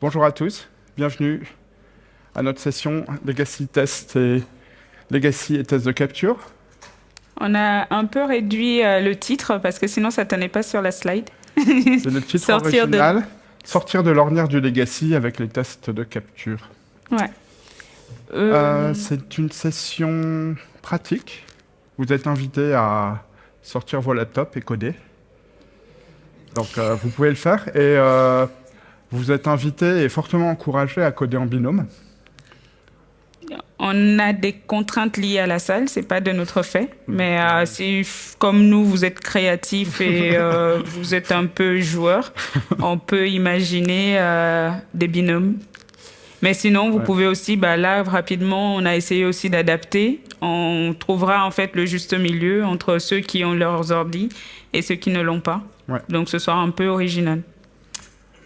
Bonjour à tous, bienvenue à notre session Legacy Test et Legacy et test de capture. On a un peu réduit euh, le titre parce que sinon ça tenait pas sur la slide. C'est le titre Sortir original, Sortir de l'ornière du Legacy avec les tests de capture. Ouais. Euh, Euh, C'est une session pratique. Vous êtes invité à sortir vos laptops et coder. Donc vous pouvez le faire et vous êtes invité et fortement encouragé à coder en binôme. on a des contraintes liées à la salle, c'est pas de notre fait, mais euh, si comme nous vous êtes créatifs et euh, vous êtes un peu joueur, on peut imaginer euh, des binômes. Mais sinon, vous Ouais. pouvez aussi, bah là rapidement, on a essayé aussi d'adapter. On trouvera en fait le juste milieu entre ceux qui ont leurs ordi et ceux qui ne l'ont pas. Ouais. Donc ce sera un peu original.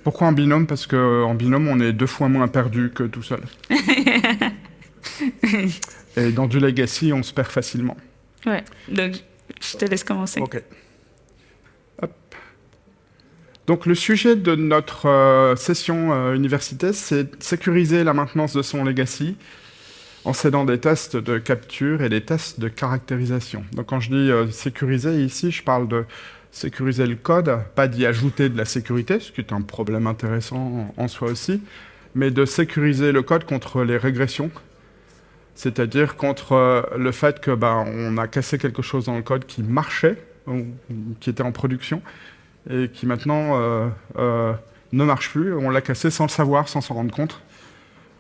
Pourquoi en binôme? Parce qu'en binôme, on est deux fois moins perdu que tout seul. et dans du legacy, on se perd facilement. Ouais. Donc je te laisse commencer. Ok. Hop. Donc le sujet de notre euh, session euh, université, c'est sécuriser la maintenance de son legacy en s'aidant des tests de capture et des tests de caractérisation. Donc quand je dis euh, sécuriser ici, je parle de sécuriser le code, pas d'y ajouter de la sécurité, ce qui est un problème intéressant en soi aussi, mais de sécuriser le code contre les régressions, c'est-à-dire contre euh, le fait que bah, on a cassé quelque chose dans le code qui marchait, qui était en production, et qui maintenant euh, euh, ne marche plus. On l'a cassé sans le savoir, sans s'en rendre compte,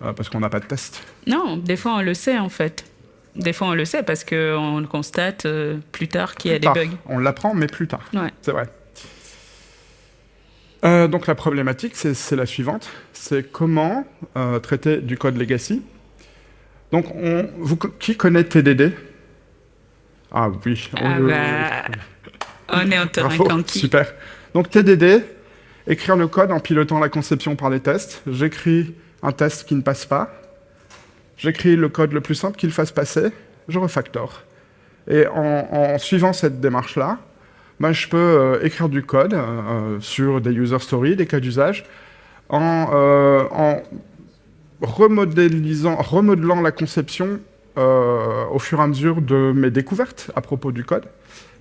parce qu'on n'a pas de test. Non, des fois on le sait en fait. Des fois on le sait parce qu'on constate euh, plus tard qu'il y a Plus des tard. bugs. On l'apprend, mais plus tard. Ouais. C'est vrai. Euh, donc la problématique, c'est la suivante. C'est comment euh, traiter du code legacy. Donc, on, vous, qui connaît TDD Ah oui. Ah on- bah, on est en terrain Bravo, conquis. super. Donc TDD, écrire le code en pilotant la conception par les tests. J'écris un test qui ne passe pas. J'écris le code le plus simple qu'il fasse passer. Je refactor. Et en, suivant cette démarche-là, ben, je peux euh, écrire du code euh, sur des user stories, des cas d'usage, en, euh, remodelant la conception euh, au fur et à mesure de mes découvertes à propos du code.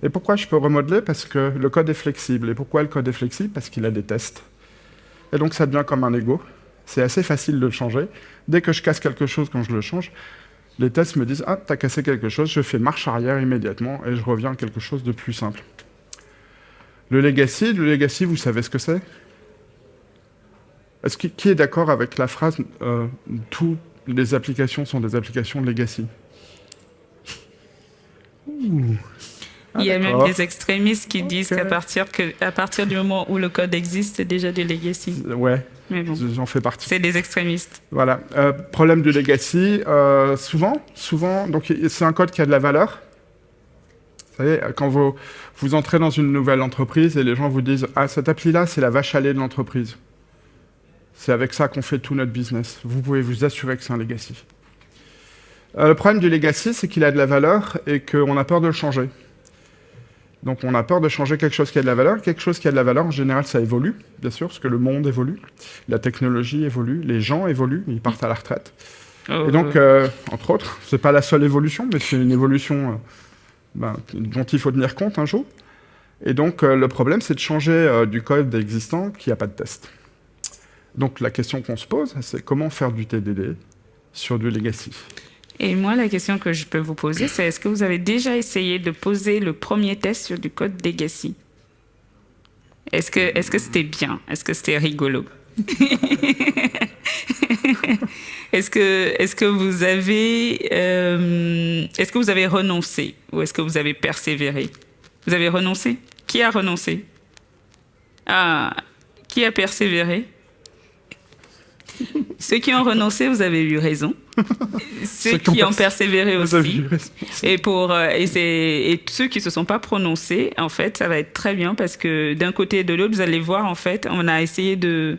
Et pourquoi je peux remodeler? Parce que le code est flexible. Et pourquoi le code est flexible? Parce qu'il a des tests. Et donc ça devient comme un Lego. C'est assez facile de le changer. Dès que je casse quelque chose, quand je le change, les tests me disent « Ah, t'as cassé quelque chose, je fais marche arrière immédiatement et je reviens à quelque chose de plus simple. » Le legacy, le legacy, vous savez ce que c'est? Est-ce que, qui est d'accord avec la phrase euh, Toutes les applications sont des applications legacy » Ouh. Ah, Il y a même d'accord. des extrémistes qui disent qu'à partir, que, à partir du moment où le code existe, c'est déjà du legacy. Ouais, Mais bon, j'en fais partie. c'est des extrémistes. Voilà. Euh, problème du legacy, euh, souvent, souvent, donc c'est un code qui a de la valeur. Vous savez, quand vous, vous entrez dans une nouvelle entreprise et les gens vous disent Ah, cette appli-là, c'est la vache à lait de l'entreprise. C'est avec ça qu'on fait tout notre business. Vous pouvez vous assurer que c'est un legacy. Euh, le problème du legacy, c'est qu'il a de la valeur et qu'on a peur de le changer. Donc on a peur de changer quelque chose qui a de la valeur. Quelque chose qui a de la valeur, en général, ça évolue, bien sûr, parce que le monde évolue, la technologie évolue, les gens évoluent, ils partent à la retraite. Oh, Et donc, euh, entre autres, c'est pas la seule évolution, mais c'est une évolution euh, ben, dont il faut tenir compte un jour. Et donc, euh, le problème, c'est de changer du code existant qui n'a pas de test. Donc, la question qu'on se pose, c'est comment faire du TDD sur du legacy? Et moi, la question que je peux vous poser, c'est est-ce que vous avez déjà essayé de poser le premier test sur du code legacy? Est-ce que que c'était bien? Est-ce que c'était rigolo? Est-ce que est-ce que vous avez euh, est-ce que vous avez renoncé ou est-ce que vous avez persévéré? Vous avez renoncé? Qui a renoncé? Ah, qui a persévéré? Ceux qui ont renoncé, vous avez eu raison. Ceux Ceux qui ont qui ont pers- persévéré aussi. eu. Et pour euh, et, ceux qui se sont pas prononcés, en fait, ça va être très bien parce que d'un côté et de l'autre, vous allez voir, en fait, on a essayé de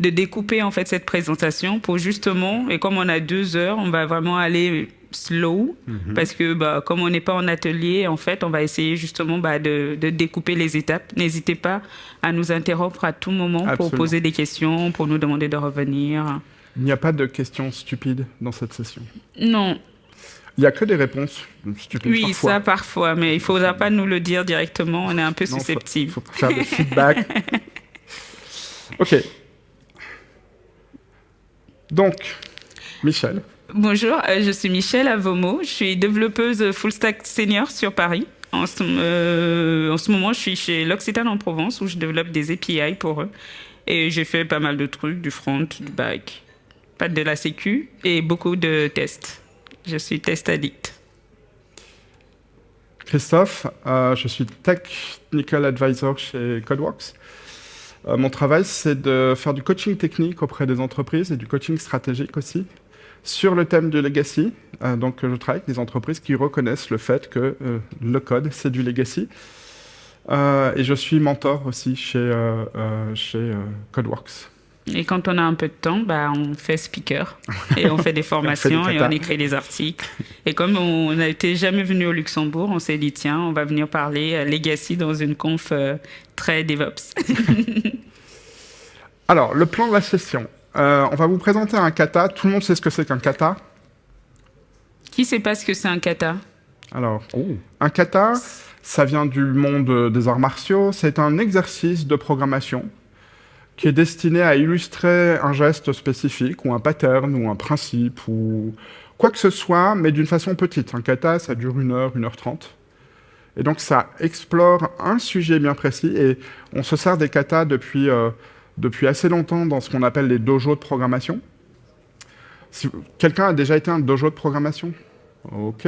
de découper en fait cette présentation pour justement et comme on a deux heures, on va vraiment aller slow parce que bah, comme on n'est pas en atelier, en fait, on va essayer justement bah, de, de, découper les étapes. N'hésitez pas à nous interrompre à tout moment pour poser des questions, pour nous demander de revenir. Il n'y a pas de questions stupides dans cette session? Non, Il n'y a que des réponses stupides oui, parfois. ça parfois, mais il faudra pas nous le dire directement, on est un peu Non, faut- susceptible. faut faire des feedbacks. ok. Donc, Michel, Bonjour, euh, je suis Michel Avomo, je suis développeuse full stack senior sur Paris. En ce, euh, en ce moment, je suis chez l'Occitane en Provence où je développe des API pour eux. Et j'ai fait pas mal de trucs, du front, du back, pas de la sécu et beaucoup de tests. Je suis test addict. Christophe, euh, je suis Technical Advisor chez Codeworks. Euh, mon travail, c'est de faire du coaching technique auprès des entreprises et du coaching stratégique aussi sur le thème du legacy. Euh, donc, je travaille avec des entreprises qui reconnaissent le fait que euh, le code, c'est du legacy. Euh, et je suis mentor aussi chez, chez Codeworks. Et quand on a un peu de temps, bah, on fait speaker et on fait des formations et on écrit des articles. Et comme on n'était jamais venu au Luxembourg, on s'est dit tiens, on va venir parler legacy dans une conf très DevOps. Alors, le plan de la session. Euh, on va vous présenter un kata. Tout le monde sait ce que c'est qu'un kata. Qui sait pas ce que c'est un kata? Alors, un kata, ça vient du monde euh, des arts martiaux. C'est un exercice de programmation qui est destiné à illustrer un geste spécifique ou un pattern ou un principe ou quoi que ce soit, mais d'une façon petite. Un kata, ça dure une heure, une heure trente. Et donc, ça explore un sujet bien précis et on se sert des katas depuis, euh, depuis assez longtemps dans ce qu'on appelle les dojos de programmation. Quelqu'un a déjà été un dojo de programmation? Ok.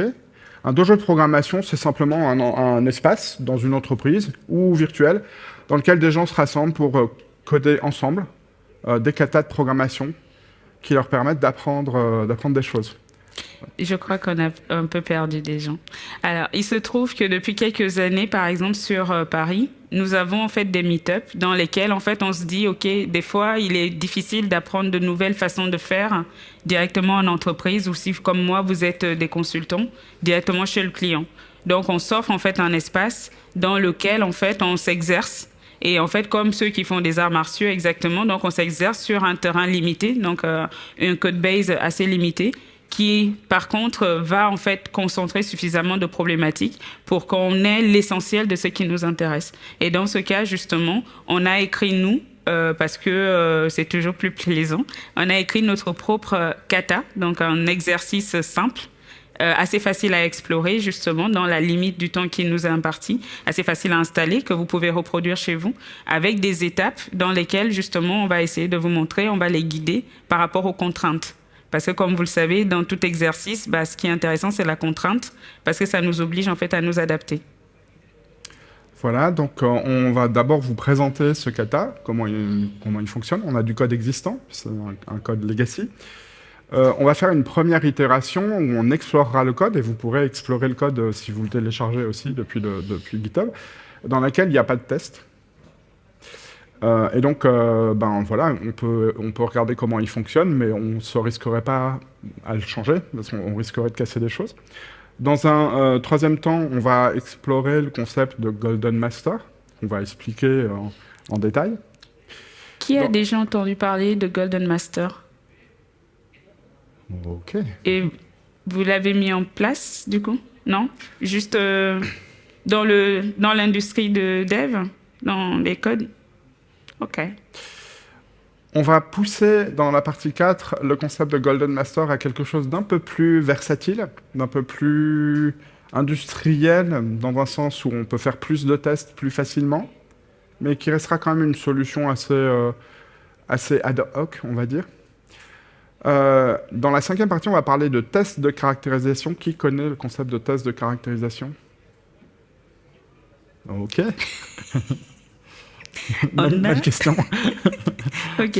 Un dojo de programmation, c'est simplement un, espace dans une entreprise ou virtuel dans lequel des gens se rassemblent pour euh, coder ensemble euh, des katas de programmation qui leur permettent d'apprendre euh, d'apprendre des choses. Je crois qu'on a un peu perdu des gens. Alors, il se trouve que depuis quelques années, par exemple sur euh, Paris, nous avons en fait des meet-up dans lesquels en fait on se dit ok, des fois il est difficile d'apprendre de nouvelles façons de faire directement en entreprise ou si comme moi vous êtes euh, des consultants directement chez le client. Donc on s'offre en fait un espace dans lequel en fait on s'exerce et en fait, comme ceux qui font des arts martiaux exactement, donc on s'exerce sur un terrain limité, donc euh, un code base assez limité, qui par contre va en fait concentrer suffisamment de problématiques pour qu'on ait l'essentiel de ce qui nous intéresse. Et dans ce cas, justement, on a écrit nous. euh, parce que euh, c'est toujours plus plaisant. On a écrit notre propre euh, kata, donc un exercice simple assez facile à explorer justement dans la limite du temps qui nous est imparti, assez facile à installer que vous pouvez reproduire chez vous avec des étapes dans lesquelles justement on va essayer de vous montrer, on va les guider par rapport aux contraintes. Parce que comme vous le savez, dans tout exercice, bah, ce qui est intéressant, c'est la contrainte, parce que ça nous oblige en fait à nous adapter. Voilà, donc euh, on va d'abord vous présenter ce kata, comment il, fonctionne. On a du code existant, c'est un, code legacy. Euh, on va faire une première itération où on explorera le code et vous pourrez explorer le code euh, si vous le téléchargez aussi depuis, depuis GitHub, dans laquelle il n'y a pas de test. Euh, et donc, euh, ben voilà, on peut, on peut regarder comment il fonctionne, mais on ne se risquerait pas à le changer, parce qu'on on risquerait de casser des choses. Dans un euh, troisième temps, on va explorer le concept de Golden Master, qu'on va expliquer en, détail. Qui a déjà entendu parler de Golden Master? Ok. Et vous l'avez mis en place du coup? Non? Juste dans le dans l'industrie de dev, dans les codes? Ok. On va pousser dans la partie 4 le concept de Golden Master à quelque chose d'un peu plus versatile, d'un peu plus industriel, dans un sens où on peut faire plus de tests plus facilement, mais qui restera quand même une solution assez, euh, assez ad hoc, on va dire. Euh, dans la cinquième partie, on va parler de tests de caractérisation. Qui connaît le concept de test de caractérisation? Ok. On Bonne- a- question. Ok.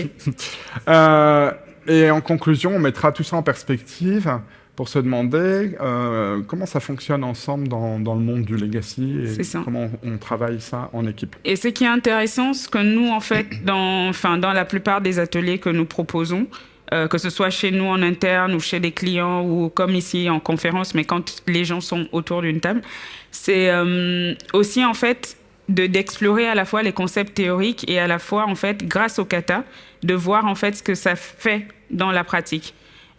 Euh, et en conclusion, on mettra tout ça en perspective pour se demander euh, comment ça fonctionne ensemble dans, dans le monde du legacy et comment on travaille ça en équipe. Et ce qui est intéressant, c'est que nous, en fait, dans, enfin, dans la plupart des ateliers que nous proposons, euh, que ce soit chez nous en interne ou chez des clients ou comme ici en conférence, mais quand les gens sont autour d'une table, c'est euh, aussi en fait de d'explorer à la fois les concepts théoriques et à la fois en fait grâce au kata de voir en fait ce que ça fait dans la pratique.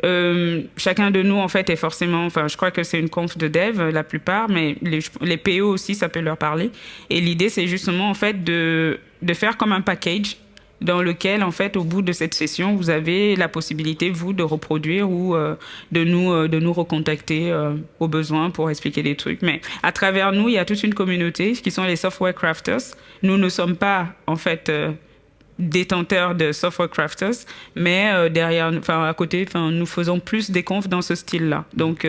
Euh, chacun de nous en fait est forcément, enfin je crois que c'est une conf de dev la plupart, mais les, les PO aussi ça peut leur parler. Et l'idée c'est justement en fait de de faire comme un package dans lequel, en fait, au bout de cette session, vous avez la possibilité, vous, de reproduire ou euh, de, nous, euh, de nous recontacter euh, au besoin pour expliquer des trucs. Mais à travers nous, il y a toute une communauté qui sont les software crafters. Nous ne sommes pas, en fait, détenteurs de software crafters, mais derrière, enfin à côté, enfin nous faisons plus des confs dans ce style-là. Donc,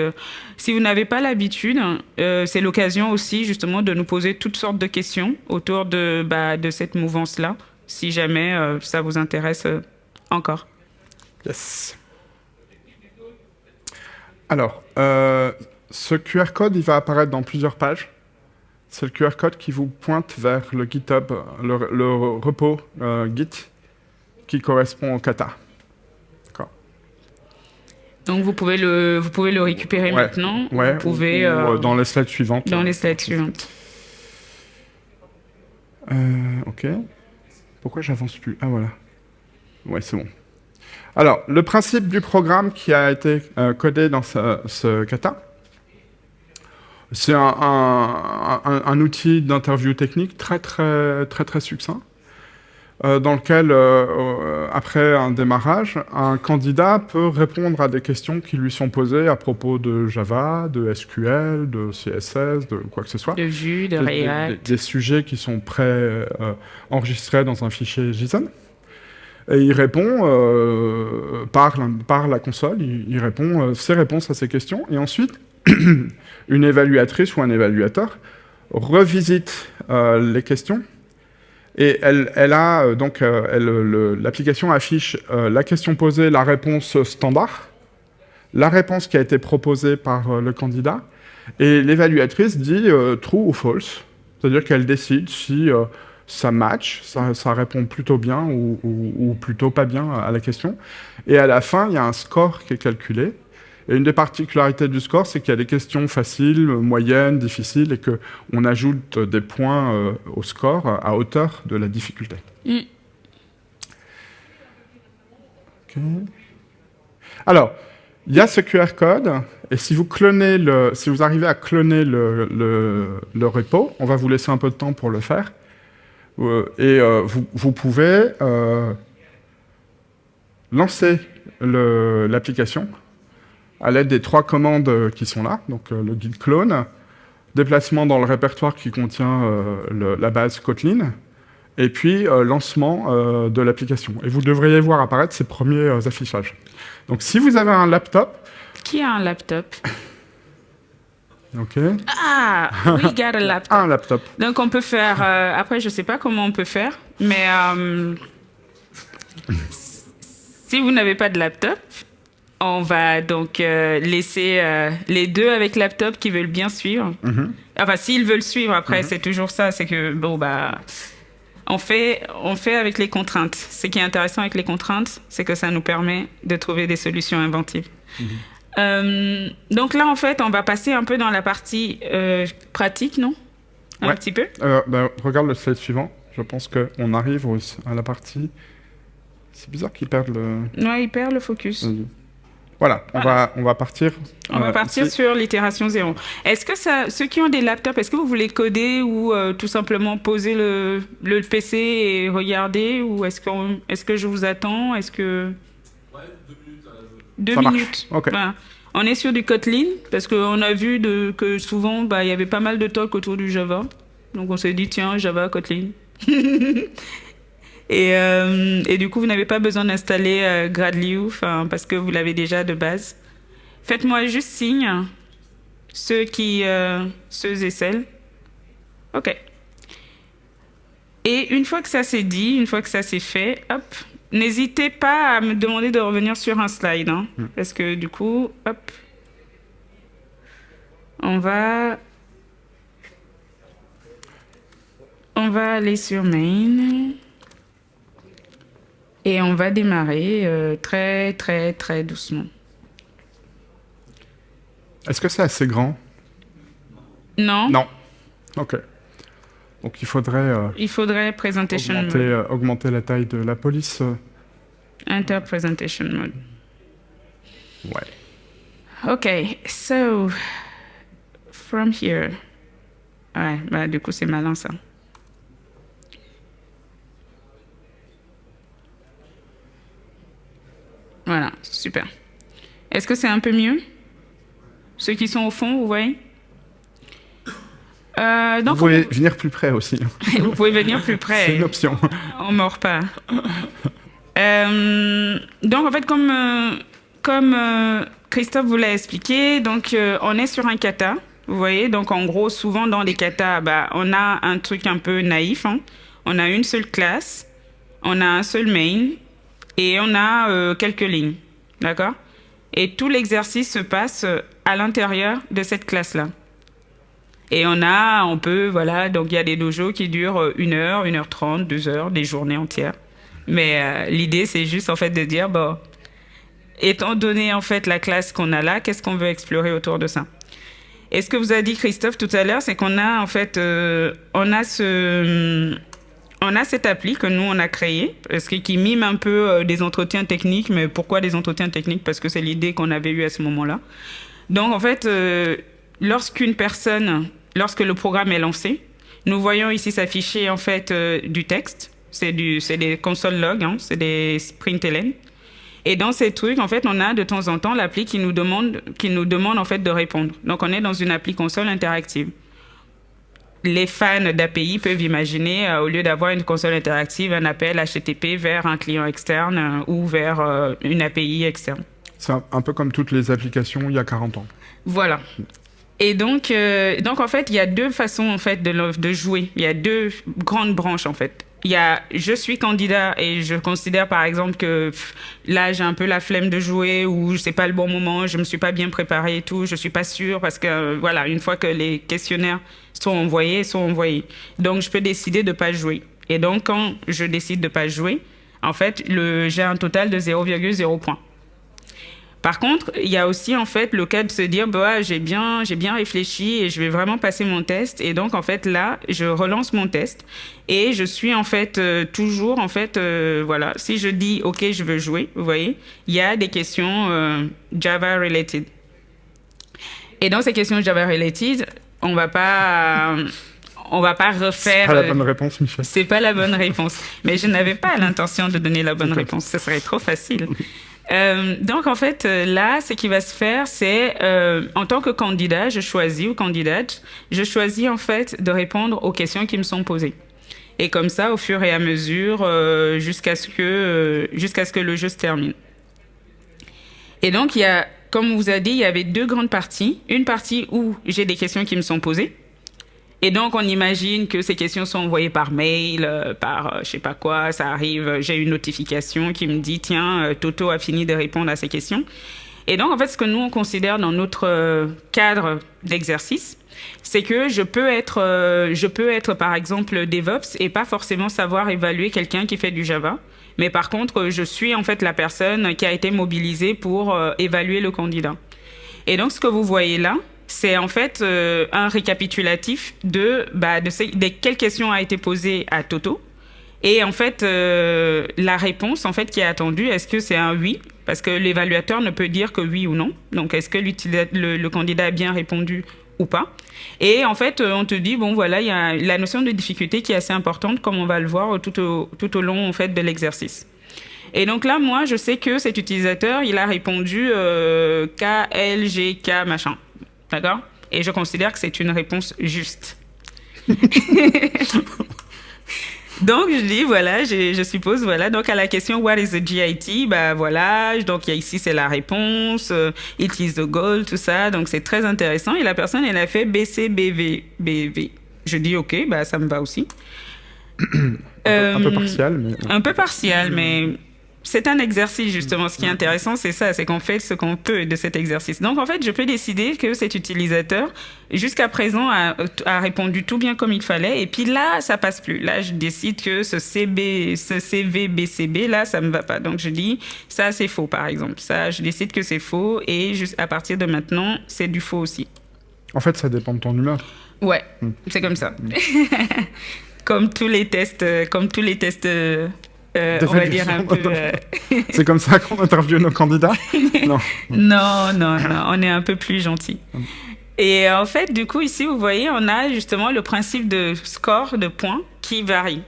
si vous n'avez pas l'habitude, c'est l'occasion aussi justement de nous poser toutes sortes de questions autour de bah, de cette mouvance-là si jamais euh, ça vous intéresse euh, encore. Yes. Alors, euh, ce QR code, il va apparaître dans plusieurs pages. C'est le QR code qui vous pointe vers le GitHub, le, repos Git, qui correspond au kata. D'accord. Donc vous pouvez le, vous pouvez le récupérer maintenant. Ouais, vous pouvez, dans les slides suivantes. Dans les slides suivantes. ok. Pourquoi j'avance plus? Ah voilà. Ouais, c'est bon. Alors, le principe du programme qui a été euh, codé dans ce, kata, c'est un, outil d'interview technique très très très très succinct, euh, dans lequel, euh, après un démarrage, un candidat peut répondre à des questions qui lui sont posées à propos de Java, de SQL, de CSS, de quoi que ce soit. De Vue, de React. Des, sujets qui sont pré-enregistrés dans un fichier JSON. Et il répond par, la, par, la, console, il, répond ses réponses à ces questions. Et ensuite, une évaluatrice ou un évaluateur revisite les questions et elle, euh, donc euh, l'application affiche euh, la question posée, la réponse standard, la réponse qui a été proposée par le candidat, et l'évaluatrice dit true ou false, c'est-à-dire qu'elle décide si ça match, ça, répond plutôt bien ou, plutôt pas bien à la question. Et à la fin, il y a un score qui est calculé. Et une des particularités du score, c'est qu'il y a des questions faciles, moyennes, difficiles, et qu'on ajoute des points euh, au score à hauteur de la difficulté. Mm. Alors, il y a ce QR code, et si vous, clonez le, si vous arrivez à cloner le, le, repo, on va vous laisser un peu de temps pour le faire, euh, et euh, vous, vous, pouvez lancer l'application à l'aide des trois commandes euh, qui sont là, donc euh, le guide clone, déplacement dans le répertoire qui contient euh, la base Kotlin, et puis lancement de l'application. Et vous devriez voir apparaître ces premiers affichages. Donc si vous avez un laptop... Qui a un laptop? Ok. Ah, we got a laptop. un laptop. Donc on peut faire... après, je ne sais pas comment on peut faire, mais... si vous n'avez pas de laptop, on va donc euh, laisser euh, les deux avec laptop qui veulent bien suivre. Mhm. Enfin, s'ils veulent suivre, après, mhm. c'est toujours ça. C'est que, bon, bah, on fait, on fait avec les contraintes. Ce qui est intéressant avec les contraintes, c'est que ça nous permet de trouver des solutions inventives. Mhm. Euh, donc là, en fait, on va passer un peu dans la partie pratique, non? Un petit peu? Bah, Regarde le slide suivant. Je pense qu'on arrive à la partie... C'est bizarre qu'ils perdent le... Ouais, ils perdent le focus. Voilà, on, Va, on va partir. On va euh, partir sur l'itération zéro. Est-ce que ça, ceux qui ont des laptops, est-ce que vous voulez coder ou euh, tout simplement poser le, le, PC et regarder Ou est-ce que, est que je vous attends? Est-ce que. Ouais, deux minutes. Deux minutes. On est sur du Kotlin parce qu'on a vu de, que souvent, bah, il y avait pas mal de talk autour du Java. Donc on s'est dit, tiens, Java, Kotlin. Et, euh, et, du coup, vous n'avez pas besoin d'installer euh, Gradly parce que vous l'avez déjà de base. Faites-moi juste signe, ceux, qui, euh, ceux et celles. OK. Et une fois que ça c'est dit, une fois que ça c'est fait, hop, n'hésitez pas à me demander de revenir sur un slide. Hein, hmm. Parce que du coup, hop, on va... On va aller sur main. Et on va démarrer euh, très, très, très doucement. Est-ce que c'est assez grand? Non Non. Ok. Donc il faudrait, euh, Il faudrait presentation augmenter, mode. euh, augmenter la taille de la police. Enter presentation mode. Ouais. Okay, so from here. Ouais, bah du coup c'est malin ça. Voilà, super. Est-ce que c'est un peu mieux? Ceux qui sont au fond, vous voyez? Euh, Vous donc, pouvez venir plus près aussi. vous pouvez venir plus près. C'est une option. On mord pas. Euh, donc en fait, comme euh, comme Christophe vous l'a expliqué, donc on est sur un kata. Vous voyez, donc en gros, souvent dans les katas, bah, on a un truc un peu naïf. hein. On a une seule classe, on a un seul main et on a quelques lignes, d'accord? Et tout l'exercice se passe euh, à l'intérieur de cette classe-là. Et on a, on peut, voilà, donc il y a des dojos qui durent euh, une heure, une heure trente, deux heures, des journées entières. Mais euh, l'idée, c'est juste en fait de dire, bon, étant donné en fait la classe qu'on a là, qu'est-ce qu'on veut explorer autour de ça? Et ce que vous a dit Christophe tout à l'heure, c'est qu'on a en fait, on a ce, on a cette appli que nous on a créée, parce que qui mime un peu euh, des entretiens techniques. Mais pourquoi des entretiens techniques? Parce que c'est l'idée qu'on avait eue à ce moment-là. Donc en fait, euh, lorsqu'une personne, lorsque le programme est lancé, nous voyons ici s'afficher en fait euh, du texte. C'est des console logs, hein, c'est des sprint LN. Et dans ces trucs, en fait, on a de temps en temps l'appli qui nous demande, qui nous demande en fait de répondre. Donc on est dans une appli console interactive. Les fans d'API peuvent imaginer, euh, au lieu d'avoir une console interactive, un appel HTTP vers un client externe euh, ou vers euh, une API externe. C'est un, un peu comme toutes les applications il y a 40 ans. Voilà. Et donc, donc en fait, il y a deux façons en fait de, de jouer. Il y a deux grandes branches en fait. Il y a je suis candidat et je considère par exemple que là j'ai un peu la flemme de jouer ou c'est pas le bon moment, je me suis pas bien préparé et tout, je suis pas sûre parce que euh, voilà une fois que les questionnaires sont envoyés, sont envoyés. Donc je peux décider de pas jouer. Et donc quand je décide de pas jouer, en fait j'ai un total de 0,0 points. Par contre, il y a aussi en fait le cas de se dire bah j'ai bien j'ai bien réfléchi et je vais vraiment passer mon test et donc en fait là je relance mon test et je suis en fait euh, toujours en fait euh, voilà si je dis ok je veux jouer vous voyez il y a des questions euh, Java related et dans ces questions Java related on va pas on va pas C'est refaire pas la bonne réponse, Michel. c'est pas la bonne réponse. Mais je n'avais pas l'intention de donner la bonne réponse. Ce serait trop facile. Euh, donc en fait, euh, là, ce qui va se faire, c'est euh, en tant que candidat, je choisis ou candidate, je choisis en fait de répondre aux questions qui me sont posées. Et comme ça, au fur et à mesure, euh, jusqu'à ce que euh, jusqu'à ce que le jeu se termine. Et donc il y a, comme vous a dit, il y avait deux grandes parties. Une partie où j'ai des questions qui me sont posées. Et donc, on imagine que ces questions sont envoyées par mail, euh, par euh, je sais pas quoi, ça arrive, euh, j'ai une notification qui me dit, tiens, Toto a fini de répondre à ces questions. Et donc, en fait, ce que nous, on considère dans notre cadre d'exercice, c'est que je peux être, je peux être, par exemple, DevOps et pas forcément savoir évaluer quelqu'un qui fait du Java. Mais par contre, je suis en fait la personne qui a été mobilisée pour évaluer le candidat. Et donc, ce que vous voyez là, c'est en fait euh, un récapitulatif de, bah, de, quelles questions a été posée à Toto. Et en fait, euh, la réponse en fait qui est attendue, est-ce que c'est un oui? Parce que l'évaluateur ne peut dire que oui ou non. Donc, est-ce que le, le candidat a bien répondu ou pas? Et en fait, euh, on te dit bon voilà, il y a la notion de difficulté qui est assez importante, comme on va le voir tout au, tout au long en fait de l'exercice. Et donc là, moi, je sais que cet utilisateur, il a répondu euh, K, L, G, K, machin. D'accord? Et je considère que c'est une réponse juste. donc, je dis, voilà, je, je suppose, voilà. Donc, à la question What is the GIT Bah, voilà. Donc, il y a ici, c'est la réponse. euh, It is the goal, tout ça. Donc, c'est très intéressant. Et la personne, elle a fait BC, BV. Je dis, OK, bah, ça me va aussi. Un peu Euh, partial, mais un peu partial, mais c'est un exercice justement. Ce qui est intéressant, c'est ça, c'est qu'on fait ce qu'on peut de cet exercice. Donc en fait, je peux décider que cet utilisateur, jusqu'à présent, a, a, répondu tout bien comme il fallait, et puis là, ça passe plus. Là, je décide que ce CB, ce CVBCB, là, ça me va pas. Donc je dis, ça c'est faux, par exemple. Ça, je décide que c'est faux, et juste à partir de maintenant, c'est du faux aussi. En fait, ça dépend de ton humeur. Ouais, hmm. c'est comme ça. Hmm. comme tous les tests, euh, comme tous les tests. Euh, euh, on va dire un peu. c'est comme ça qu'on interviewe nos candidats non. non. non, non, on est un peu plus gentil. Et en fait, du coup, ici, vous voyez, on a justement le principe de score de points qui varie.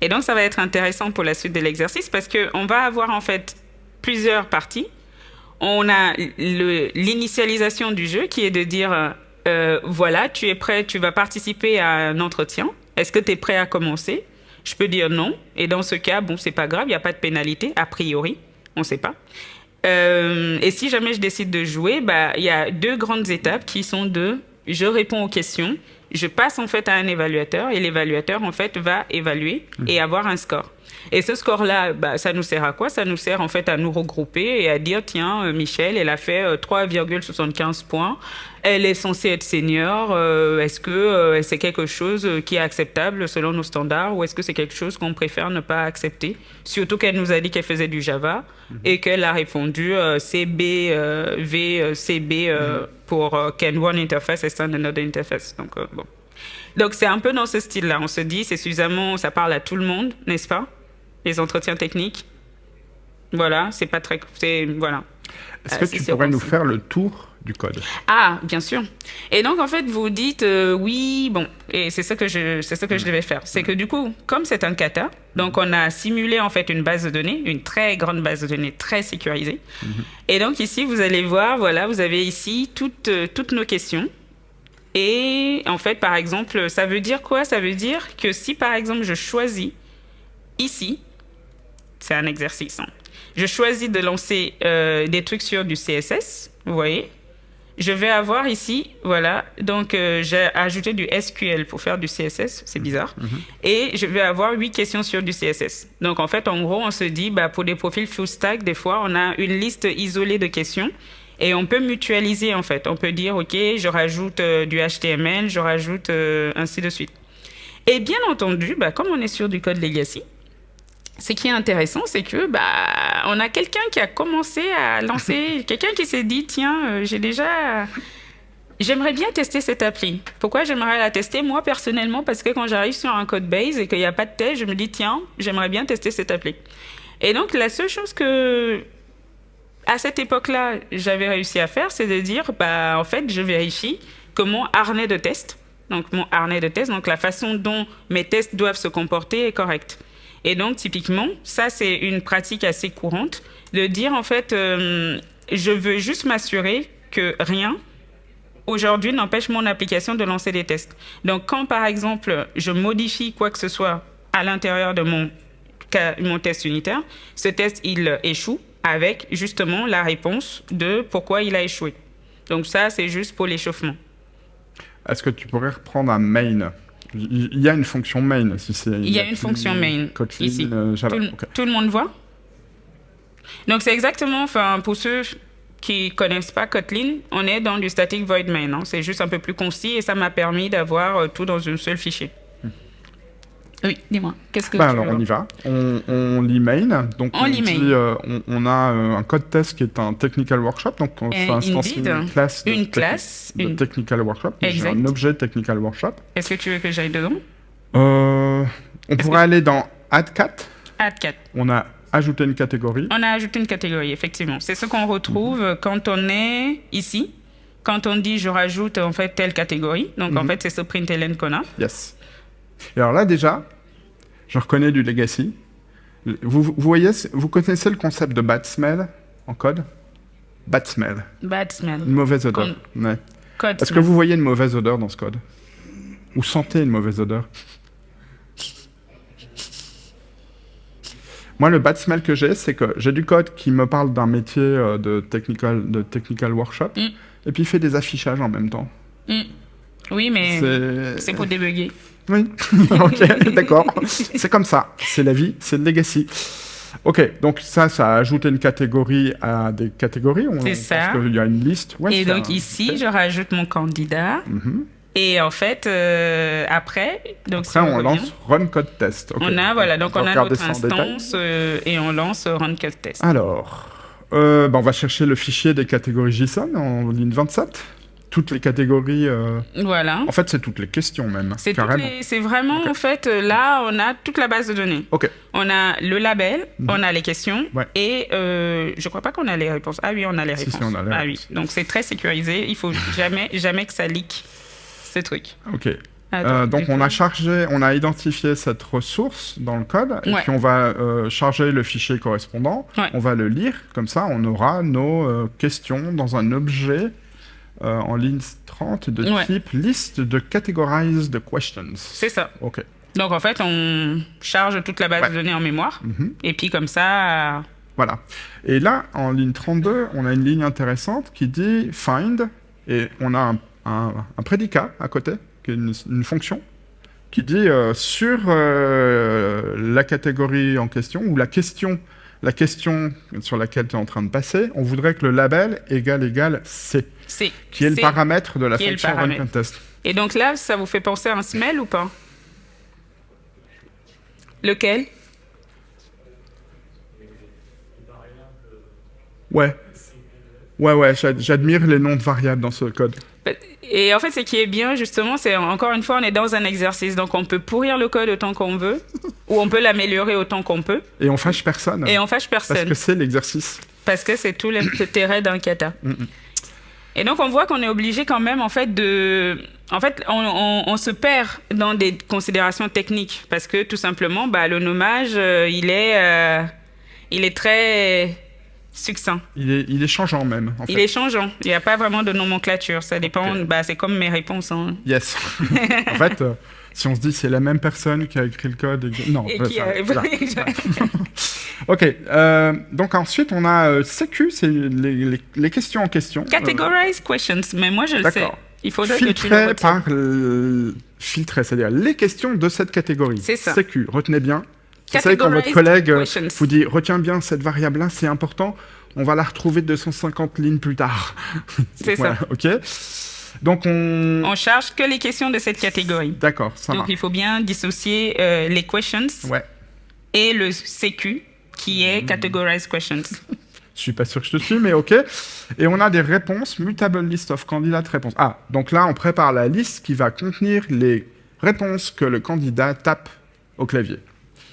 Et donc, ça va être intéressant pour la suite de l'exercice parce qu'on va avoir en fait plusieurs parties. On a l'initialisation du jeu qui est de dire euh, voilà, tu es prêt, tu vas participer à un entretien. Est-ce que tu es prêt à commencer? Je peux dire non. Et dans ce cas, bon, c'est pas grave, il n'y a pas de pénalité, a priori. On ne sait pas. Euh, et si jamais je décide de jouer, bah, il y a deux grandes étapes qui sont de je réponds aux questions, je passe en fait à un évaluateur et l'évaluateur en fait va évaluer et avoir un score. Et ce score-là, bah, ça nous sert à quoi? Ça nous sert en fait à nous regrouper et à dire tiens, euh, Michel, elle a fait 3,75 euh, points. Elle est censée être senior. Euh, est-ce que c'est quelque chose qui est acceptable selon nos standards ou est-ce que c'est quelque chose qu'on préfère ne pas accepter? Surtout qu'elle nous a dit qu'elle faisait du Java mhm. et qu'elle a répondu CB, V, CB mhm. pour Can One Interface et Stand Another Interface. Donc, bon. Donc c'est un peu dans ce style-là. On se dit, c'est suffisamment, ça parle à tout le monde, n'est-ce pas? Les entretiens techniques. Voilà, c'est pas très. Voilà. Est-ce que euh, tu pourrais nous faire le tour du code? Ah, bien sûr. Et donc, en fait, vous dites euh, oui, bon, et c'est ça que je, c'est ça que je devais faire. C'est que du coup, comme c'est un kata, donc on a simulé en fait une base de données, une très grande base de données, très sécurisée. Mhm. Et donc ici, vous allez voir, voilà, vous avez ici toutes, euh, toutes nos questions. Et en fait, par exemple, ça veut dire quoi? Ça veut dire que si, par exemple, je choisis ici c'est un exercice. Hein. Je choisis de lancer euh, des trucs sur du CSS, vous voyez. Je vais avoir ici, voilà, donc euh, j'ai ajouté du SQL pour faire du CSS, c'est bizarre. Mhm. Et je vais avoir huit questions sur du CSS. Donc en fait, en gros, on se dit, bah, pour des profils full stack, des fois, on a une liste isolée de questions et on peut mutualiser en fait. On peut dire, OK, je rajoute euh, du HTML, je rajoute ainsi de suite. Et bien entendu, bah, comme on est sur du code legacy, ce qui est intéressant, c'est que bah, on a quelqu'un qui a commencé à lancer, quelqu'un qui s'est dit tiens, euh, j'ai déjà, j'aimerais bien tester cette appli. Pourquoi j'aimerais la tester moi personnellement? Parce que quand j'arrive sur un code base et qu'il n'y a pas de test, je me dis tiens, j'aimerais bien tester cette appli. Et donc la seule chose que à cette époque-là j'avais réussi à faire, c'est de dire bah en fait je vérifie que mon harnais de test, donc mon harnais de test, donc la façon dont mes tests doivent se comporter est correcte. Et donc, typiquement, ça, c'est une pratique assez courante de dire, en fait, euh, je veux juste m'assurer que rien, aujourd'hui, n'empêche mon application de lancer des tests. Donc, quand, par exemple, je modifie quoi que ce soit à l'intérieur de mon, mon test unitaire, ce test, il échoue avec justement la réponse de pourquoi il a échoué. Donc ça, c'est juste pour l'échauffement. Est-ce que tu pourrais reprendre un main? Il y a une fonction main. Si il y a une fonction main ici. Euh, tout, le monde voit? Donc c'est exactement, enfin pour ceux qui connaissent pas Kotlin, on est dans du static void main. Hein. C'est juste un peu plus concis et ça m'a permis d'avoir euh, tout dans un seul fichier. Oui, dis-moi. Qu'est-ce que bah alors, on y va. On, on lit main. Donc, on, euh, on, a euh, un code test qui est un technical workshop. Donc, on fait une classe de, une classe, de technical workshop. J'ai un objet technical workshop. Est-ce que tu veux que j'aille dedans? Euh, On pourrait aller dans add cat. Add cat. On a ajouté une catégorie. On a ajouté une catégorie, effectivement. C'est ce qu'on retrouve mhm. quand on est ici. Quand on dit je rajoute en fait telle catégorie. Donc, en mhm. fait, c'est ce println qu'on a. Yes. Et alors là, déjà, je reconnais du legacy. Vous, vous, voyez, vous connaissez le concept de bad smell en code? Bad smell. Bad smell. Une mauvaise odeur. Est-ce que vous voyez une mauvaise odeur dans ce code? Ou sentez une mauvaise odeur? Moi, le bad smell que j'ai, c'est que j'ai du code qui me parle d'un métier euh, de technical, de technical workshop, mm. et puis il fait des affichages en même temps. Mm. Oui, mais c'est pour débugger. Oui, ok, d'accord. c'est comme ça. C'est la vie, c'est le legacy. Ok, donc ça, ça a ajouté une catégorie à des catégories. On, C'est on ça. pense qu'il y a une liste. Ouais, Et donc un- ici, je rajoute mon candidat. Mhm. Et en fait, euh, après, donc si Après, on lance Run Code Test. On a voilà, donc va on a notre instance euh, et on lance euh, Run Code Test. Alors, euh, bah, on va chercher le fichier des catégories JSON en ligne 27. Toutes les catégories. euh, Voilà. En fait, c'est toutes les questions même. C'est les- c'est vraiment, en fait, euh, là, on a toute la base de données. Ok. On a le label, Mhm. on a les questions, Ouais. et euh, je crois pas qu'on a les réponses. Ah oui, on a les Si, réponses. si, on a les ah réponses. oui, donc c'est très sécurisé. Il faut jamais, jamais que ça leak ce truc. Ok. Ah, Euh, donc on a chargé, on a identifié cette ressource dans le code, et Ouais. puis on va euh, charger le fichier correspondant, Ouais. on va le lire, comme ça on aura nos euh, questions dans un objet euh, en ligne 30 de Ouais. type liste de categorized questions. C'est ça. Ok. Donc en fait, on charge toute la base Ouais. de données en mémoire, Mhm. et puis comme ça, euh, Voilà. Et là, en ligne 32, on a une ligne intéressante qui dit find, et on a un, un- un prédicat à côté, qui est une, une fonction, qui dit euh, sur euh, la catégorie en question, ou la question, la question sur laquelle tu es en train de passer, on voudrait que le label égale égale C, c'est. qui est le paramètre de la fonction run contest. Et donc là, ça vous fait penser à un smell ou pas? Lequel? Ouais. Ouais, ouais, j'ad- j'admire les noms de variables dans ce code. Et en fait, ce qui est bien, justement, c'est encore une fois, on est dans un exercice. Donc, on peut pourrir le code autant qu'on veut, ou on peut l'améliorer autant qu'on peut, Et on fâche personne, et on fâche parce personne. que c'est l'exercice. Parce que c'est tout l'intérêt d'un kata. Mm. Et donc, on voit qu'on est obligé quand même, en fait, de... En fait, on, on- on se perd dans des considérations techniques. Parce que, tout simplement, bah, le nommage, euh, il est... euh, il est très succinct. Il est, il est changeant même, en fait. Il est changeant. Il n'y a pas vraiment de nomenclature. Ça dépend... Bah, c'est comme mes réponses. hein. Yes. en fait, euh, si on se dit c'est la même personne qui a écrit le code, et... non. Et ouais, qui ok. euh, donc ensuite on a euh, CQ, c'est les, les- les questions en question. Categorize questions. Mais moi, je le sais. Il faudrait que tu le par le... filtrées, c'est-à-dire les questions de cette catégorie. C'est ça. CQ. Retenez bien. Vous savez quand votre collègue euh, questions. vous dit retiens bien cette variable-là, c'est important. On va la retrouver 250 lignes plus tard. C'est Voilà, Ok. Donc on. On charge que les questions de cette catégorie. D'accord, ça Donc marche. il faut bien dissocier euh, les questions Ouais. et le CQ qui est categorized questions. Je suis pas sûr que je te suis, mais ok. Et on a des réponses, mutable list of candidate réponses. Ah, donc là, on prépare la liste qui va contenir les réponses que le candidat tape au clavier,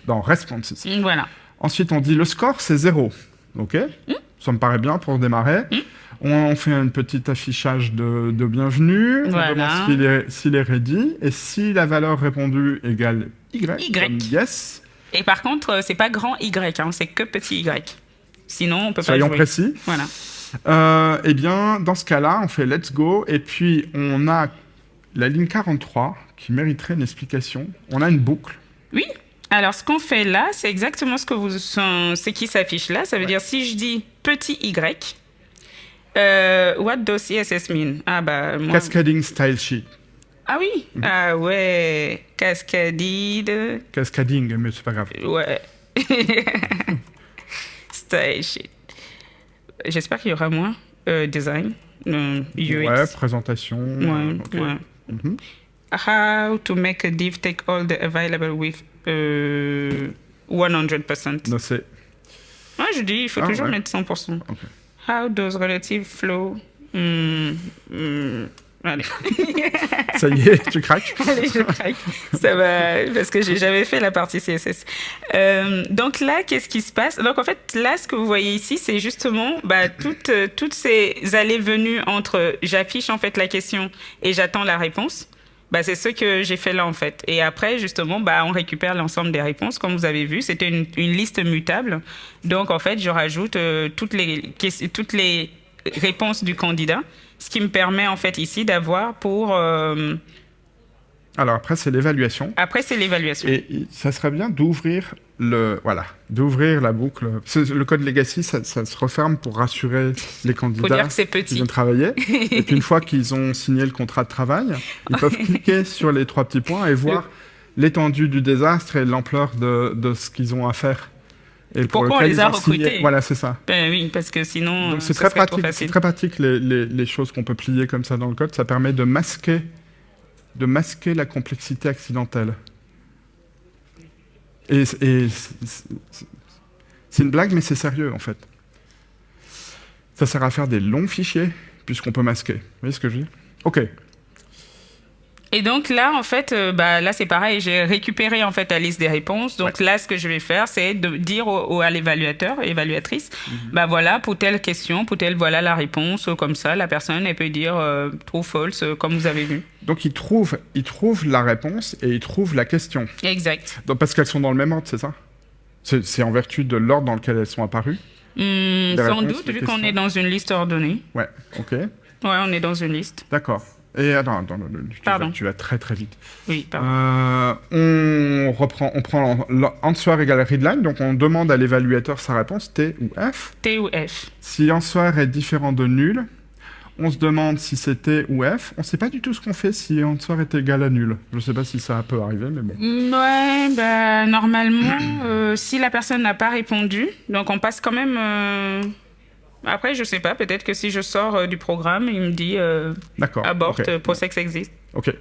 dans responses. Voilà. Ensuite, on dit le score, c'est zéro. Ok? Ça me paraît bien pour démarrer. On fait un petit affichage de, de bienvenue. Voilà. On demande s'il est, s'il est ready. Et si la valeur répondue égale Y, Y. comme yes, Et par contre, euh, c'est pas grand Y, hein, c'est que petit Y. Sinon, on peut soyons pas jouer. précis. Voilà. Euh, eh bien, dans ce cas-là, on fait let's go, et puis on a la ligne 43 qui mériterait une explication. On a une boucle. Oui. Alors, ce qu'on fait là, c'est exactement ce que vous, c'est qui s'affiche là. Ça veut dire si je dis petit Y, euh, what does CSS mean? Ah bah moi. Cascading style sheet. Ah oui. Mhm. Ah ouais. Cascadide. Cascading, mais c'est pas grave. Ouais. Style shit. J'espère qu'il y aura moins euh, design, euh, UX. Ouais, présentation. Ouais. Mhm. How to make a div take all the available with euh, 100%. Non, c'est- Moi, je dis, il faut Ah, toujours ouais. mettre 100%. Ok. How does relative flow... Hmm, hmm, Allez. Ça y est, tu craques. Allez, je craque. Ça va, parce que j'ai jamais fait la partie CSS. Euh, donc là, qu'est-ce qui se passe? Donc en fait, là, ce que vous voyez ici, c'est justement bah, toutes, toutes ces allées-venues entre j'affiche en fait la question et j'attends la réponse. Bah, c'est ce que j'ai fait là en fait. Et après, justement, bah, on récupère l'ensemble des réponses. Comme vous avez vu, c'était une, une liste mutable. Donc en fait, je rajoute euh, toutes, les, toutes les réponses du candidat, ce qui me permet en fait ici d'avoir pour... euh, Alors après, c'est l'évaluation. après, c'est l'évaluation. Et ça serait bien d'ouvrir le voilà, d'ouvrir la boucle. Le code legacy, ça, ça se referme pour rassurer les candidats qui viennent travailler. et puis une fois qu'ils ont signé le contrat de travail, ils peuvent cliquer sur les trois petits points et voir l'étendue du désastre et l'ampleur de, de ce qu'ils ont à faire. Et Pourquoi on les a recrutés Voilà, c'est ça. Ben oui, parce que sinon, c'est très pratique, c'est très pratique les, choses qu'on peut plier comme ça dans le code. Ça permet de masquer, de masquer la complexité accidentelle. Et, c'est une blague, mais c'est sérieux en fait. Ça sert à faire des longs fichiers puisqu'on peut masquer. Vous voyez ce que je dis Ok. Et donc là, en fait, euh, bah, là c'est pareil, j'ai récupéré en fait la liste des réponses. Donc là, ce que je vais faire, c'est de dire au, au- à l'évaluateur, évaluatrice, Mhm. bah voilà, pour telle question, pour telle, voilà la réponse. euh, Comme ça, la personne, elle peut dire euh, true, false, euh, comme vous avez vu. Donc il trouve, il trouve la réponse et il trouve la question. Exact. Donc, parce qu'elles sont dans le même ordre, c'est ça? C'est en vertu de l'ordre dans lequel elles sont apparues? Hmm, sans réponses, doute, vu qu'on est dans une liste ordonnée. Ouais, ok. Ouais, on est dans une liste. D'accord. Et attends, le- tu, vas, tu vas très très vite. Oui, pardon. Euh, on reprend, on prend answer égale readline, donc on demande à l'évaluateur sa réponse T ou F. T ou F. Si answer est différent de nul, on se demande si c'est T ou F. On ne sait pas du tout ce qu'on fait si answer est égal à nul. Je ne sais pas si ça peut arriver, mais bon. Ouais, bah, normalement, euh, si la personne n'a pas répondu, donc on passe quand même. euh, Après, je sais pas, peut-être que si je sors euh, du programme, il me dit euh, D'accord. aborte, ok. euh, PostEx existe. Ok.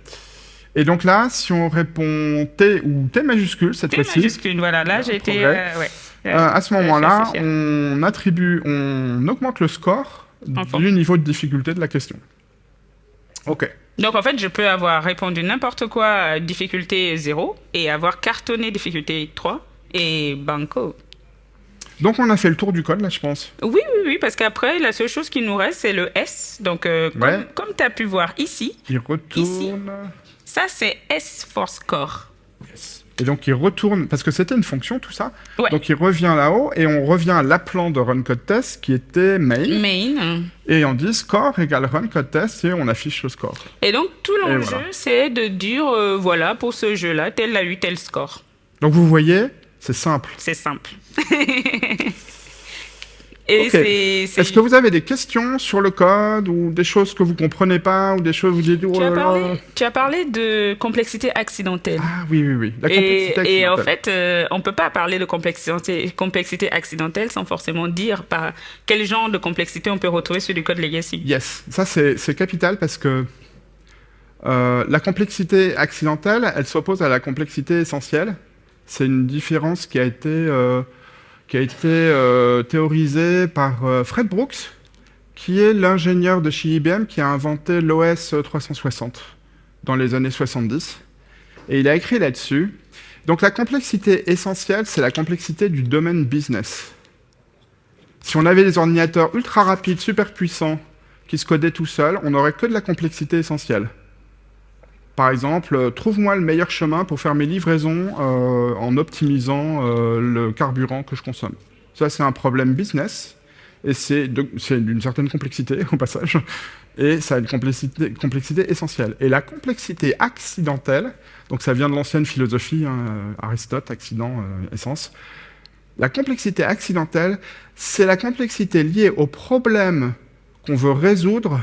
Et donc là, si on répond T ou T majuscule cette T fois-ci, majuscule, voilà, là j'ai été. euh, ouais. Euh, à ce moment-là, on attribue, on augmente le score Enfin. du niveau de difficulté de la question. Ok. Donc en fait, je peux avoir répondu n'importe quoi, difficulté 0, et avoir cartonné difficulté 3, et banco. Donc on a fait le tour du code là, je pense. Oui, oui, oui, parce qu'après, la seule chose qui nous reste, c'est le S. Donc, euh, comme, Ouais. comme tu as pu voir ici, Il retourne. ça c'est S for score. Et donc il retourne, parce que c'était une fonction tout ça. Ouais. Donc il revient là-haut et on revient à l'appelant de run code test qui était main. Main. Et on dit score égale run code test et on affiche le score. Et donc, tout l'enjeu, voilà. c'est de dire, euh, voilà, pour ce jeu-là, tel a eu tel score. Donc vous voyez, c'est simple. C'est simple. Est-ce que vous avez des questions sur le code ou des choses que vous comprenez pas ou des choses où vous dites oh tu, as là là. parlé, tu as parlé de complexité accidentelle. Ah oui oui oui. La Et, complexité et en accidentelle. fait, euh, on peut pas parler de complexité, complexité accidentelle sans forcément dire par quel genre de complexité on peut retrouver sur du code legacy. Yes, ça c'est c'est capital parce que euh, la complexité accidentelle, elle s'oppose à la complexité essentielle. C'est une différence qui a été, euh, qui a été euh, théorisée par euh, Fred Brooks, qui est l'ingénieur de chez IBM qui a inventé l'OS 360 dans les années 70. Et il a écrit là-dessus. Donc la complexité essentielle, c'est la complexité du domaine business. Si on avait des ordinateurs ultra rapides, super puissants, qui se codaient tout seuls, on n'aurait que de la complexité essentielle. Par exemple, euh, trouve-moi le meilleur chemin pour faire mes livraisons euh, en optimisant euh, le carburant que je consomme. Ça, c'est un problème business, et c'est d'une certaine complexité, au passage, et ça a une complexité, essentielle. Et la complexité accidentelle, donc ça vient de l'ancienne philosophie, hein, Aristote, accident, essence, la complexité accidentelle, c'est la complexité liée au problème qu'on veut résoudre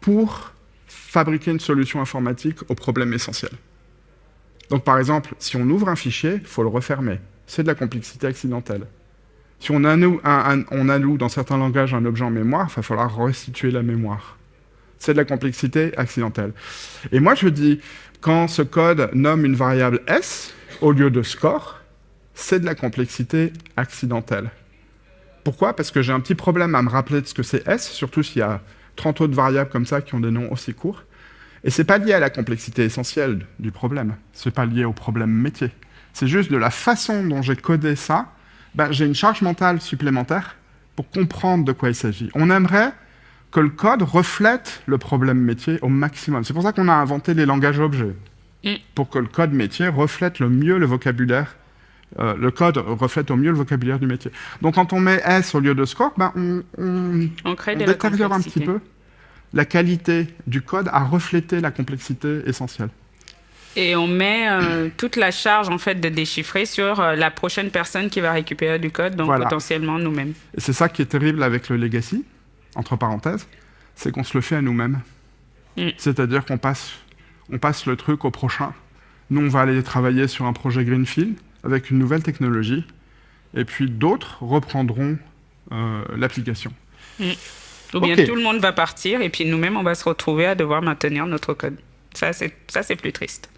pour fabriquer une solution informatique au problème essentiel. Donc par exemple, si on ouvre un fichier, il faut le refermer. C'est de la complexité accidentelle. Si on alloue, dans certains langages un objet en mémoire, il va falloir restituer la mémoire. C'est de la complexité accidentelle. Et moi je dis, quand ce code nomme une variable S au lieu de score, c'est de la complexité accidentelle. Pourquoi? Parce que j'ai un petit problème à me rappeler de ce que c'est S, surtout s'il y a 30 autres variables comme ça qui ont des noms aussi courts. Et c'est pas lié à la complexité essentielle du problème. C'est pas lié au problème métier. C'est juste de la façon dont j'ai codé ça, ben, j'ai une charge mentale supplémentaire pour comprendre de quoi il s'agit. On aimerait que le code reflète le problème métier au maximum. C'est pour ça qu'on a inventé les langages objets. Mm. Pour que le code métier reflète le mieux le vocabulaire euh, le code reflète au mieux le vocabulaire du métier. Donc quand on met S au lieu de score, ben, on, on- On crée on de la détériore un petit peu la qualité du code à refléter la complexité essentielle. Et on met euh, toute la charge en fait de déchiffrer sur euh, la prochaine personne qui va récupérer du code, donc Voilà. potentiellement nous-mêmes. Et c'est ça qui est terrible avec le legacy, entre parenthèses, c'est qu'on se le fait à nous-mêmes. Mm. C'est-à-dire qu'on passe, on passe le truc au prochain. Nous, on va aller travailler sur un projet Greenfield avec une nouvelle technologie. et puis d'autres reprendront euh, l'application. Mm. Ou bien tout le monde va partir, et puis nous-mêmes, on va se retrouver à devoir maintenir notre code. Ça, c'est plus triste.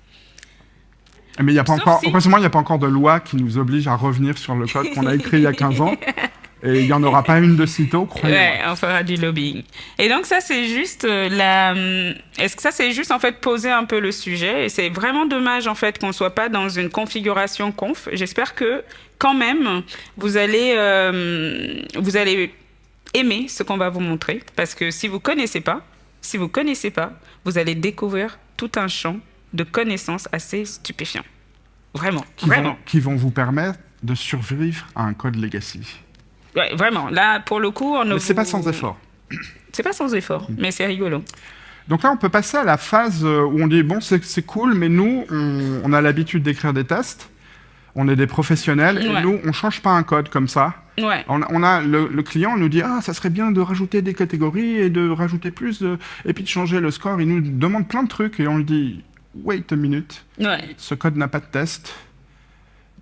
Mais il n'y a pas encore, il n'y a pas encore de loi qui nous oblige à revenir sur le code qu'on a écrit il y a 15 ans. Et il n'y en aura pas une de sitôt, croyez-moi. Ouais, on fera du lobbying. Et donc ça, c'est juste euh, la... Hum, est-ce que ça, c'est juste en fait poser un peu le sujet? Et c'est vraiment dommage en fait qu'on ne soit pas dans une configuration conf. J'espère que quand même, vous allez, euh, vous allez aimer ce qu'on va vous montrer. Parce que si vous connaissez pas, si vous connaissez pas, vous allez découvrir tout un champ de connaissances assez stupéfiant. Vraiment, qui vraiment. Vont, qui vont vous permettre de survivre à un code legacy. Ouais, vraiment. Là, pour le coup, on ne. C'est pas sans effort. C'est pas sans effort, mais c'est rigolo. Donc là, on peut passer à la phase euh, où on dit bon, c'est cool, mais nous, on, a l'habitude d'écrire des tests. On est des professionnels et nous, on change pas un code comme ça. Ouais. On, a le, client nous dit ah ça serait bien de rajouter des catégories et de rajouter plus et puis de changer le score. Il nous demande plein de trucs et on lui dit wait a minute. Ouais. Ce code n'a pas de test.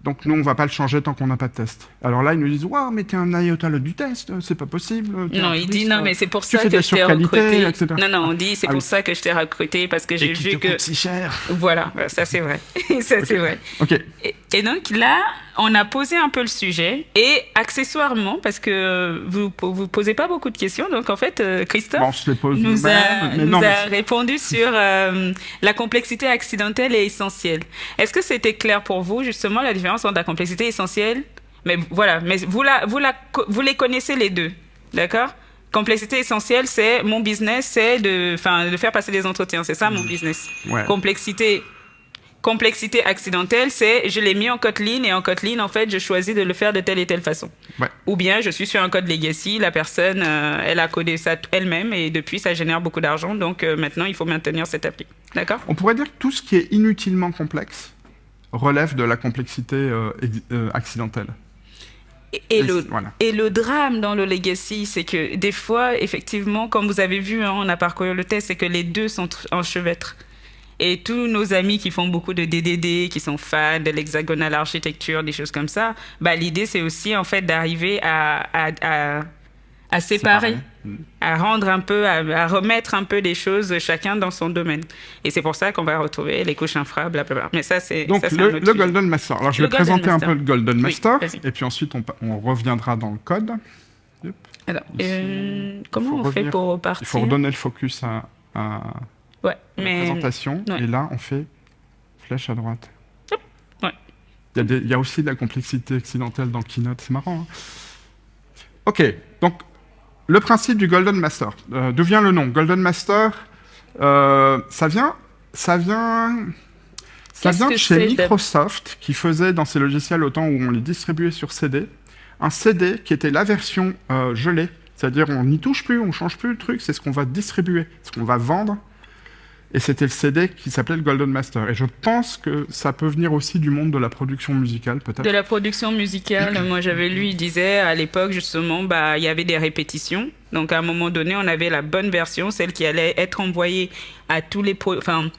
Donc nous, on va pas le changer tant qu'on n'a pas de test. Alors là, ils nous disent, waouh, mais t'es un iota du test, c'est pas possible. Non, il dit non, mais c'est pour ça que je t'ai recruté. Non, non, on dit c'est ah pour ça que je t'ai recruté parce que j'ai vu que. Coûte si cher. Voilà, ça c'est vrai, ça c'est vrai. Ok. Et, donc là, on a posé un peu le sujet et accessoirement parce que vous vous posez pas beaucoup de questions, donc en fait, euh, Christophe nous, a, nous a répondu sur euh, la complexité accidentelle et essentielle. Est-ce que c'était clair pour vous justement la différence entre la complexité essentielle, mais voilà, mais vous, la, vous, la, vous les connaissez les deux, d'accord? Complexité essentielle, c'est mon business, c'est de, de faire passer des entretiens, c'est ça mon business. Complexité complexité accidentelle, c'est je l'ai mis en Kotlin et en Kotlin, en fait, je choisis de le faire de telle et telle façon. Ou bien je suis sur un code legacy, la personne, euh, elle a codé ça elle-même et depuis, ça génère beaucoup d'argent. Donc euh, maintenant, il faut maintenir cette appli. D'accord? On pourrait dire que tout ce qui est inutilement complexe, relève de la complexité euh, euh, accidentelle. Et, le, et le drame dans le legacy, c'est que des fois, effectivement, comme vous avez vu, hein, on a parcouru le test, c'est que les deux sont enchevêtrés. Et tous nos amis qui font beaucoup de DDD, qui sont fans de l'hexagonal architecture, des choses comme ça, bah, l'idée, c'est aussi en fait d'arriver à, à à séparer, à rendre un peu, à, remettre un peu des choses chacun dans son domaine. Et c'est pour ça qu'on va retrouver les couches infra, blablabla. Mais ça, c'est donc le, Golden Master. Alors je vais présenter un peu le Golden Master, et puis ensuite on, reviendra dans le code. Alors, euh, comment on fait pour repartir Il faut redonner le focus à, ouais, la présentation, et là on fait flèche à droite. Ouais. Il y, a aussi de la complexité accidentelle dans Keynote, c'est marrant. Hein. ok, donc le principe du Golden Master. Euh, d'où vient le nom? Golden Master, euh, ça vient, ça vient, ça vient de chez Microsoft qui faisait dans ses logiciels au temps où on les distribuait sur CD, un CD qui était la version euh, gelée, c'est-à-dire on n'y touche plus, on change plus le truc, c'est ce qu'on va distribuer, ce qu'on va vendre et c'était le CD qui s'appelait le Golden Master. Et je pense que ça peut venir aussi du monde de la production musicale, peut-être. De la production musicale, moi j'avais lu, il disait à l'époque justement, bah il y avait des répétitions. Donc à un moment donné, on avait la bonne version, celle qui allait être envoyée à tous les, enfin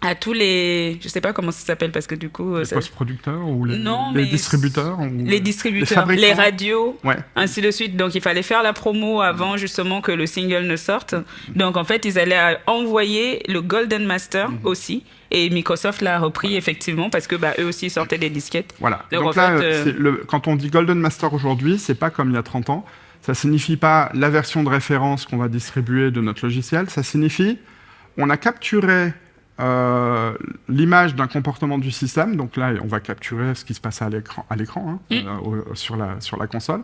à tous les, je sais pas comment ça s'appelle parce que du coup, les post-producteurs ou les, les distributeurs, les distributeurs, les, radios, ainsi de suite. Donc il fallait faire la promo avant justement que le single ne sorte. Donc en fait, ils allaient envoyer le Golden Master mhm. aussi. Et Microsoft l'a repris effectivement parce que bah, eux aussi sortaient des disquettes. Voilà. Donc, là, euh, le, quand on dit Golden Master aujourd'hui, c'est pas comme il y a 30 ans. Ça signifie pas la version de référence qu'on va distribuer de notre logiciel. Ça signifie on a capturé euh, l'image d'un comportement du système, donc là on va capturer ce qui se passe à l'écran, à l'écran hein, mm. euh, sur, la, sur la console,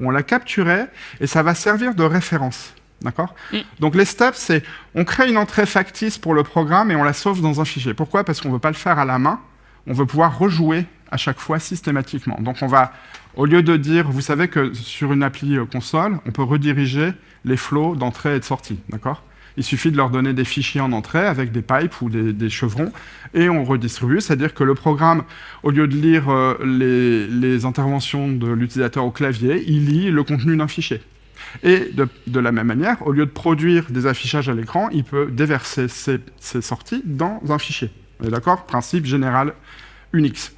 on l'a capturé et ça va servir de référence. D'accord mm. Donc les steps, c'est on crée une entrée factice pour le programme et on la sauve dans un fichier. Pourquoi? Parce qu'on ne veut pas le faire à la main, on veut pouvoir rejouer à chaque fois systématiquement. Donc on va, au lieu de dire, vous savez que sur une appli euh, console, on peut rediriger les flows d'entrée et de sortie. D'accord? Il suffit de leur donner des fichiers en entrée avec des pipes ou des, chevrons et on redistribue. C'est-à-dire que le programme, au lieu de lire euh, les, interventions de l'utilisateur au clavier, il lit le contenu d'un fichier. Et de, la même manière, au lieu de produire des affichages à l'écran, il peut déverser ses, sorties dans un fichier. D'accord? Principe général Unix.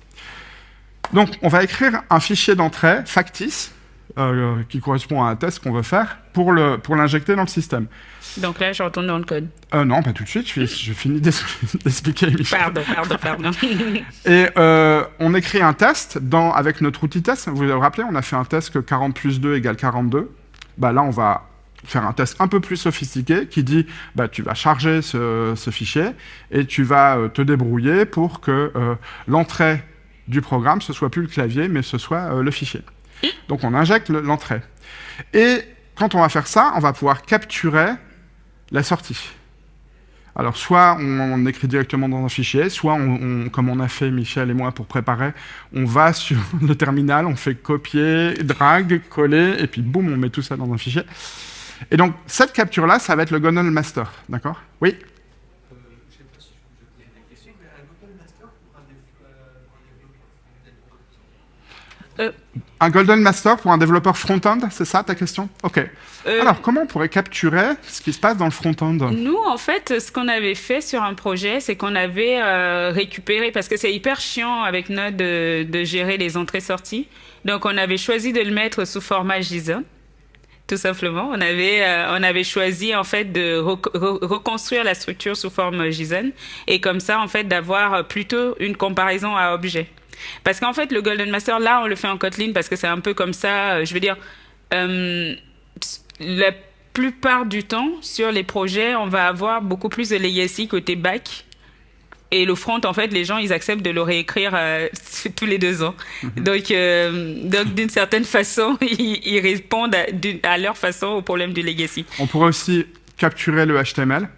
Donc, on va écrire un fichier d'entrée factice euh, qui correspond à un test qu'on veut faire pour le pour l'injecter dans le système. Donc là, je retourne dans le code. Euh, non, pas tout de suite. Je, je finis d'expliquer. Pardon, pardon, pardon. Et euh, on écrit un test dans, avec notre outil test. Vous vous rappelez, on a fait un test que 40 plus 2 égale 42. Bah, là, on va faire un test un peu plus sophistiqué qui dit bah, tu vas charger ce, ce fichier et tu vas te débrouiller pour que l'entrée du programme, ce soit plus le clavier, mais ce soit le fichier. Donc on injecte l'entrée. Et quand on va faire ça, on va pouvoir capturer la sortie. Alors soit on, écrit directement dans un fichier, soit comme on a fait Michel et moi pour préparer, on va sur le terminal, on fait copier, drag, coller, et puis boum, on met tout ça dans un fichier. Et donc cette capture-là, ça va être le Golden Master, d'accord? Oui? Euh, Un Golden Master pour un développeur front-end, c'est ça ta question? Ok. euh, Alors, comment on pourrait capturer ce qui se passe dans le front-end? Nous, en fait, ce qu'on avait fait sur un projet, c'est qu'on avait euh, récupéré, parce que c'est hyper chiant avec Node de, de gérer les entrées-sorties. Donc, on avait choisi de le mettre sous format JSON. Tout simplement, on avait euh, on avait choisi en fait de rec- re- reconstruire la structure sous forme JSON et comme ça en fait d'avoir plutôt une comparaison à objet. Parce qu'en fait le Golden Master là on le fait en Kotlin parce que c'est un peu comme ça. euh, je veux dire, euh, la plupart du temps sur les projets on va avoir beaucoup plus de legacy côté back et le front, en fait, les gens, ils acceptent de le réécrire euh, tous les deux ans. Donc, euh, donc d'une certaine façon, ils, ils répondent à, à leur façon au problème du legacy. On pourrait aussi capturer le HTML.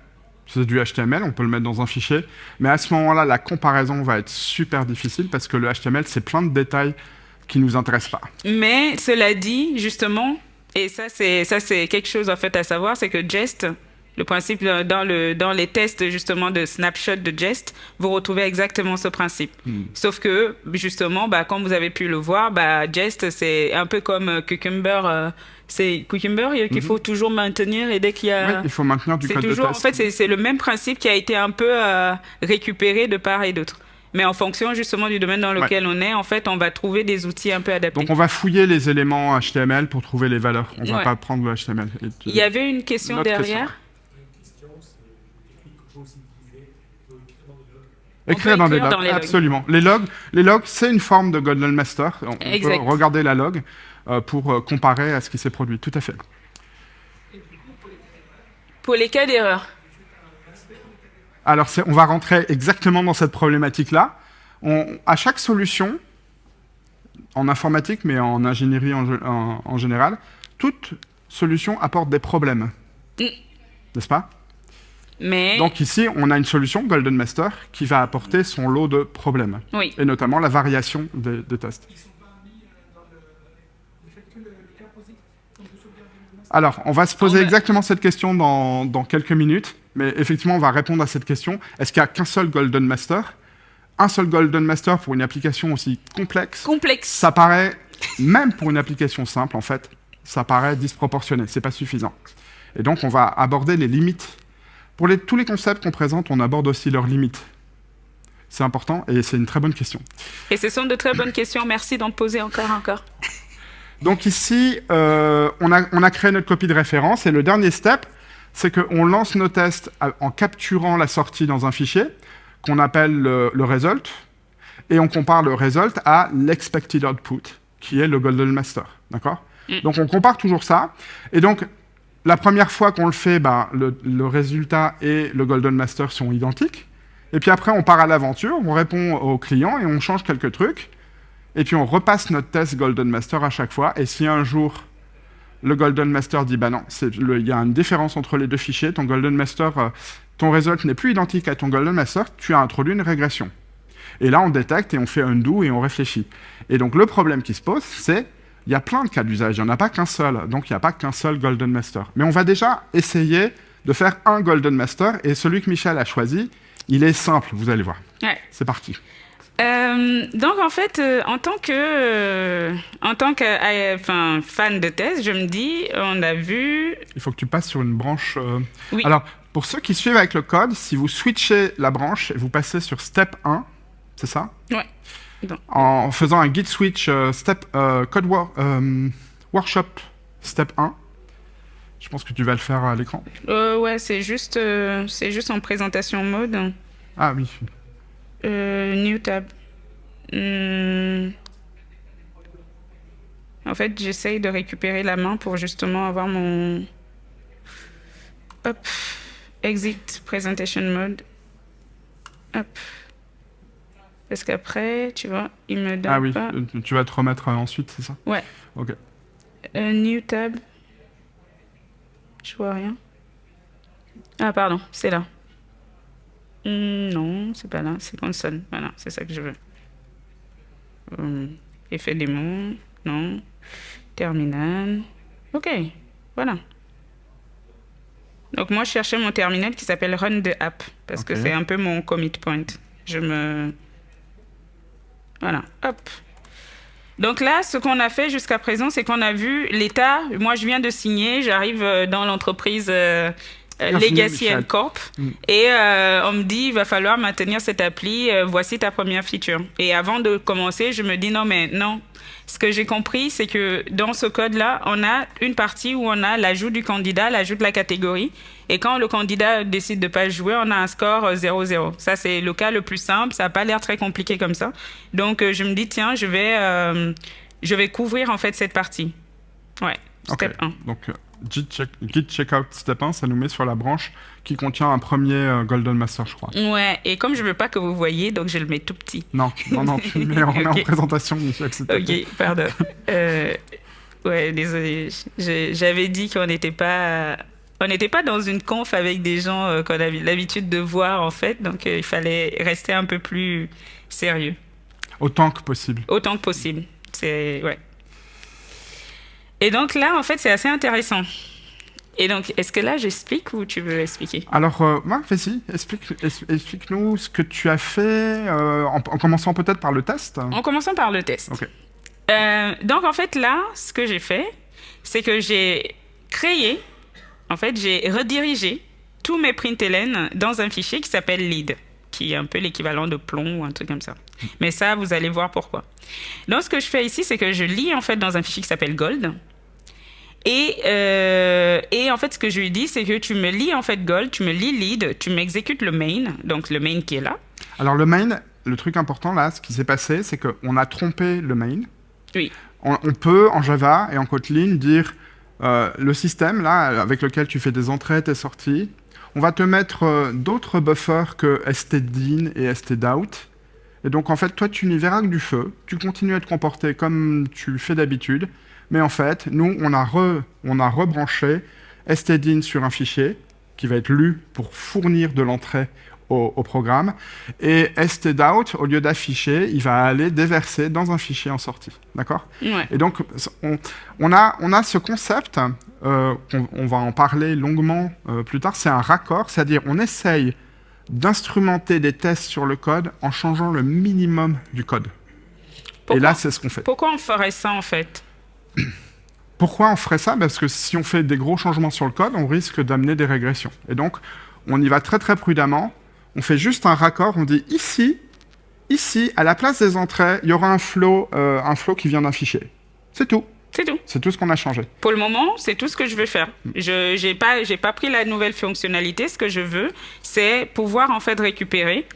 C'est du HTML, on peut le mettre dans un fichier. Mais à ce moment-là, la comparaison va être super difficile parce que le HTML, c'est plein de détails qui nous intéressent pas. Mais cela dit, justement, et ça c'est ça c'est quelque chose en fait à savoir, c'est que Jest, le principe dans dans le dans les tests justement de snapshot de Jest, vous retrouvez exactement ce principe. Sauf que justement, bah comme vous avez pu le voir, bah Jest c'est un peu comme euh, Cucumber. euh, c'est Cucumber euh, qu'il faut toujours maintenir et dès qu'il y a Oui, il faut maintenir du code toujours, de en test. fait, c'est le même principe qui a été un peu euh, récupéré de part et d'autre. Mais en fonction justement du domaine dans lequel on est, en fait, on va trouver des outils un peu adaptés. Donc on va fouiller les éléments HTML pour trouver les valeurs. On va Ouais. pas prendre le HTML. Et- Il y avait une question Notre derrière. Écrire dans, écrire dans les logs. absolument. Les logs, les logs, c'est une forme de Golden Master. On, peut regarder la log euh, pour euh, comparer à ce qui s'est produit. Tout à fait. Pour les cas d'erreur. Alors, on va rentrer exactement dans cette problématique-là. À chaque solution, en informatique, mais en ingénierie en, ge- en- en général, toute solution apporte des problèmes. Mm. N'est-ce pas? Mais Donc ici, on a une solution, Golden Master, qui va apporter son lot de problèmes, oui, et notamment la variation des, des tests. Alors, on va se poser exactement cette question dans, dans quelques minutes, mais effectivement, on va répondre à cette question. Est-ce qu'il n'y a qu'un seul Golden Master? Un seul Golden Master pour une application aussi complexe? Complexe. Ça paraît, même pour une application simple, en fait, ça paraît disproportionné, c'est pas suffisant. Et donc, on va aborder les limites. Pour les- tous les concepts qu'on présente, on aborde aussi leurs limites. C'est important et c'est une très bonne question. Et ce sont de très bonnes questions. Merci d'en poser encore, encore. Donc ici, euh, on, a, on a créé notre copie de référence et le dernier step, c'est qu'on lance nos tests en capturant la sortie dans un fichier qu'on appelle le, le result et on compare le result à l'expected output qui est le golden master. D'accord? Mm. Donc on compare toujours ça. Et donc la première fois qu'on le fait, bah, le, résultat et le golden master sont identiques. Et puis après, on part à l'aventure, on répond au client et on change quelques trucs. Et puis on repasse notre test Golden Master à chaque fois. Et si un jour le Golden Master dit bah non, il y a une différence entre les deux fichiers, ton Golden Master, euh, ton result n'est plus identique à ton Golden Master, tu as introduit une régression. Et là on détecte et on fait undo et on réfléchit. Et donc le problème qui se pose, c'est il y a plein de cas d'usage, il n'y en a pas qu'un seul, donc il n'y a pas qu'un seul Golden Master. Mais on va déjà essayer de faire un Golden Master et celui que Michel a choisi, il est simple, vous allez voir. Ouais. C'est parti. Euh, donc en fait, euh, en tant que, euh, en tant que, enfin, fan de thèse, je me dis, on a vu, Il faut que tu passes sur une branche. Oui. Alors, pour ceux qui suivent avec le code, si vous switchez la branche et vous passez sur step 1, c'est ça? Ouais. En faisant un git switch euh, step euh, code war- euh, workshop step 1. Je pense que tu vas le faire à l'écran. Ouais, c'est juste, c'est juste en présentation mode. Ah oui. New tab. Hmm. En fait, j'essaye de récupérer la main pour justement avoir mon. Hop. Exit presentation mode. Hop. Parce qu'après, tu vois, il me donne Ah oui. pas. euh, Tu vas te remettre euh, ensuite, c'est ça? Ouais. Ok. Euh, new tab. Je vois rien. Ah, pardon, c'est là. Hmm, non, c'est pas là, c'est console. Voilà, c'est ça que je veux. Hum, effet démon, non. Terminal. Ok, voilà. Donc moi, je cherchais mon terminal qui s'appelle Run the App, parce que c'est un peu mon commit point. Je me... Voilà, hop. Donc là, ce qu'on a fait jusqu'à présent, c'est qu'on a vu l'état. Moi, je viens de signer, j'arrive euh, dans l'entreprise euh, euh, Legacy Michel. Corp. Mm. Et euh, on me dit, il va falloir maintenir cette appli, euh, voici ta première feature. Et avant de commencer, je me dis, non, mais non. Ce que j'ai compris, c'est que dans ce code-là, on a une partie où on a l'ajout du candidat, l'ajout de la catégorie. Et quand le candidat décide de pas jouer, on a un score euh, 0-0. Ça, c'est le cas le plus simple. Ça n'a pas l'air très compliqué comme ça. Donc, euh, je me dis, tiens, je vais, euh, je vais couvrir en fait cette partie. Ouais, step 1. Donc, euh, Git, check, Git checkout step 1, ça nous met sur la branche qui contient un premier euh, Golden Master, je crois. Ouais, et comme je veux pas que vous voyez, donc je le mets tout petit. Non, non, non, tu le mets, en présentation, Michel. Ok, pardon. Euh, ouais, désolé. J'avais dit qu'on n'était pas, on n'était pas dans une conf avec des gens euh, qu'on a l'habitude de voir en fait, donc euh, il fallait rester un peu plus sérieux, Autant que possible. autant que possible. C'est ouais. Et donc là, en fait, c'est assez intéressant. Et donc, est-ce que là, j'explique ou tu veux expliquer? Alors, euh, ouais, vas-y, explique, explique-nous ce que tu as fait, euh, en, en commençant peut-être par le test. En commençant par le test. Ok. Euh, donc, en fait, là, ce que j'ai fait, c'est que j'ai créé, en fait, j'ai redirigé tous mes println dans un fichier qui s'appelle lead, qui est un peu l'équivalent de plomb ou un truc comme ça. Mais ça, vous allez voir pourquoi. Donc, ce que je fais ici, c'est que je lis, en fait, dans un fichier qui s'appelle gold. Et, euh, et en fait, ce que je lui dis, c'est que tu me lis, en fait, gold, tu me lis lead, tu m'exécutes le main, donc le main qui est là. Alors, le main, le truc important là, ce qui s'est passé, c'est qu'on a trompé le main. Oui. On, on peut, en Java et en Kotlin, dire euh, le système là, avec lequel tu fais des entrées, tes sorties, on va te mettre euh, d'autres buffers que stdin et stdout. Et donc, en fait, toi, tu n'y verras que du feu. Tu continues à te comporter comme tu fais d'habitude. Mais en fait, nous, on a, re- on a rebranché stdin sur un fichier qui va être lu pour fournir de l'entrée au, au programme. Et stdout, au lieu d'afficher, il va aller déverser dans un fichier en sortie. D'accord? Ouais. et donc, on, on a, on a ce concept, euh, on, va en parler longuement euh, plus tard, c'est un raccord, c'est-à-dire on essaye d'instrumenter des tests sur le code en changeant le minimum du code. Pourquoi, Et là, c'est ce qu'on fait. pourquoi on ferait ça, en fait? Pourquoi on ferait ça? Parce que si on fait des gros changements sur le code, on risque d'amener des régressions. Et donc, on y va très très prudemment. On fait juste un raccord, on dit ici, ici, à la place des entrées, il y aura un flow, euh, un flow qui vient d'un fichier. C'est tout. C'est tout. C'est tout ce qu'on a changé. Pour le moment, c'est tout ce que je veux faire. Je j'ai pas pas pris la nouvelle fonctionnalité. Ce que je veux, c'est pouvoir en fait récupérer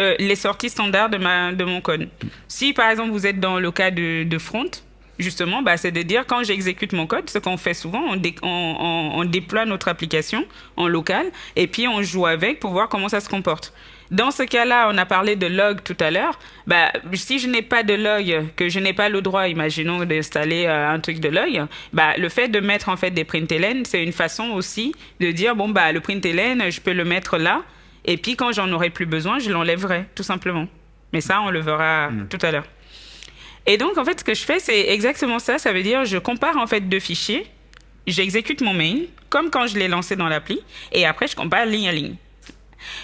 euh, les sorties standards de ma de mon code. Si par exemple vous êtes dans le cas de, de front, justement, bah, c'est de dire quand j'exécute mon code, ce qu'on fait souvent, on, dé- on, on- on déploie notre application en local et puis on joue avec pour voir comment ça se comporte. Dans ce cas-là, on a parlé de log tout à l'heure. Bah, si je n'ai pas de log, que je n'ai pas le droit, imaginons, d'installer euh, un truc de log, bah, le fait de mettre en fait des println, c'est une façon aussi de dire bon bah le println, je peux le mettre là, et puis quand j'en aurai plus besoin, je l'enlèverai tout simplement. Mais ça, on le verra tout à l'heure. Et donc, en fait, ce que je fais, c'est exactement ça. Ça veut dire, je compare en fait deux fichiers, j'exécute mon main, comme quand je l'ai lancé dans l'appli, et après, je compare ligne à ligne.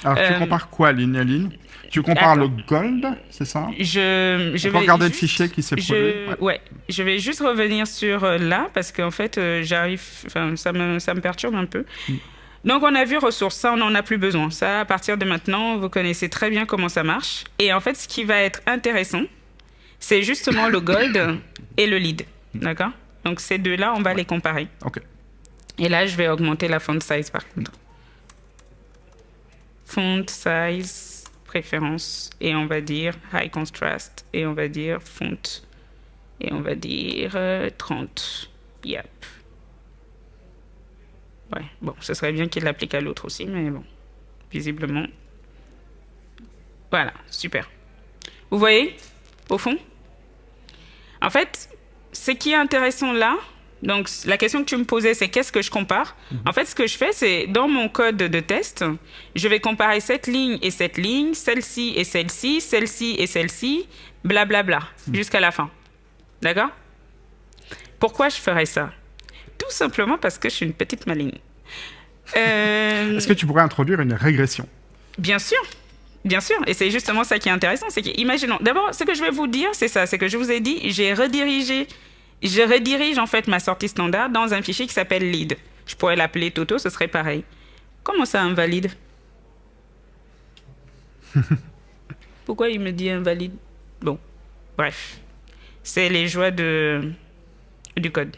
Alors, tu Euh, compares quoi, ligne à ligne? Tu compares attends. le gold, c'est ça? Je, je On peut vais regarder le juste- fichier qui s'est produit ouais. Ouais. je vais juste revenir sur euh, là parce qu'en fait, euh, j'arrive, enfin, ça me, ça me perturbe un peu. Mm. Donc, on a vu ressources, ça, on n'en a plus besoin. Ça, à partir de maintenant, vous connaissez très bien comment ça marche. Et en fait, ce qui va être intéressant, c'est justement le gold et le lead. D'accord? Donc ces deux-là, on va les comparer. Ok. Et là, je vais augmenter la font size par contre. Font size, préférence, et on va dire high contrast, et on va dire font, et on va dire euh, 30. Yep. Ouais, bon, ce serait bien qu'il l'applique à l'autre aussi, mais bon, visiblement. Voilà, super. Vous voyez, au fond? En fait, ce qui est intéressant là, donc la question que tu me posais, c'est qu'est-ce que je compare En fait, ce que je fais, c'est dans mon code de test, je vais comparer cette ligne et cette ligne, celle-ci et celle-ci, celle-ci et celle-ci, blablabla, jusqu'à la fin. D'accord? Pourquoi je ferais ça? Tout simplement parce que je suis une petite maligne. Euh, Est-ce que tu pourrais introduire une régression? Bien sûr, bien sûr. Et c'est justement ça qui est intéressant. C'est que, imaginons, d'abord, ce que je vais vous dire, c'est ça. C'est que je vous ai dit, j'ai redirigé, je redirige en fait ma sortie standard dans un fichier qui s'appelle lead. Je pourrais l'appeler Toto, ce serait pareil. Comment ça, invalide? Pourquoi il me dit invalide? Bon, bref. C'est les joies de, du code.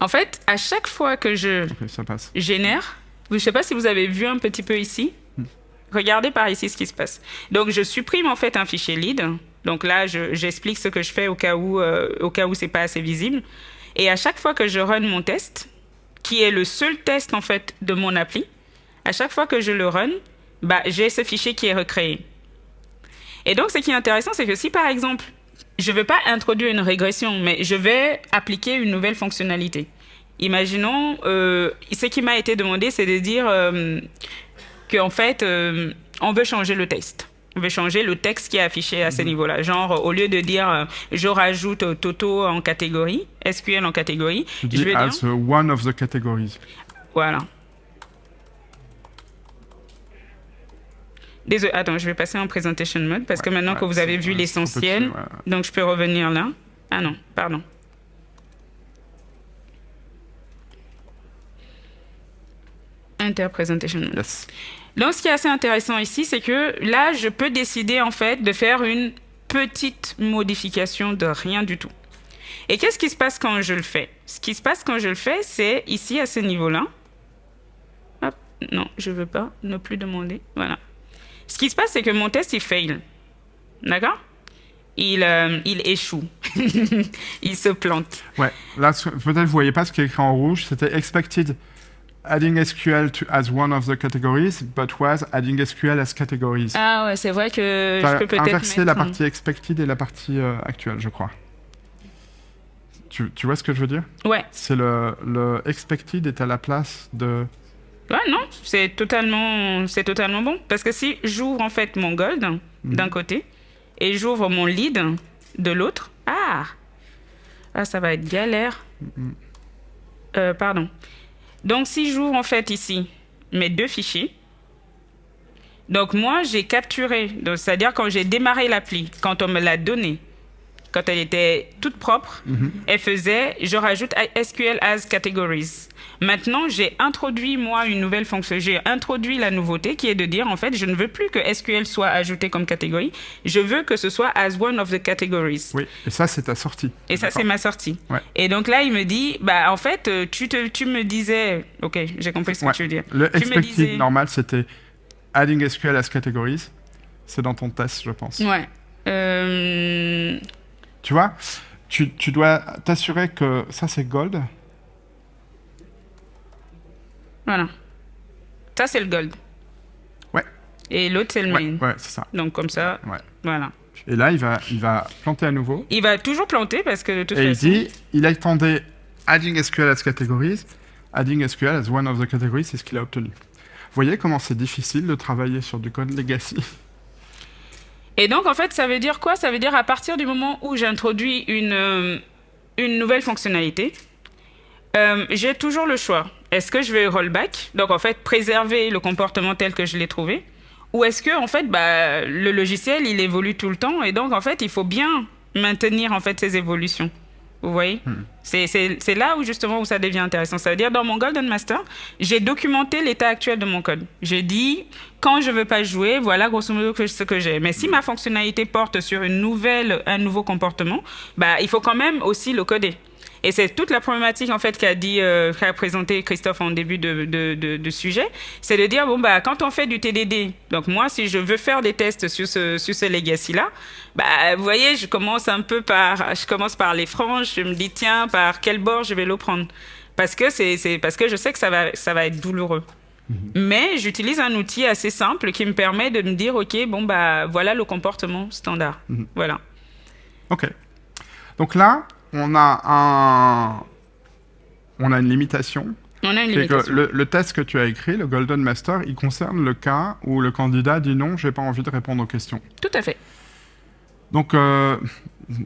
En fait, à chaque fois que je Ok, ça passe. génère. Je ne sais pas si vous avez vu un petit peu ici. Regardez par ici ce qui se passe. Donc, je supprime en fait un fichier lead. Donc là, je- j'explique ce que je fais au cas où, euh, au c'est pas assez visible. Et à chaque fois que je run mon test, qui est le seul test en fait de mon appli, à chaque fois que je le run, bah, j'ai ce fichier qui est recréé. Et donc, ce qui est intéressant, c'est que si par exemple, je ne veux pas introduire une régression, mais je vais appliquer une nouvelle fonctionnalité. Imaginons, euh, ce qui m'a été demandé, c'est de dire euh, qu'en fait, euh, on veut changer le test. On veut changer le texte qui est affiché à ce niveau-là. Genre, au lieu de dire euh, je rajoute euh, Toto en catégorie, SQL en catégorie, je vais dire. as one of the categories. Voilà. Désolé, attends, je vais passer en presentation mode parce que maintenant ouais, que vous avez vu l'essentiel, ouais, donc je peux revenir là. Ah non, pardon. Enter presentation mode. Yes. Donc, ce qui est assez intéressant ici, c'est que là, je peux décider en fait de faire une petite modification de rien du tout. Et qu'est-ce qui se passe quand je le fais? Ce qui se passe quand je le fais, c'est ici à ce niveau-là. Non, je veux pas, ne plus demander. Voilà. Ce qui se passe, c'est que mon test, il fail. D'accord? Il, euh, il échoue. il se plante. Ouais, là, peut-être vous voyez pas ce qui est écrit en rouge, c'était expected adding SQL to, as one of the categories, but was adding SQL as categories. Ah ouais, c'est vrai que je peux peut-être inversé mettre la partie expected et la partie euh, actuelle, je crois. Tu, tu vois ce que je veux dire? Ouais, C'est le, le expected est à la place de... Ouais, non, c'est totalement, c'est totalement bon. Parce que si j'ouvre en fait mon gold d'un côté et j'ouvre mon lead de l'autre, ah, ah, ça va être galère. Euh, pardon. Donc si j'ouvre en fait ici mes deux fichiers, donc moi j'ai capturé, c'est-à-dire quand j'ai démarré l'appli, quand on me l'a donnée, quand elle était toute propre, elle faisait je rajoute SQL as categories. Maintenant, j'ai introduit moi une nouvelle fonction. J'ai introduit la nouveauté qui est de dire en fait, je ne veux plus que SQL soit ajouté comme catégorie. Je veux que ce soit as one of the categories. Oui, et ça, c'est ta sortie. Et ça, c'est ma sortie. Ouais. Et donc là, il me dit, bah en fait, euh, tu, te, tu me disais, ok, j'ai compris ce Ouais. que tu veux dire. Le Tu me expected disais- normal, c'était adding SQL as categories. C'est dans ton test, je pense. Ouais. Euh, Tu vois, tu, tu dois t'assurer que ça, c'est gold. Voilà. Ça, c'est le gold. Ouais. Et l'autre, c'est le main. ouais c'est ça. Donc comme ça, Ouais. voilà. Et là, il va, il va planter à nouveau. Il va toujours planter parce que de toute Et il dit, il attendait adding SQL as categories. Adding SQL as one of the categories, c'est ce qu'il a obtenu. Vous voyez comment c'est difficile de travailler sur du code legacy Et donc, en fait, ça veut dire quoi? Ça veut dire à partir du moment où j'introduis une, euh, une nouvelle fonctionnalité, euh, j'ai toujours le choix. Est-ce que je vais rollback Donc, en fait, préserver le comportement tel que je l'ai trouvé Ou est-ce que, en fait, bah, le logiciel, il évolue tout le temps et donc, en fait, il faut bien maintenir, en fait, ces évolutions. Vous voyez? C'est- C'est là où justement où ça devient intéressant. Ça veut dire dans mon Golden Master, j'ai documenté l'état actuel de mon code. J'ai dit quand je veux pas jouer, voilà grosso modo ce que j'ai. Mais si ma fonctionnalité porte sur une nouvelle, un nouveau comportement, bah il faut quand même aussi le coder. Et c'est toute la problématique en fait qu'a dit, euh, qu'a présenté Christophe en début de, de, de, de sujet, c'est de dire bon bah quand on fait du TDD, donc moi si je veux faire des tests sur ce sur ce legacy là, bah vous voyez je commence un peu par, je commence par les franges, je me dis tiens par quel bord je vais le prendre, parce que c'est c'est parce que je sais que ça va ça va être douloureux. Mais j'utilise un outil assez simple qui me permet de me dire ok bon bah voilà le comportement standard, voilà. Ok. Donc là, on a un, on a une limitation. On a une que limitation. le, le test que tu as écrit, le Golden Master, il concerne le cas où le candidat dit non, j'ai pas envie de répondre aux questions. Tout à fait. Donc, euh,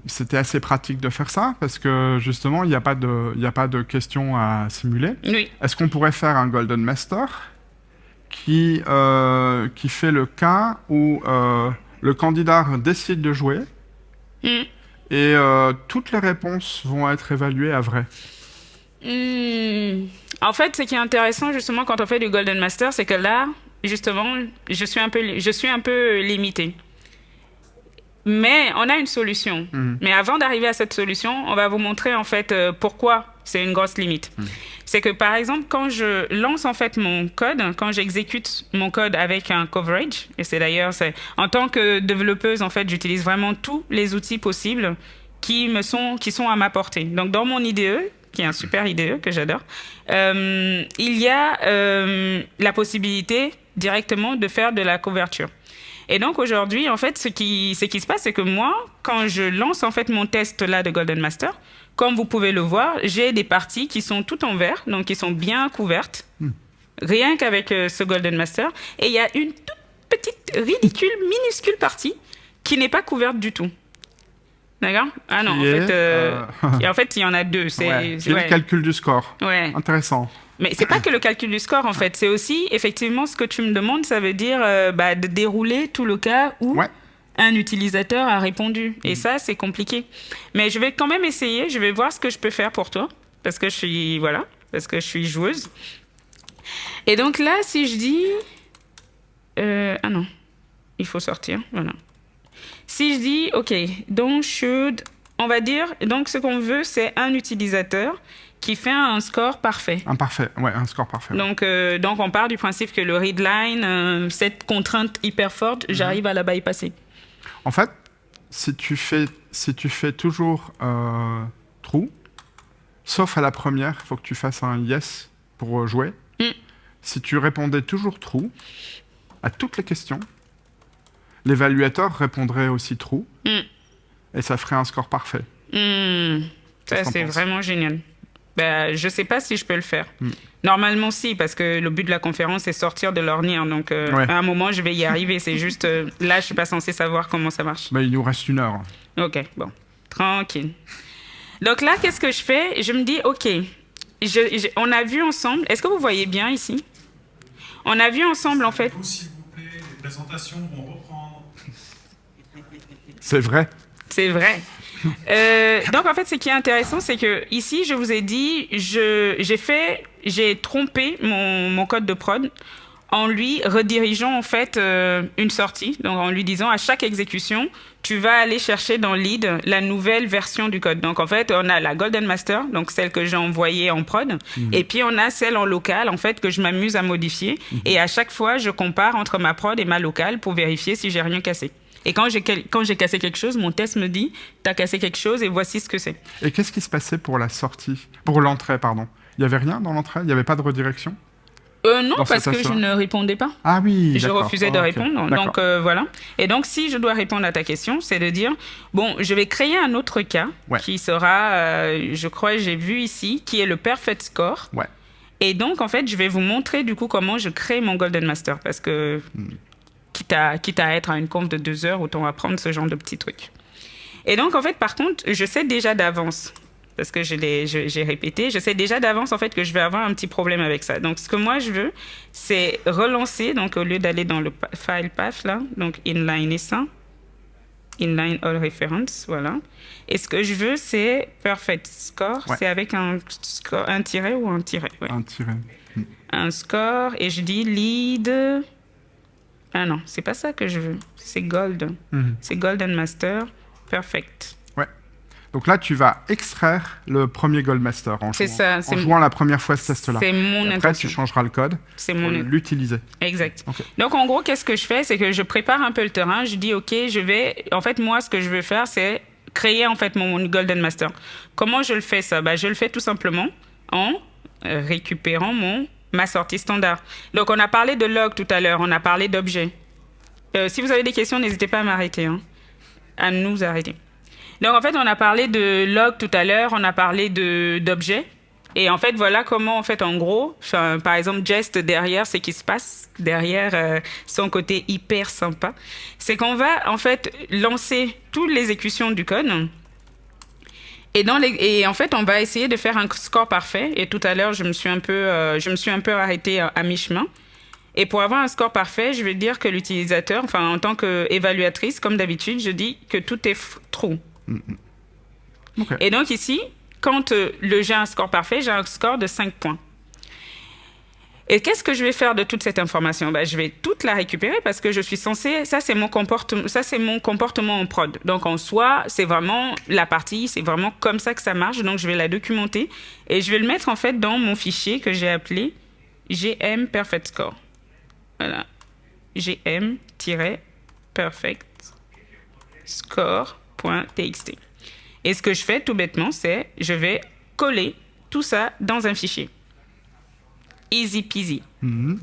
c'était assez pratique de faire ça parce que justement, il n'y a pas de, n'y a pas de questions à simuler. Oui. Est-ce qu'on pourrait faire un Golden Master qui, euh, qui fait le cas où euh, le candidat décide de jouer Mm. Et euh, toutes les réponses vont être évaluées à vrai Hmm. En fait, ce qui est intéressant justement quand on fait du Golden Master, c'est que là, justement, je suis un peu, je suis un peu limitée. Mais on a une solution. Mhm. Mais avant d'arriver à cette solution, on va vous montrer en fait euh, pourquoi c'est une grosse limite. C'est que par exemple, quand je lance en fait mon code, quand j'exécute mon code avec un coverage, et c'est d'ailleurs, c'est en tant que développeuse en fait, j'utilise vraiment tous les outils possibles qui me sont, qui sont à ma portée. Donc dans mon IDE, qui est un super IDE que j'adore, euh, il y a euh, la possibilité directement de faire de la couverture. Et donc aujourd'hui, en fait, ce qui, ce qui se passe, c'est que moi, quand je lance en fait mon test là de Golden Master, comme vous pouvez le voir, j'ai des parties qui sont toutes en vert, donc qui sont bien couvertes, rien qu'avec euh, ce Golden Master. Et il y a une toute petite, ridicule, minuscule partie qui n'est pas couverte du tout. D'accord? Ah non, en fait, euh, euh, en fait, il y en a deux. C'est Ouais. ouais. le calcul du score. Ouais. Intéressant. Mais c'est pas que le calcul du score en fait, c'est aussi effectivement ce que tu me demandes, ça veut dire euh, bah, de dérouler tout le cas où Ouais. un utilisateur a répondu. Et ça, c'est compliqué. Mais je vais quand même essayer, je vais voir ce que je peux faire pour toi, parce que je suis voilà, parce que je suis joueuse. Et donc là, si je dis, euh, ah non, il faut sortir, voilà. Si je dis, ok, donc should, on va dire, donc ce qu'on veut, c'est un utilisateur qui fait un score parfait. Un parfait. Ouais, un score parfait. Donc, euh, donc on part du principe que le readline, euh, cette contrainte hyper forte, j'arrive à la bypasser. En fait, si tu fais, si tu fais toujours euh, true, sauf à la première, il faut que tu fasses un yes pour euh, jouer. Mm. Si tu répondais toujours true à toutes les questions, l'évaluateur répondrait aussi true Mm. et ça ferait un score parfait. Qu'est-ce ça, c'est vraiment génial. Ben, je sais pas si je peux le faire. Hmm. Normalement, si, parce que le but de la conférence, c'est sortir de l'ornière. Donc, euh, Ouais. à un moment, je vais y arriver. C'est juste, euh, là, je suis pas censée savoir comment ça marche. Bah, il nous reste une heure. Ok, bon, tranquille. Donc là, qu'est-ce que je fais? Je me dis, ok, je- je- on a vu ensemble. Est-ce que vous voyez bien ici? On a vu ensemble, en fait. Vous, s'il vous plaît, les présentations vont reprendre. C'est vrai. C'est vrai. Euh, donc en fait, ce qui est intéressant, c'est que ici, je vous ai dit, j'ai fait, j'ai trompé mon, mon code de prod en lui redirigeant en fait euh, une sortie, donc en lui disant à chaque exécution, tu vas aller chercher dans lead la nouvelle version du code. Donc en fait, on a la Golden Master, donc celle que j'ai envoyée en prod, et puis on a celle en local en fait que je m'amuse à modifier. Et à chaque fois, je compare entre ma prod et ma locale pour vérifier si j'ai rien cassé. Et quand j'ai quel- quand j'ai cassé quelque chose, mon test me dit, t'as cassé quelque chose et voici ce que c'est. Et qu'est-ce qui se passait pour la sortie? Pour l'entrée, pardon. Il n'y avait rien dans l'entrée? Il n'y avait pas de redirection Euh, non, parce que je ne répondais pas. Ah oui, Je refusais de Ah, répondre. Donc euh, voilà. Et donc si je dois répondre à ta question, c'est de dire bon, je vais créer un autre cas Ouais. qui sera, euh, je crois, j'ai vu ici, qui est le perfect score. Ouais. Et donc en fait, je vais vous montrer du coup comment je crée mon golden master parce que quitte à quitte à être à une conf de deux heures, autant apprendre ce genre de petits trucs. Et donc en fait, par contre, je sais déjà d'avance parce que j'ai répété, je sais déjà d'avance en fait que je vais avoir un petit problème avec ça. Donc ce que moi je veux, c'est relancer, donc au lieu d'aller dans le file path là, donc inline et ça, inline all reference, voilà. Et ce que je veux, c'est perfect score. Ouais. C'est avec un, score, un tiret ou un tiret ouais. Un tiret. Un score, et je dis lead. Ah non, c'est pas ça que je veux. C'est gold. Mhm. C'est golden master. Perfect. Donc là, tu vas extraire le premier en, jouant, ça, en jouant la première fois ce test-là. C'est mon Après, intention. tu changeras le code C'est pour mon l'utiliser. Exact. Donc, en gros, qu'est-ce que je fais? C'est que je prépare un peu le terrain. Je dis, OK, je vais. En fait, moi, ce que je veux faire, c'est créer en fait mon Golden Master. Comment je le fais ça? Bah, Je le fais tout simplement en récupérant mon, ma sortie standard. Donc, on a parlé de log tout à l'heure, on a parlé d'objet. Euh, si vous avez des questions, n'hésitez pas à m'arrêter, hein, à nous arrêter. Donc, en fait, on a parlé de log tout à l'heure, on a parlé d'objet. Et en fait, voilà comment, en fait, en gros, par exemple, Jest derrière, ce qui se passe derrière euh, son côté hyper sympa, c'est qu'on va, en fait, lancer toute l'exécution du code. Et, dans les, et en fait, on va essayer de faire un score parfait. Et tout à l'heure, je me suis un peu, euh, je me suis un peu arrêtée à, à mi-chemin. Et pour avoir un score parfait, je vais dire que l'utilisateur, enfin, en tant qu'évaluatrice, comme d'habitude, je dis que tout est true. Ok. Et donc ici, quand euh, le j'ai un score parfait, j'ai un score de 5 points. Et qu'est-ce que je vais faire de toute cette information? Ben, Je vais toute la récupérer parce que je suis censée, ça c'est mon comportement, ça c'est mon comportement en prod. Donc en soi, c'est vraiment la partie, c'est vraiment comme ça que ça marche. Donc je vais la documenter et je vais le mettre en fait dans mon fichier que j'ai appelé GM Perfect Score. Voilà, GM-perfect score.txt. Et ce que je fais tout bêtement, c'est je vais coller tout ça dans un fichier. Easy peasy. Mhm.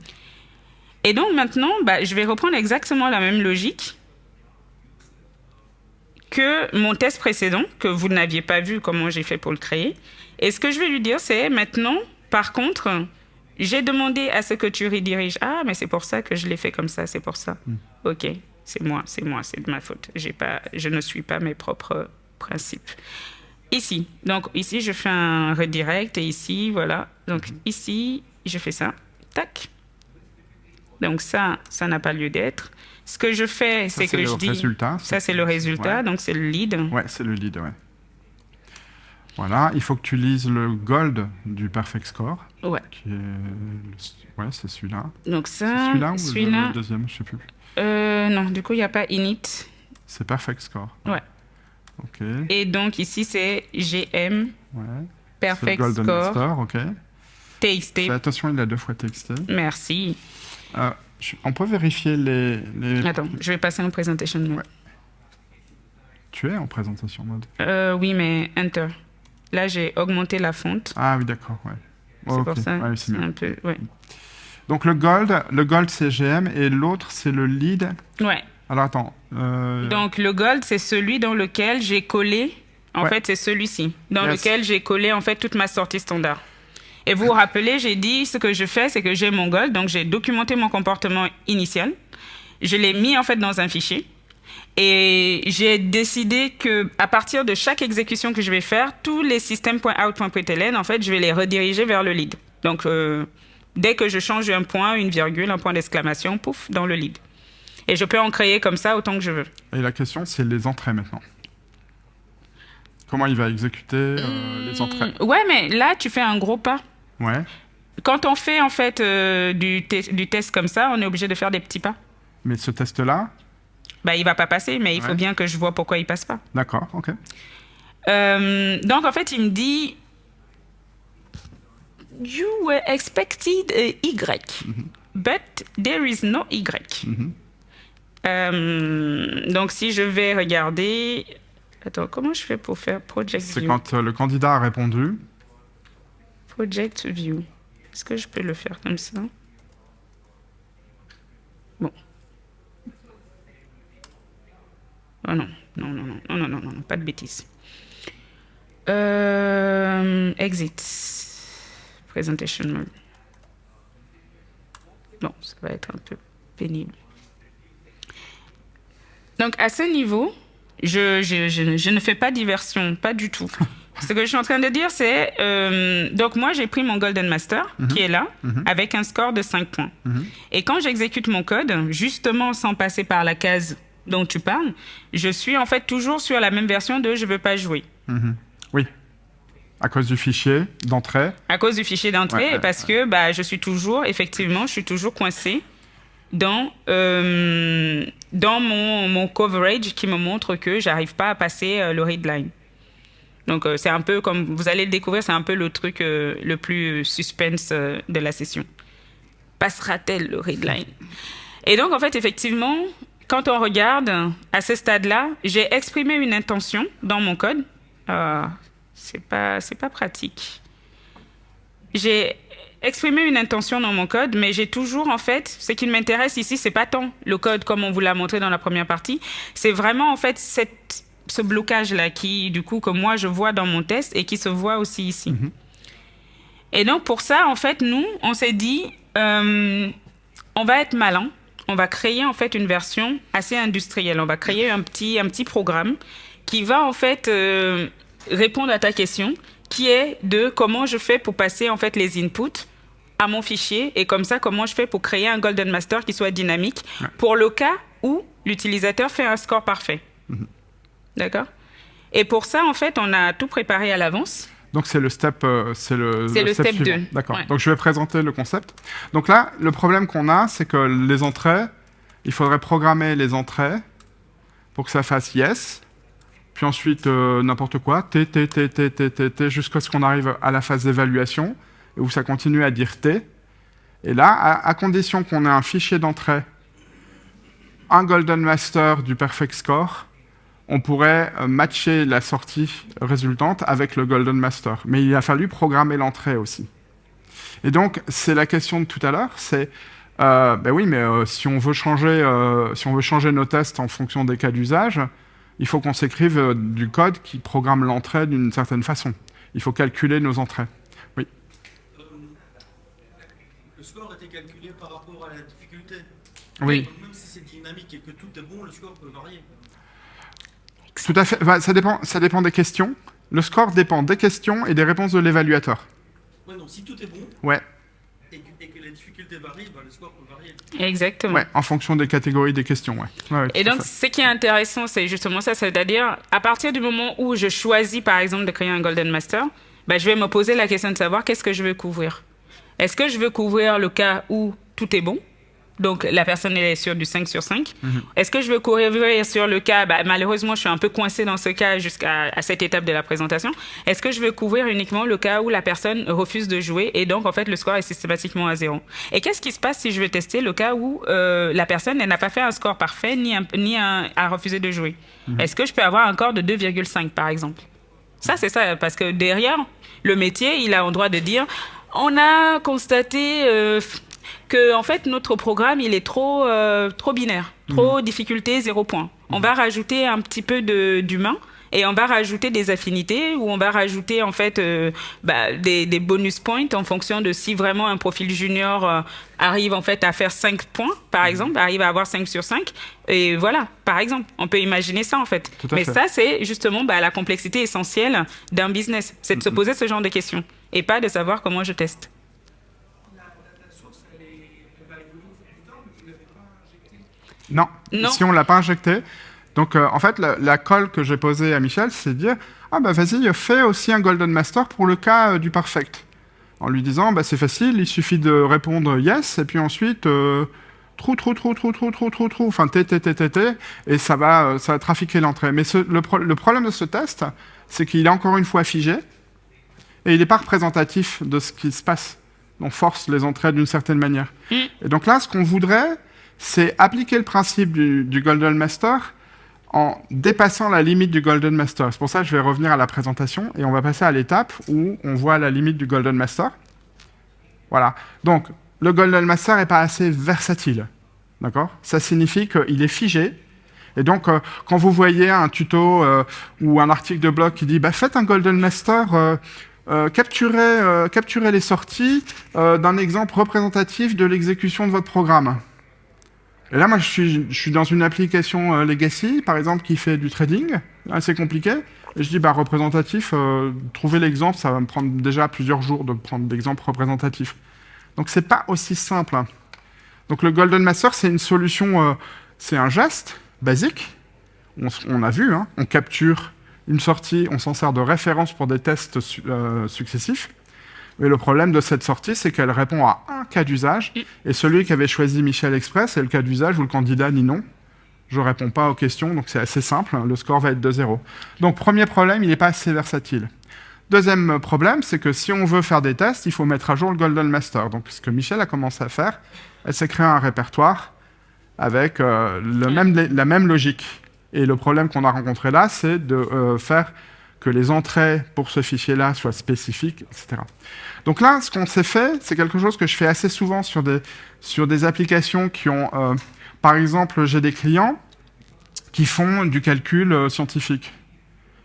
Et donc maintenant, bah, je vais reprendre exactement la même logique que mon test précédent, que vous n'aviez pas vu comment j'ai fait pour le créer. Et ce que je vais lui dire, c'est maintenant, par contre, j'ai demandé à ce que tu rediriges. Ah, mais c'est pour ça que je l'ai fait comme ça, c'est pour ça. Ok, c'est moi, c'est moi, c'est de ma faute. Pas, je ne suis pas mes propres principes. Ici, donc ici, je fais un redirect et ici, voilà. Donc ici, je fais ça. Tac. Donc ça, ça n'a pas lieu d'être. Ce que je fais, Ça, c'est que le je dis... résultat. Ça, c'est le résultat, Ouais. donc c'est le lead. Ouais, c'est le lead, ouais. Voilà, il faut que tu lises le gold du perfect score, Ouais. qui est... le- Ouais, c'est celui-là. Donc C'est ça, celui-là ou le- le deuxième, je sais plus. euh, non, du coup, il n'y a pas init. C'est perfect score. Ouais. Ok, Et donc ici, c'est GM, ouais. C'est le Perfect golden Score, master, ok. TXT. Fais attention, il a deux fois TXT. Merci. Euh, je- on peut vérifier les... les... Attends, je vais passer en presentation mode. Ouais. Tu es en présentation mode. Euh, oui, mais Enter. Là, j'ai augmenté la fonte. Ah oui, d'accord, ouais. C'est Ok, pour ça. ouais, c'est c'est mieux. un peu... Ouais. Donc le gold, le gold c'est GM et l'autre c'est le lead. ouais. Alors attends. euh, Donc le gold, c'est celui dans lequel j'ai collé. En Ouais. fait, c'est celui-ci, dans Yes. lequel j'ai collé en fait toute ma sortie standard. Et vous vous rappelez, j'ai dit ce que je fais, c'est que j'ai mon gold, donc j'ai documenté mon comportement initial. Je l'ai mis en fait dans un fichier. Et j'ai décidé que à partir de chaque exécution que je vais faire, tous les systèmes.out.println, en fait, je vais les rediriger vers le lead. Donc, euh, dès que je change un point, une virgule, un point d'exclamation, pouf, dans le lead. Et je peux en créer comme ça autant que je veux. Et la question c'est les entrées maintenant. Comment il va exécuter euh, les entrées? Mm, Ouais, mais là, tu fais un gros pas. Ouais. Quand on fait en fait euh, du, te- du test comme ça, on est obligé de faire des petits pas. Mais ce test-là, Bah, il va pas passer, mais il faut bien que je vois pourquoi il passe pas. d'accord, ok. Euh, donc en fait, il me dit You were expected a Y, but there is no Y. Mhm. Euh, donc si je vais regarder, attends, comment je fais pour faire Project C'est quand le candidat a répondu. Project View. Est-ce que je peux le faire comme ça? Bon. Oh non, non, non, non, non, non, non, non, pas de bêtises. Euh, exit. Presentation mode. Bon, ça va être un peu pénible. Donc, à ce niveau, je ne fais pas diversion, pas du tout. Ce que je suis en train de dire, c'est... euh, donc, moi, j'ai pris mon Golden Master, qui est là, avec un score de 5 points. Mhm. Et quand j'exécute mon code, justement sans passer par la case dont tu parles, je suis en fait toujours sur la même version de je veux pas jouer. Mhm. Oui. À cause du fichier d'entrée. À cause du fichier d'entrée, Ouais, ouais, et parce que bah, je suis toujours, effectivement, je suis toujours coincé dans, euh, dans mon, mon coverage qui me montre que j'arrive pas à passer euh, le read line. Donc euh, c'est un peu comme vous allez le découvrir, c'est un peu le truc euh, le plus suspense euh, de la session. Passera-t-elle le read line? Et donc en fait effectivement, quand on regarde à ce stade-là, j'ai exprimé une intention dans mon code. Euh, c'est pas c'est pas pratique. J'ai exprimé une intention dans mon code, mais j'ai toujours, en fait, ce qui m'intéresse ici, c'est pas tant le code comme on vous l'a montré dans la première partie, c'est vraiment, en fait, cette, ce blocage-là qui, du coup, que moi, je vois dans mon test et qui se voit aussi ici. Et donc, pour ça, en fait, nous, on s'est dit, euh, on va être malin, on va créer, en fait, une version assez industrielle. On va créer un petit, un petit programme qui va, en fait, euh, répondre à ta question, qui est de comment je fais pour passer, en fait, les inputs à mon fichier et comme ça, comment je fais pour créer un Golden Master qui soit dynamique pour le cas où l'utilisateur fait un score parfait. D'accord Et pour ça, en fait, on a tout préparé à l'avance. Donc c'est le step, euh, c'est le, C'est le step suivant. 2, D'accord. ouais. Donc je vais présenter le concept. Donc là, le problème qu'on a, c'est que les entrées, il faudrait programmer les entrées pour que ça fasse yes, puis ensuite euh, n'importe quoi, t, t, t, t, t, t, t, jusqu'à ce qu'on arrive à la phase d'évaluation, où ça continue à dire t. Et là, à, à condition qu'on ait un fichier d'entrée, un golden master du perfect score, on pourrait euh, matcher la sortie résultante avec le Golden Master. Mais il a fallu programmer l'entrée aussi. Et donc, c'est la question de tout à l'heure, c'est, euh, ben oui, mais euh, si, on veut changer, euh, si on veut changer nos tests en fonction des cas d'usage, il faut qu'on s'écrive du code qui programme l'entrée d'une certaine façon. Il faut calculer nos entrées. Euh, Le score était calculé par rapport à la difficulté. Oui, Donc, même si c'est dynamique et que tout est bon, le score peut varier. Tout à fait. Enfin, ça, dépend, ça dépend des questions. Le score dépend des questions et des réponses de l'évaluateur. Ouais, donc si tout est bon Ouais. et que, et que la difficulté varie, bah, le score peut varier. Exactement. Ouais, en fonction des catégories des questions, ouais. Ouais, ouais, Et donc, ce qui est intéressant, c'est justement ça, c'est-à-dire, à partir du moment où je choisis, par exemple, de créer un Golden Master, ben, je vais me poser la question de savoir qu'est-ce que je veux couvrir. Est-ce que je veux couvrir le cas où tout est bon donc la personne est sur du 5 sur 5. Est-ce que je veux couvrir sur le cas, bah, malheureusement je suis un peu coincé dans ce cas jusqu'à à cette étape de la présentation, est-ce que je veux couvrir uniquement le cas où la personne refuse de jouer et donc en fait le score est systématiquement à zéro? Et qu'est-ce qui se passe si je veux tester le cas où euh, la personne n'a pas fait un score parfait ni, un, ni un, a refusé de jouer? Est-ce que je peux avoir un score de 2,5 par exemple? Ça, c'est ça, parce que derrière, le métier, il a le droit de dire, on a constaté euh, que, en fait, notre programme, il est trop, euh, trop binaire, trop difficulté, zéro point. On va rajouter un petit peu de- d'humain. Et on va rajouter des affinités ou on va rajouter en fait euh, bah, des, des bonus points en fonction de si vraiment un profil junior euh, arrive en fait à faire 5 points, par exemple, arrive à avoir 5 sur 5. Et voilà, par exemple, on peut imaginer ça en fait. Mais fait. ça, c'est justement bah, la complexité essentielle d'un business. C'est de se poser ce genre de questions et pas de savoir comment je teste. Non. Non. Si on l'a pas injecté. Donc, euh, en fait, la, la colle que j'ai posée à Michel, c'est de dire Ah, bah vas-y, fais aussi un Golden Master pour le cas euh, du perfect. En lui disant bah, C'est facile, il suffit de répondre yes, et puis ensuite, euh, trou, trou, trou, trou, trou, trou, trou, trou, enfin, t, t, t, t, t, et ça va, euh, ça va trafiquer l'entrée. Mais ce- le, pro- le problème de ce test, c'est qu'il est encore une fois figé, et il n'est pas représentatif de ce qui se passe. On force les entrées d'une certaine manière. Et donc là, ce qu'on voudrait, c'est appliquer le principe du, Golden Master en dépassant la limite du Golden Master. C'est pour ça que je vais revenir à la présentation et on va passer à l'étape où on voit la limite du Golden Master. Voilà. Donc, le Golden Master n'est pas assez versatile. D'accord? Ça signifie qu'il est figé. Et donc, euh, quand vous voyez un tuto euh, ou un article de blog qui dit bah, faites un Golden Master, euh, euh, les sorties d'un exemple représentatif de l'exécution de votre programme. Et là, moi, je suis, dans une application euh, legacy, par exemple, qui fait du trading, assez compliqué. Et je dis, bah, représentatif, euh, trouver l'exemple, ça va me prendre déjà plusieurs jours de prendre l'exemple représentatif. Donc, c'est pas aussi simple. hein. Donc, le Golden Master, c'est une solution, euh, c'est un geste, basique. On, a vu, hein, on capture une sortie, on s'en sert de référence pour des tests su- successifs. Mais le problème de cette sortie, c'est qu'elle répond à un cas d'usage, et celui qui avait choisi Michel Express, c'est le cas d'usage où le candidat dit non. Je réponds pas aux questions, donc c'est assez simple, hein, le score va être de 0. Donc premier problème, il n'est pas assez versatile. Deuxième problème, c'est que si on veut faire des tests, il faut mettre à jour le Golden Master. Donc ce que Michel a commencé à faire, elle s'est créé un répertoire avec euh, le même, la même logique. Et le problème qu'on a rencontré là, c'est de euh, faire que les entrées pour ce fichier-là soient spécifiques, etc. Donc là, ce qu'on s'est fait, c'est quelque chose que je fais assez souvent sur des, sur des applications qui ont... euh, par exemple, j'ai des clients qui font du calcul euh, scientifique.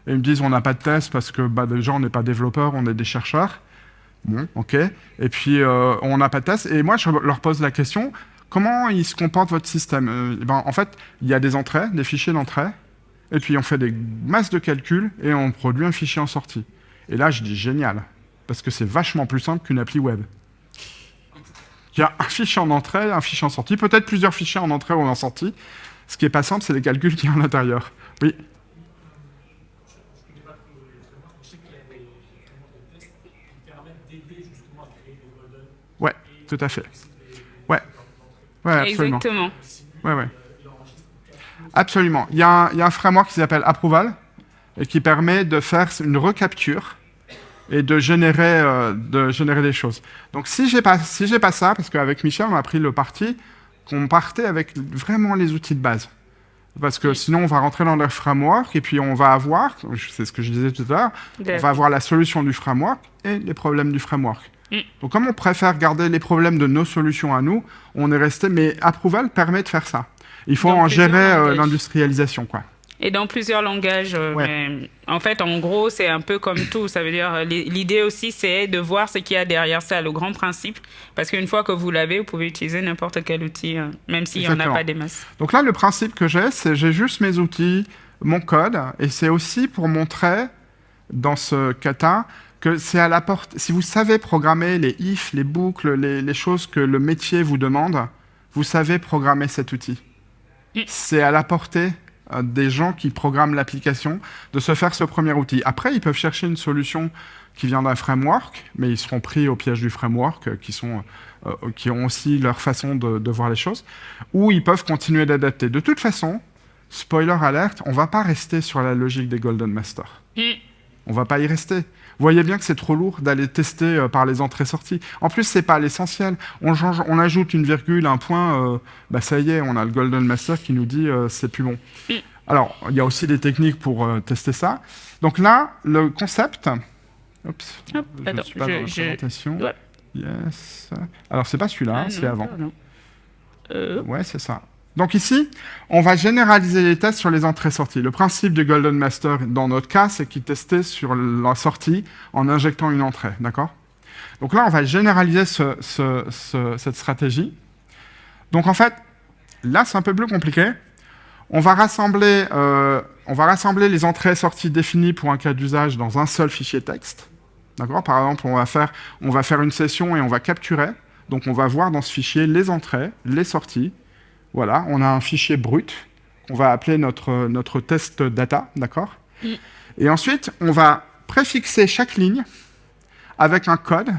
Et ils me disent, on n'a pas de test parce que bah, déjà, on n'est pas développeur, on est des chercheurs. Bon, ok. Et puis, euh, on n'a pas de test. Et moi, je leur pose la question, comment il se comporte votre système? Ben, En fait, il y a des entrées, des fichiers d'entrée, et puis on fait des masses de calculs, et on produit un fichier en sortie. Et là, je dis génial, parce que c'est vachement plus simple qu'une appli web. Il y a un fichier en entrée, un fichier en sortie, peut-être plusieurs fichiers en entrée ou en sortie. Ce qui est pas simple, c'est les calculs y a à l'intérieur. Oui. Ouais, tout à fait. Ouais. Ouais, absolument. Exactement. Ouais, ouais. Absolument. Il y, a un, il y a un framework qui s'appelle Approval et qui permet de faire une recapture et de générer, euh, de générer des choses. Donc si j'ai pas, si pas ça, parce qu'avec Michel, on a pris le parti qu'on partait avec vraiment les outils de base. Parce que sinon, on va rentrer dans le framework et puis on va avoir, c'est ce que je disais tout à l'heure, on va avoir la solution du framework et les problèmes du framework. Mm. Donc comme on préfère garder les problèmes de nos solutions à nous, on est resté, mais Approval permet de faire ça. Il faut en gérer euh, langages. l'industrialisation, quoi. Et dans plusieurs langages. euh, Ouais. mais en fait, en gros, c'est un peu comme tout. Ça veut dire, euh, l'i- l'idée aussi, c'est de voir ce qu'il y a derrière ça, le grand principe. Parce qu'une fois que vous l'avez, vous pouvez utiliser n'importe quel outil, euh, même s'il n'y en a pas des masses. Donc là, le principe que j'ai, c'est j'ai juste mes outils, mon code, et c'est aussi pour montrer dans ce kata que c'est à la porte. Si vous savez programmer les if, les boucles, les, les choses que le métier vous demande, vous savez programmer cet outil. Mm. C'est à la portée euh, des gens qui programment l'application de se faire ce premier outil. Après, ils peuvent chercher une solution qui vient d'un framework, mais ils seront pris au piège du framework, euh, qui, sont, euh, qui ont aussi leur façon de, de voir les choses, ou ils peuvent continuer d'adapter. De toute façon, spoiler alerte, on va pas rester sur la logique des Golden Masters. Mm. On va pas y rester. Vous voyez bien que c'est trop lourd d'aller tester euh, par les entrées-sorties. En plus, c'est pas l'essentiel. On, change, on ajoute une virgule, un point, euh, bah ça y est, on a le Golden Master qui nous dit euh, c'est plus bon. Alors, il y a aussi des techniques pour euh, tester ça. Donc là, le concept. Oups, Hop, je attends, suis pas je- dans la je- présentation. Ouais. Yes. Alors, c'est pas celui-là, Ah, c'est non, avant. pardon. Euh, Ouais, c'est ça. Donc ici, on va généraliser les tests sur les entrées-sorties. Le principe du Golden Master, dans notre cas, c'est qu'il testait sur la sortie en injectant une entrée, d'accord? Donc là, on va généraliser ce- ce- ce- cette stratégie. Donc en fait, là, c'est un peu plus compliqué. On va rassembler, euh, on va rassembler les entrées et sorties définies pour un cas d'usage dans un seul fichier texte. D'accord? Par exemple, on va, faire, on va faire une session et on va capturer. Donc on va voir dans ce fichier les entrées, les sorties. Voilà, on a un fichier brut qu'on va appeler notre, notre test data, d'accord Mm. Et ensuite, on va préfixer chaque ligne avec un code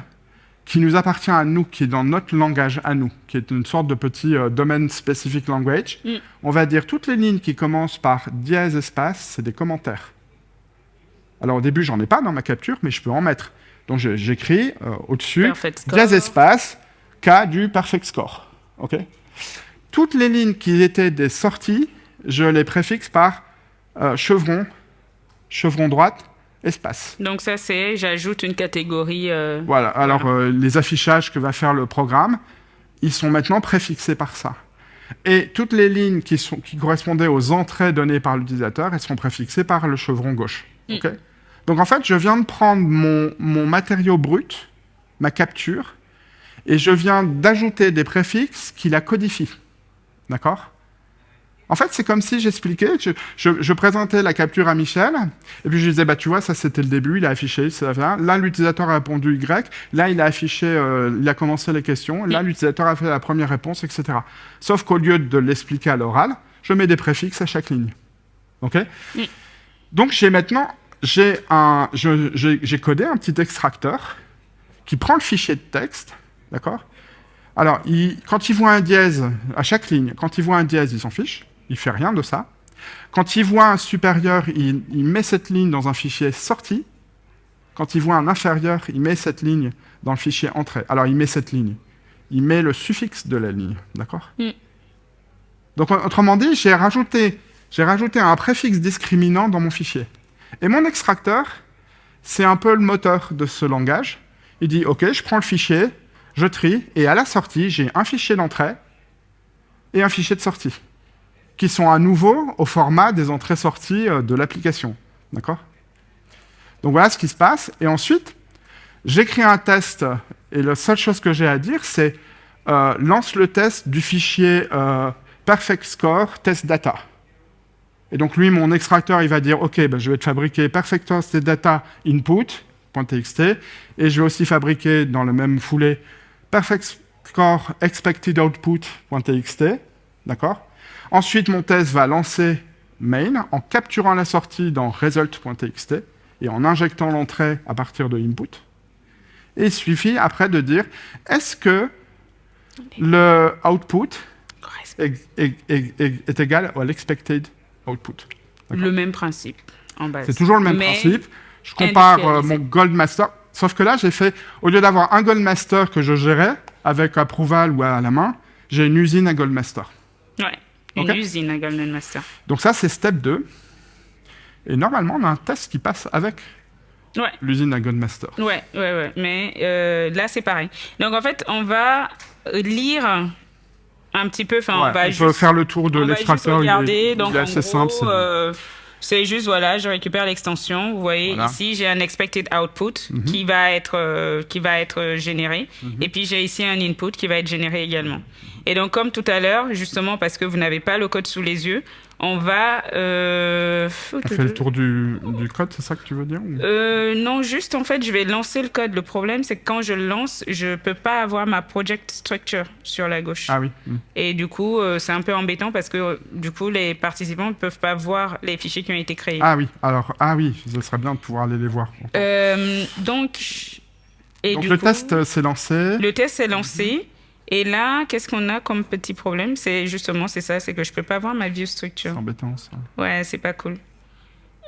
qui nous appartient à nous, qui est dans notre langage à nous, qui est une sorte de petit euh, domaine specific language. Mm. On va dire toutes les lignes qui commencent par dièse espace, c'est des commentaires. Alors au début, j'en ai pas dans ma capture, mais je peux en mettre. Donc j'écris euh, au-dessus dièse espace K du perfect score. Ok? Toutes les lignes qui étaient des sorties, je les préfixe par euh, chevron, chevron droite, espace. Donc ça, c'est, j'ajoute une catégorie. euh, Voilà, alors euh, les affichages que va faire le programme, ils sont maintenant préfixés par ça. Et toutes les lignes qui, sont, qui correspondaient aux entrées données par l'utilisateur, elles sont préfixées par le chevron gauche. Mm. ok? Donc en fait, je viens de prendre mon, mon matériau brut, ma capture, et je viens d'ajouter des préfixes qui la codifient. D'accord? En fait, c'est comme si j'expliquais, je, je- je présentais la capture à Michel, et puis je disais, bah tu vois, ça c'était le début, il a affiché, ça, ça. là l'utilisateur a répondu Y, là il a affiché, euh, il a commencé les questions, là l'utilisateur a fait la première réponse, etc. Sauf qu'au lieu de l'expliquer à l'oral, je mets des préfixes à chaque ligne. OK? Mm. Donc j'ai maintenant j'ai codé un petit extracteur qui prend le fichier de texte, d'accord? Alors, il- quand il voit un dièse à chaque ligne, quand il voit un dièse, il s'en fiche, il fait rien de ça. Quand il voit un supérieur, il, il met cette ligne dans un fichier sortie. Quand il voit un inférieur, il met cette ligne dans le fichier entrée. Alors, il met cette ligne. Il met le suffixe de la ligne, d'accord Mm. Donc, autrement dit, j'ai rajouté, j'ai rajouté un préfixe discriminant dans mon fichier. Et mon extracteur, c'est un peu le moteur de ce langage. Il dit, OK, je prends le fichier, je trie, et à la sortie, j'ai un fichier d'entrée et un fichier de sortie, qui sont à nouveau au format des entrées-sorties euh, de l'application. D'accord? Donc voilà ce qui se passe. Et ensuite, j'écris un test, et la seule chose que j'ai à dire, c'est euh, lance le test du fichier euh, perfect score test data. Et donc lui, mon extracteur, il va dire, OK, ben, je vais te fabriquer perfect test data input.txt, et je vais aussi fabriquer dans le même foulée perfect score expected output.txt, d'accord? Ensuite, mon test va lancer main en capturant la sortie dans result.txt et en injectant l'entrée à partir de input. Et il suffit après de dire, est-ce que le output est, est- est- est- est égal à l'expected output. Le même principe, en base. C'est toujours le même Mais principe. Je compare euh, mon Gold Master. Sauf que là, j'ai fait, au lieu d'avoir un Gold Master que je gérais avec approval ou à la main, j'ai une usine à Gold Master. Ouais, une usine à Golden Master. Donc ça, c'est step 2. Et normalement, on a un test qui passe avec Ouais. l'usine à Gold Master. Ouais, ouais, ouais. Mais euh, là, c'est pareil. Donc, en fait, on va lire un petit peu. Enfin, Ouais, on va on juste, faire le tour de on va juste l'extracteur. Il, est- regarder. il Donc, est en assez gros, simple. C'est- juste, voilà, je récupère l'extension. Vous voyez, Voilà. ici, j'ai un expected output Mhm. qui va être, euh, qui va être euh, généré. Et puis, j'ai ici un input qui va être généré également. Et donc, comme tout à l'heure, justement, parce que vous n'avez pas le code sous les yeux, on va... Euh... On fait le tour du, du code, c'est ça que tu veux dire ou- Euh, non, juste en fait, je vais lancer le code. Le problème, c'est que quand je le lance, je peux pas avoir ma project structure sur la gauche. Ah oui. hmm. Et du coup, euh, c'est un peu embêtant parce que euh, du coup, les participants ne peuvent pas voir les fichiers qui ont été créés. Ah oui, alors, ah oui, ce serait bien de pouvoir aller les voir. Donc, et Donc du le coup, test, c'est lancé. le test est lancé. Et là, qu'est-ce qu'on a comme petit problème? C'est justement, c'est ça, c'est que je peux pas voir ma view C'est embêtant, ça. Ouais, c'est pas cool.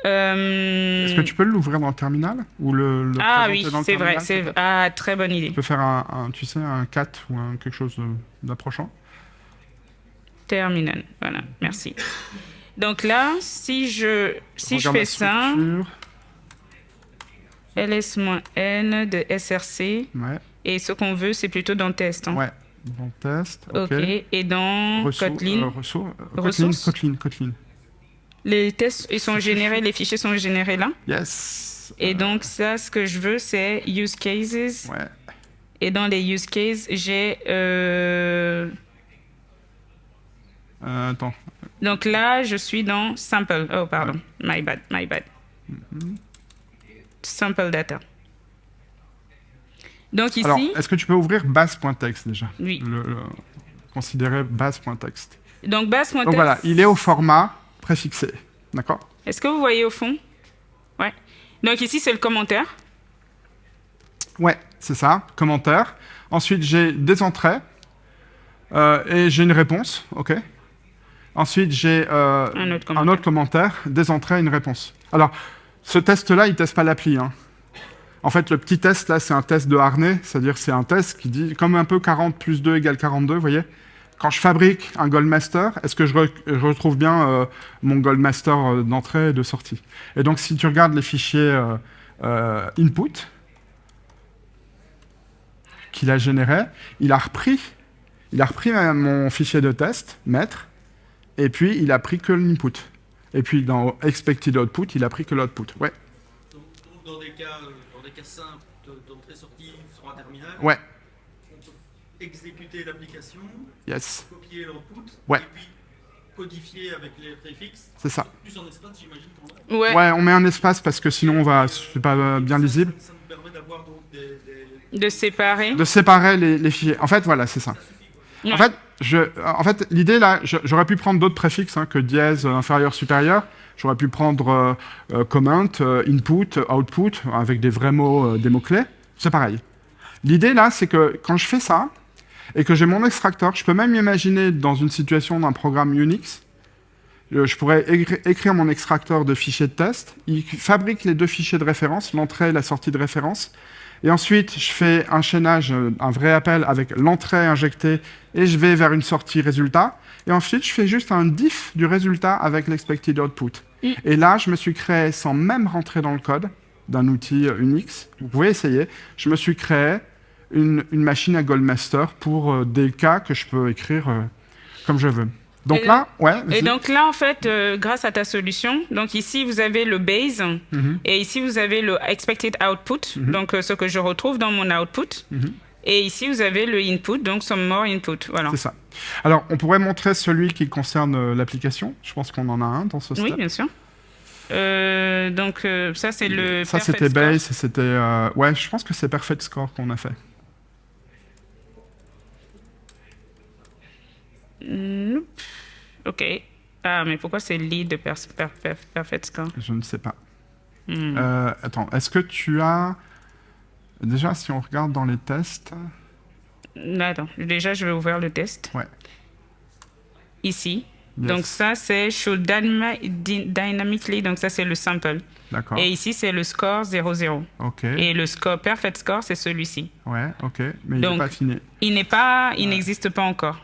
Euh, Est-ce que tu peux l'ouvrir dans le terminal? Ou le, le Ah oui, c'est vrai. C'est ah très bonne idée. Tu peux faire un, un, tu sais, un cat ou un, quelque chose d'approchant Terminal. Voilà, merci. Donc là, si je, si je Regarde fais ça, ls-n de src, Ouais, et ce qu'on veut, c'est plutôt dans test. hein. ouais. Bon test. Ok. Et dans Kotlin, euh, ressour- euh, Kotlin, Ressources. Kotlin, Kotlin. les tests ils sont générés, les fichiers sont générés là? Yes. Et donc ça, ce que je veux, c'est use cases. Ouais. Et dans les use cases, j'ai... euh, Euh, attends. Donc là, je suis dans sample. Oh, pardon. My bad, my bad. Mm-hmm. Sample data. Donc ici, Alors, est-ce que tu peux ouvrir base.txt déjà? Oui. le, le- Considérer base.txt. Donc base Donc voilà, il est au format préfixé. D'accord? Est-ce que vous voyez au fond? Ouais. Donc ici, c'est le commentaire. Ouais, c'est ça. Commentaire. Ensuite, j'ai des entrées. euh, et j'ai une réponse. OK? Ensuite, j'ai euh, Un autre un commentaire. autre commentaire, des entrées et une réponse. Alors, ce test-là, il ne teste pas l'appli. hein. En fait, le petit test, là, c'est un test de harnais, c'est-à-dire c'est un test qui dit, comme un peu 40 plus 2 égale 42, vous voyez Quand je fabrique un Goldmaster, est-ce que je, re- je retrouve bien euh, mon Goldmaster euh, d'entrée et de sortie? Et donc, si tu regardes les fichiers euh, euh, input qu'il a généré, il a repris, il a repris mon fichier de test, maître, et puis il a pris que l'input. Et puis dans expected output, il a pris que l'output. Ouais. De- d'entrée-sortie sur un terminal, Ouais. on peut exécuter l'application, Yes. copier l'output, Ouais. et puis codifier avec les préfixes. C'est ça. Plus en espace, j'imagine qu'on a. Ouais. Ouais, on met un espace parce que sinon on va, c'est pas euh, bien lisible. Ça, nous permet d'avoir donc des, des- De séparer. De séparer les, les fichiers. En fait, voilà, c'est ça. Ouais. En fait, je, en fait, l'idée là, j'aurais pu prendre d'autres préfixes hein, que dièse, euh, inférieur, supérieur. J'aurais pu prendre euh, euh, comment, euh, input, output, avec des vrais mots, des mots-clés. C'est pareil. L'idée là, c'est que quand je fais ça, et que j'ai mon extracteur, je peux même imaginer dans une situation d'un programme Unix, je pourrais écri- écrire mon extracteur de fichiers de test, il fabrique les deux fichiers de référence, l'entrée et la sortie de référence, et ensuite je fais un chaînage, euh, un vrai appel avec l'entrée injectée, et je vais vers une sortie résultat, et ensuite je fais juste un diff du résultat avec l'expected output. Mm. Et là, je me suis créé, sans même rentrer dans le code d'un outil euh, Unix, vous pouvez essayer, je me suis créé une, une machine à Goldmaster pour euh, des cas que je peux écrire euh, comme je veux. Donc Et là, ouais. Et vas-y. donc là, en fait, euh, grâce à ta solution, donc ici, vous avez le base Mhm. et ici, vous avez le expected output, donc euh, ce que je retrouve dans mon output. Mhm. Et ici, vous avez le input, donc some more input. Voilà. C'est ça. Alors, on pourrait montrer celui qui concerne euh, l'application. Je pense qu'on en a un dans ce step. Oui, bien sûr. Donc ça, c'est le Ça, c'était base et c'était... Ouais, je pense que c'est Perfect Score qu'on a fait. Ok. Ah, mais pourquoi c'est lead de per- per- per- perfect score? Je ne sais pas. Hmm. Euh, attends, est-ce que tu as... Déjà, si on regarde dans les tests... Attends, déjà, je vais ouvrir le test. Ouais. Ici. Yes. Donc ça, c'est dy- dynamically, donc ça, c'est le sample. D'accord. Et ici, c'est le score 0,0. Ok. Et le score perfect score, c'est celui-ci. Ouais, ok. Mais il n'est pas fini. Il n'est pas, il n'existe pas encore.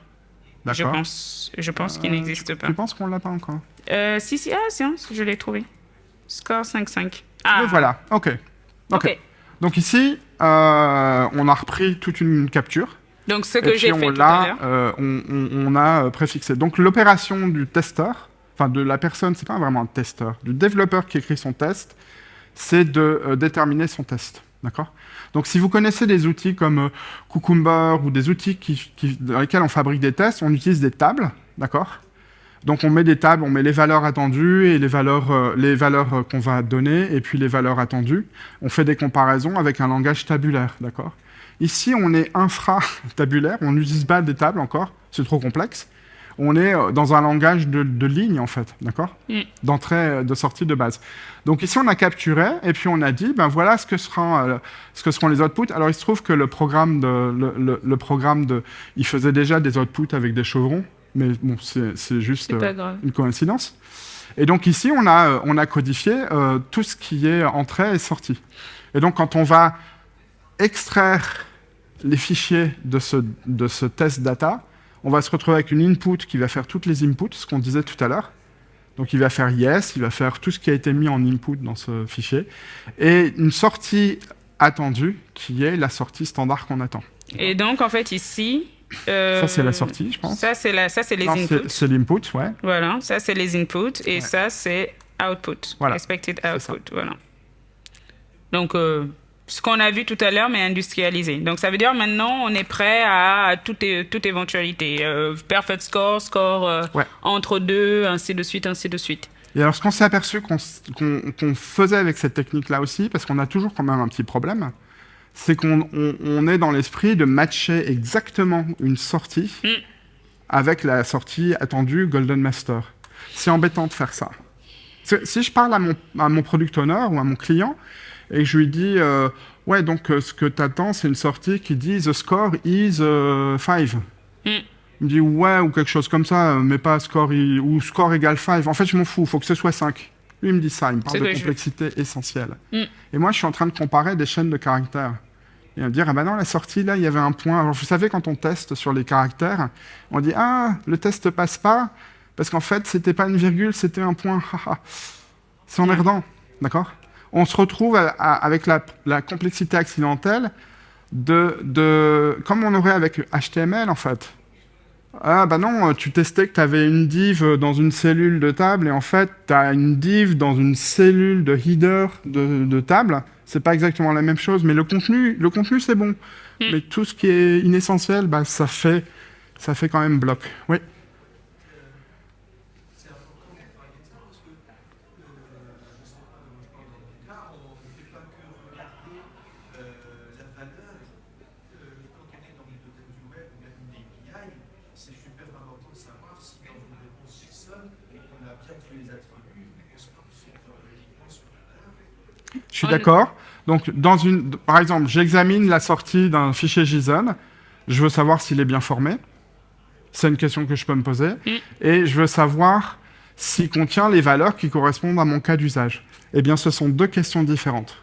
Je pense, je pense qu'il Euh, n'existe pas. Tu penses qu'on l'a pas encore? Euh, si, si, ah, tiens, je l'ai trouvé. Score 5,5. Ah, Le voilà. Ok. Ok. ok. Donc ici, euh, on a repris toute une capture. Donc ce que j'ai on fait tout à l'heure. euh, on, on- on a préfixé. Donc l'opération du testeur, enfin de la personne, c'est pas vraiment un testeur, du développeur qui écrit son test, c'est de déterminer son test. D'accord? Donc si vous connaissez des outils comme euh, Cucumber ou des outils dans lesquels on fabrique des tests, on utilise des tables, d'accord? Donc on met des tables, on met les valeurs attendues et les valeurs, euh, les valeurs euh, qu'on va donner et puis les valeurs attendues. On fait des comparaisons avec un langage tabulaire, d'accord? Ici, on est infra-tabulaire, on n'utilise pas des tables encore, c'est trop complexe. On est euh, dans un langage de, de ligne, en fait, d'accord Mm. D'entrée, euh, de sortie de base. Donc ici, on a capturé, et puis on a dit, ben voilà ce que, sera, euh, ce que seront les outputs. Alors, il se trouve que le programme, de, le, le- le programme de, il faisait déjà des outputs avec des chevrons, mais bon, c'est juste euh, une coïncidence. Et donc ici, on a, on a codifié euh, tout ce qui est entrée et sortie. Et donc, quand on va extraire les fichiers de ce, de ce test data, on va se retrouver avec une input qui va faire toutes les inputs, ce qu'on disait tout à l'heure. Donc il va faire yes, il va faire tout ce qui a été mis en input dans ce fichier, et une sortie attendue qui est la sortie standard qu'on attend. Et donc, en fait, ici... euh, Ça, c'est la sortie, je pense. Ça, c'est la, ça, c'est les Non, inputs. C'est l'input, ouais. Voilà, ça, c'est les inputs. Et Ouais. ça, c'est output. Voilà. Expected output. Voilà. Donc, euh, ce qu'on a vu tout à l'heure, mais industrialisé. Donc, ça veut dire maintenant, on est prêt à, toute, toute éventualité. Euh, perfect score, score euh, Ouais. entre deux, ainsi de suite, ainsi de suite. Et alors, ce qu'on s'est aperçu qu'on faisait avec cette technique-là aussi, parce qu'on a toujours quand même un petit problème, c'est qu'on on- on est dans l'esprit de matcher exactement une sortie Mm. avec la sortie attendue Golden Master. C'est embêtant de faire ça. Si si je parle à mon, à mon product owner ou à mon client et je lui dis euh, Ouais, donc euh, ce que tu attends, c'est une sortie qui dit The score is 5. Mm. Il me dit ouais ou quelque chose comme ça, euh, mais pas score i- ou score égale 5. En fait, je m'en fous, il faut que ce soit 5. Lui, il me dit ça, il me parle de je- complexité essentielle. Mm. Et moi, je suis en train de comparer des chaînes de caractères. Et me dire, ah ben non, la sortie, là, il y avait un point. Alors, vous savez, quand on teste sur les caractères, on dit, ah, le test passe pas, parce qu'en fait, c'était pas une virgule, c'était un point. C'est emmerdant, d'accord? On se retrouve à- à- avec la, la complexité accidentelle de, de, comme on aurait avec HTML, en fait. Ah bah non, tu testais que tu avais une div dans une cellule de table et en fait tu as une div dans une cellule de header de, de table. C'est pas exactement la même chose, mais le contenu, le contenu c'est bon. Mais tout ce qui est inessentiel, bah ça fait, ça fait quand même bloc. Oui. Je suis d'accord. Donc, dans une, par exemple, j'examine la sortie d'un fichier JSON. Je veux savoir s'il est bien formé. C'est une question que je peux me poser. Mm. Et je veux savoir s'il contient les valeurs qui correspondent à mon cas d'usage. Eh bien, ce sont deux questions différentes.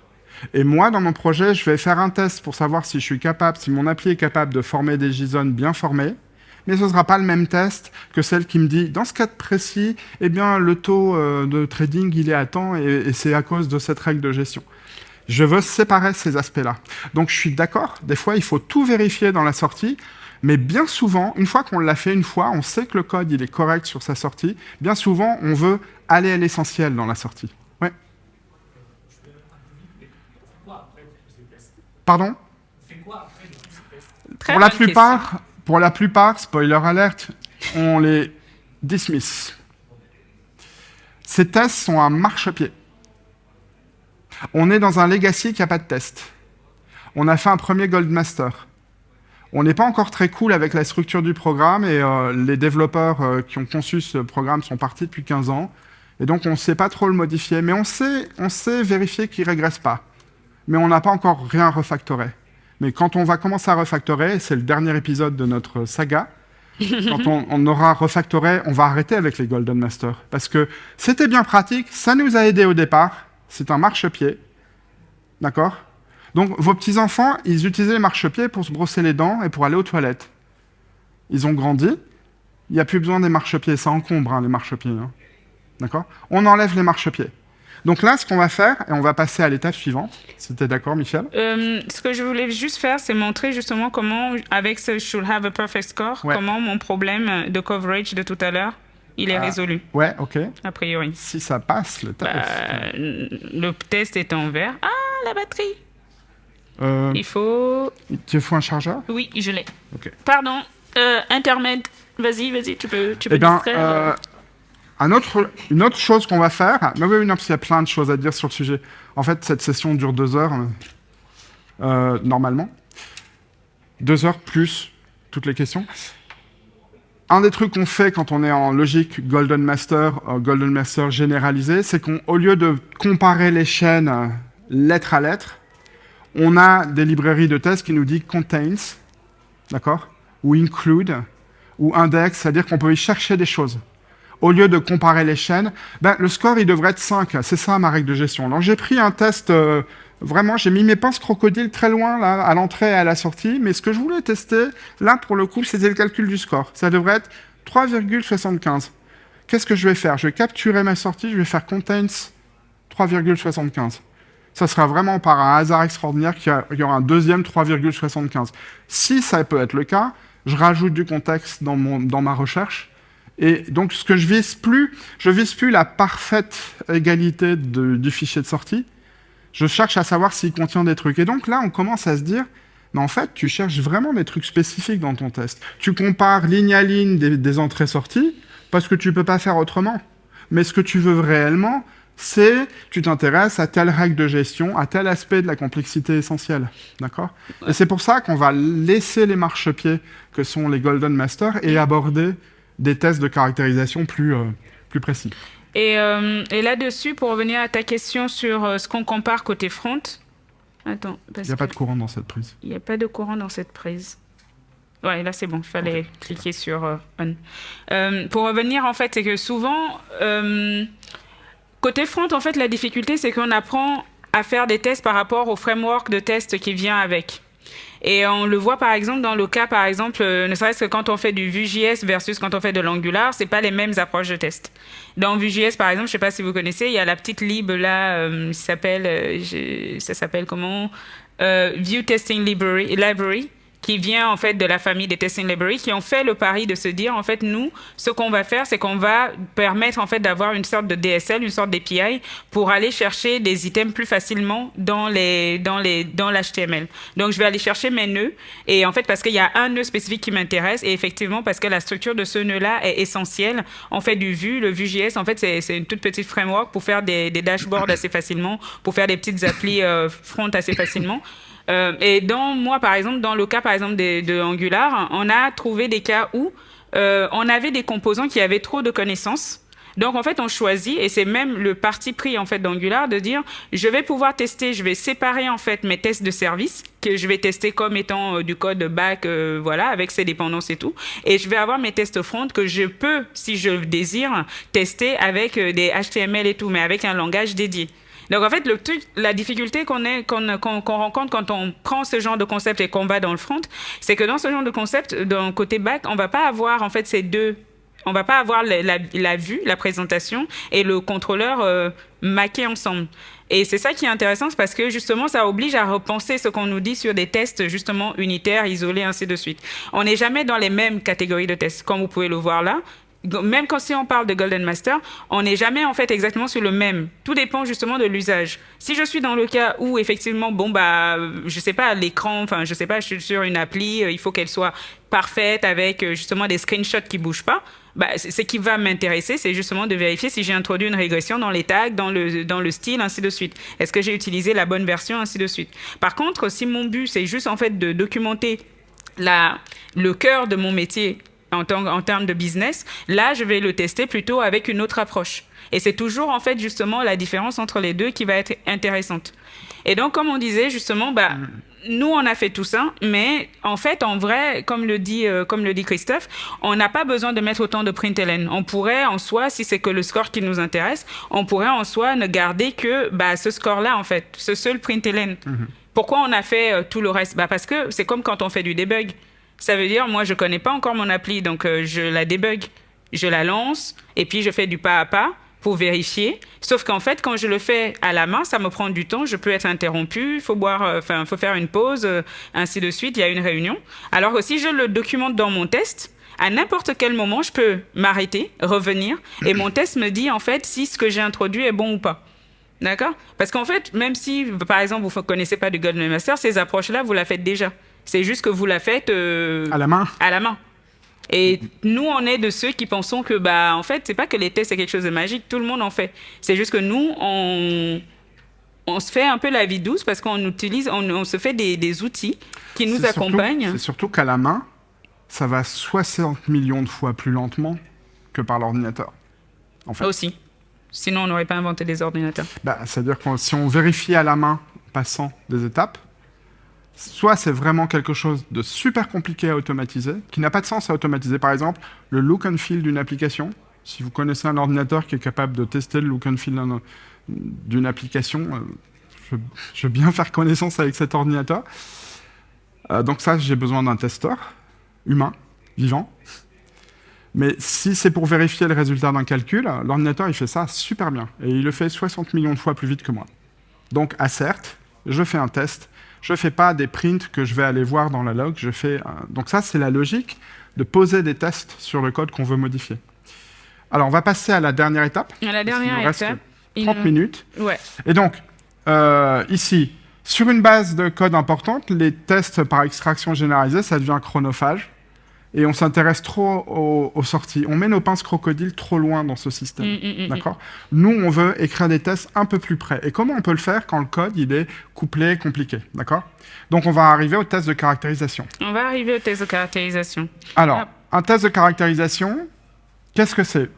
Et moi, dans mon projet, je vais faire un test pour savoir si je suis capable, si mon appli est capable de former des JSON bien formés. Mais ce ne sera pas le même test que celle qui me dit, dans ce cas précis, eh bien, le taux euh, de trading, il est à temps et, et c'est à cause de cette règle de gestion. Je veux séparer ces aspects-là. Donc, je suis d'accord, des fois, il faut tout vérifier dans la sortie, mais bien souvent, une fois qu'on l'a fait une fois, on sait que le code, il est correct sur sa sortie. Bien souvent, on veut aller à l'essentiel dans la sortie. Ouais. Pardon? Pour la plupart, pour la plupart, spoiler alert, on les dismiss. Ces tests sont un marchepied. On est dans un legacy qui n'a pas de test. On a fait un premier Gold Master. On n'est pas encore très cool avec la structure du programme et euh, les développeurs euh, qui ont conçu ce programme sont partis depuis 15 ans. Et donc on ne sait pas trop le modifier, mais on sait, on sait vérifier qu'il ne régresse pas. Mais on n'a pas encore rien refactoré. Mais quand on va commencer à refactorer, c'est le dernier épisode de notre saga, quand on, on aura refactoré, on va arrêter avec les Golden Masters. Parce que c'était bien pratique, ça nous a aidé au départ, c'est un marchepied. D'accord? Donc vos petits-enfants, ils utilisaient les marchepieds pour se brosser les dents et pour aller aux toilettes. Ils ont grandi, il n'y a plus besoin des marchepieds, ça encombre hein, les marchepieds. hein. D'accord? On enlève les marchepieds. Donc là, ce qu'on va faire, et on va passer à l'étape suivante, si tu es d'accord, Michel Euh, ce que je voulais juste faire, c'est montrer justement comment, avec ce should have a perfect score, Ouais. comment mon problème de coverage de tout à l'heure, il est Ah. résolu, Ouais, ok. a priori. Si ça passe, le test. Bah, le test est en vert. Ah, la batterie Euh, Il faut... tu faut un chargeur? Oui, je l'ai. Ok. Pardon, euh, intermède. Vas-y, vas-y, tu peux, tu peux Eh distraire. Euh, une autre chose qu'on va faire, mais oui, non, parce qu'il y a plein de choses à dire sur le sujet. En fait, cette session dure deux heures, euh, normalement. Deux heures plus toutes les questions. Un des trucs qu'on fait quand on est en logique Golden Master, euh, Golden Master généralisé, c'est qu'au lieu de comparer les chaînes euh, lettre à lettre, on a des librairies de tests qui nous disent contains, d'accord, ou include, ou index, c'est-à-dire qu'on peut y chercher des choses. Au lieu de comparer les chaînes, ben, le score, il devrait être 5. C'est ça ma règle de gestion. Donc j'ai pris un test, euh, vraiment, j'ai mis mes pinces crocodiles très loin, là, à l'entrée et à la sortie, mais ce que je voulais tester, là, pour le coup, c'était le calcul du score. Ça devrait être 3,75. Qu'est-ce que je vais faire? Je vais capturer ma sortie, je vais faire contains 3,75. Ça sera vraiment par un hasard extraordinaire qu'il y aura un deuxième 3,75. Si ça peut être le cas, je rajoute du contexte dans, mon, dans ma recherche. Et donc, ce que je vise plus, je vise plus la parfaite égalité de- du fichier de sortie. Je cherche à savoir s'il contient des trucs. Et donc là, on commence à se dire, mais en fait, tu cherches vraiment des trucs spécifiques dans ton test. Tu compares ligne à ligne des, des entrées-sorties parce que tu peux pas faire autrement. Mais ce que tu veux réellement, c'est tu t'intéresses à telle règle de gestion, à tel aspect de la complexité essentielle. D'accord? Et c'est pour ça qu'on va laisser les marchepieds que sont les Golden Masters et aborder des tests de caractérisation plus, euh, plus précis. Et, euh, et là-dessus, pour revenir à ta question sur euh, ce qu'on compare côté front. Attends, Il n'y a pas de courant dans cette prise. il n'y a pas de courant dans cette prise. Ouais, là c'est bon, il fallait cliquer sur euh, on. Euh, pour revenir, en fait, c'est que souvent, côté front, en fait, la difficulté, c'est qu'on apprend à faire des tests par rapport au framework de test qui vient avec. Et on le voit par exemple dans le cas, par exemple, euh, ne serait-ce que quand on fait du Vue.js versus quand on fait de l'Angular, c'est pas les mêmes approches de test. Dans Vue.js, par exemple, je sais pas si vous connaissez, il y a la petite lib là, euh, s'appelle, euh, ça s'appelle comment? Euh, Vue Testing Library qui vient en fait de la famille des testing libraries qui ont fait le pari de se dire en fait nous ce qu'on va faire c'est qu'on va permettre en fait d'avoir une sorte de DSL une sorte d'API pour aller chercher des items plus facilement dans les dans les dans l'HTML donc je vais aller chercher mes nœuds. Et en fait parce qu'il y a un nœud spécifique qui m'intéresse et effectivement parce que la structure de ce nœud là est essentielle on fait du Vue le Vue.js en fait c'est c'est une toute petite framework pour faire des, des dashboards assez facilement pour faire des petites applis euh, front assez facilement euh, et dans moi, par exemple, dans le cas, par exemple, de, Angular, on a trouvé des cas où euh, on avait des composants qui avaient trop de connaissances, Donc en fait, on choisit et c'est même le parti pris en fait d'Angular de dire je vais pouvoir tester, je vais séparer en fait mes tests de service que je vais tester comme étant euh, du code back, voilà, avec ses dépendances et tout, et je vais avoir mes tests front que je peux, si je désire, tester avec des HTML et tout, mais avec un langage dédié. Donc en fait, la difficulté qu'on qu'on, qu'on rencontre quand on prend ce genre de concept et qu'on va dans le front, c'est que dans ce genre de concept, d'un côté back, on va pas avoir en fait ces deux on va pas avoir la, vue, la présentation et le contrôleur euh, maqués ensemble. Et c'est ça qui est intéressant, parce que justement, ça oblige à repenser ce qu'on nous dit sur des tests justement unitaires, isolés, ainsi de suite. On n'est jamais dans les mêmes catégories de tests, comme vous pouvez le voir là même quand si on parle de Golden Master, on n'est jamais en fait exactement sur le même. Tout dépend justement de l'usage. Si je suis dans le cas où effectivement, bon bah, je sais pas l'écran, enfin je sais pas, je suis sur une appli, euh, il faut qu'elle soit parfaite avec euh, justement des screenshots qui bougent pas. Bah, ce qui va m'intéresser, c'est justement de vérifier si j'ai introduit une régression dans les tags, dans le, dans le style, ainsi de suite. Est-ce que j'ai utilisé la bonne version, ainsi de suite. Par contre, si mon but, c'est juste en fait de documenter la, le cœur de mon métier en, en termes de business, là, je vais le tester plutôt avec une autre approche. Et c'est toujours, en fait, justement, la différence entre les deux qui va être intéressante. Et donc, comme on disait, justement, bah, nous, on a fait tout ça, mais en fait, en vrai, comme le dit, euh, comme le dit Christophe, on n'a pas besoin de mettre autant de println. On pourrait, en soi, si c'est que le score qui nous intéresse, on pourrait, en soi, ne garder que bah, ce score-là, en fait, ce seul println. Pourquoi on a fait euh, tout le reste? Bah, Parce que c'est comme quand on fait du debug. Ça veut dire, moi, je connais pas encore mon appli, donc euh, je la débug, je la lance, et puis je fais du pas à pas pour vérifier. Sauf qu'en fait, quand je le fais à la main, ça me prend du temps, je peux être interrompu, il faut boire, euh, faut faire une pause, euh, ainsi de suite, il y a une réunion. Alors que si je le documente dans mon test, à n'importe quel moment, je peux m'arrêter, revenir, et mon test me dit en fait si ce que j'ai introduit est bon ou pas. D'accord? Parce qu'en fait, même si, par exemple, vous ne connaissez pas du Golden Master, ces approches-là, vous la faites déjà. C'est juste que vous la faites euh, À la main à la main. Et nous, on est de ceux qui pensons que, bah, en fait, c'est pas que les tests, c'est quelque chose de magique. Tout le monde en fait. C'est juste que nous, on, on se fait un peu la vie douce parce qu'on utilise, on, on se fait des, des outils qui nous accompagnent. C'est surtout qu'à la main, ça va 60 millions de fois plus lentement que par l'ordinateur. En fait. Aussi. Sinon, on n'aurait pas inventé des ordinateurs. Bah, C'est-à-dire que si on vérifie à la main, en passant des étapes, soit c'est vraiment quelque chose de super compliqué à automatiser, qui n'a pas de sens à automatiser. Par exemple, le look and feel d'une application. Si vous connaissez un ordinateur qui est capable de tester le look and feel d'un- d'une application, euh, je, veux bien faire connaissance avec cet ordinateur. Euh, donc ça, j'ai besoin d'un testeur humain, vivant. Mais si c'est pour vérifier le résultat d'un calcul, l'ordinateur, il fait ça super bien. Et il le fait 60 millions de fois plus vite que moi. Donc, à certes, je fais un test. Je ne fais pas des prints que je vais aller voir dans la log. Je fais un- Donc ça, c'est la logique de poser des tests sur le code qu'on veut modifier. Alors, on va passer à la dernière étape. À la dernière reste étape. il- 30 minutes. Ouais. Et donc, euh, ici, sur une base de code importante, les tests par extraction généralisée, ça devient chronophage. Et on s'intéresse trop aux, aux sorties. On met nos pinces crocodiles trop loin dans ce système. Mm, mm, mm, D'accord? Nous, on veut écrire des tests un peu plus près. Et comment on peut le faire quand le code, il est couplé, compliqué? D'accord? Donc, on va arriver au test de caractérisation. On va arriver au test de caractérisation. Alors, Ah. un test de caractérisation, qu'est-ce que c'est?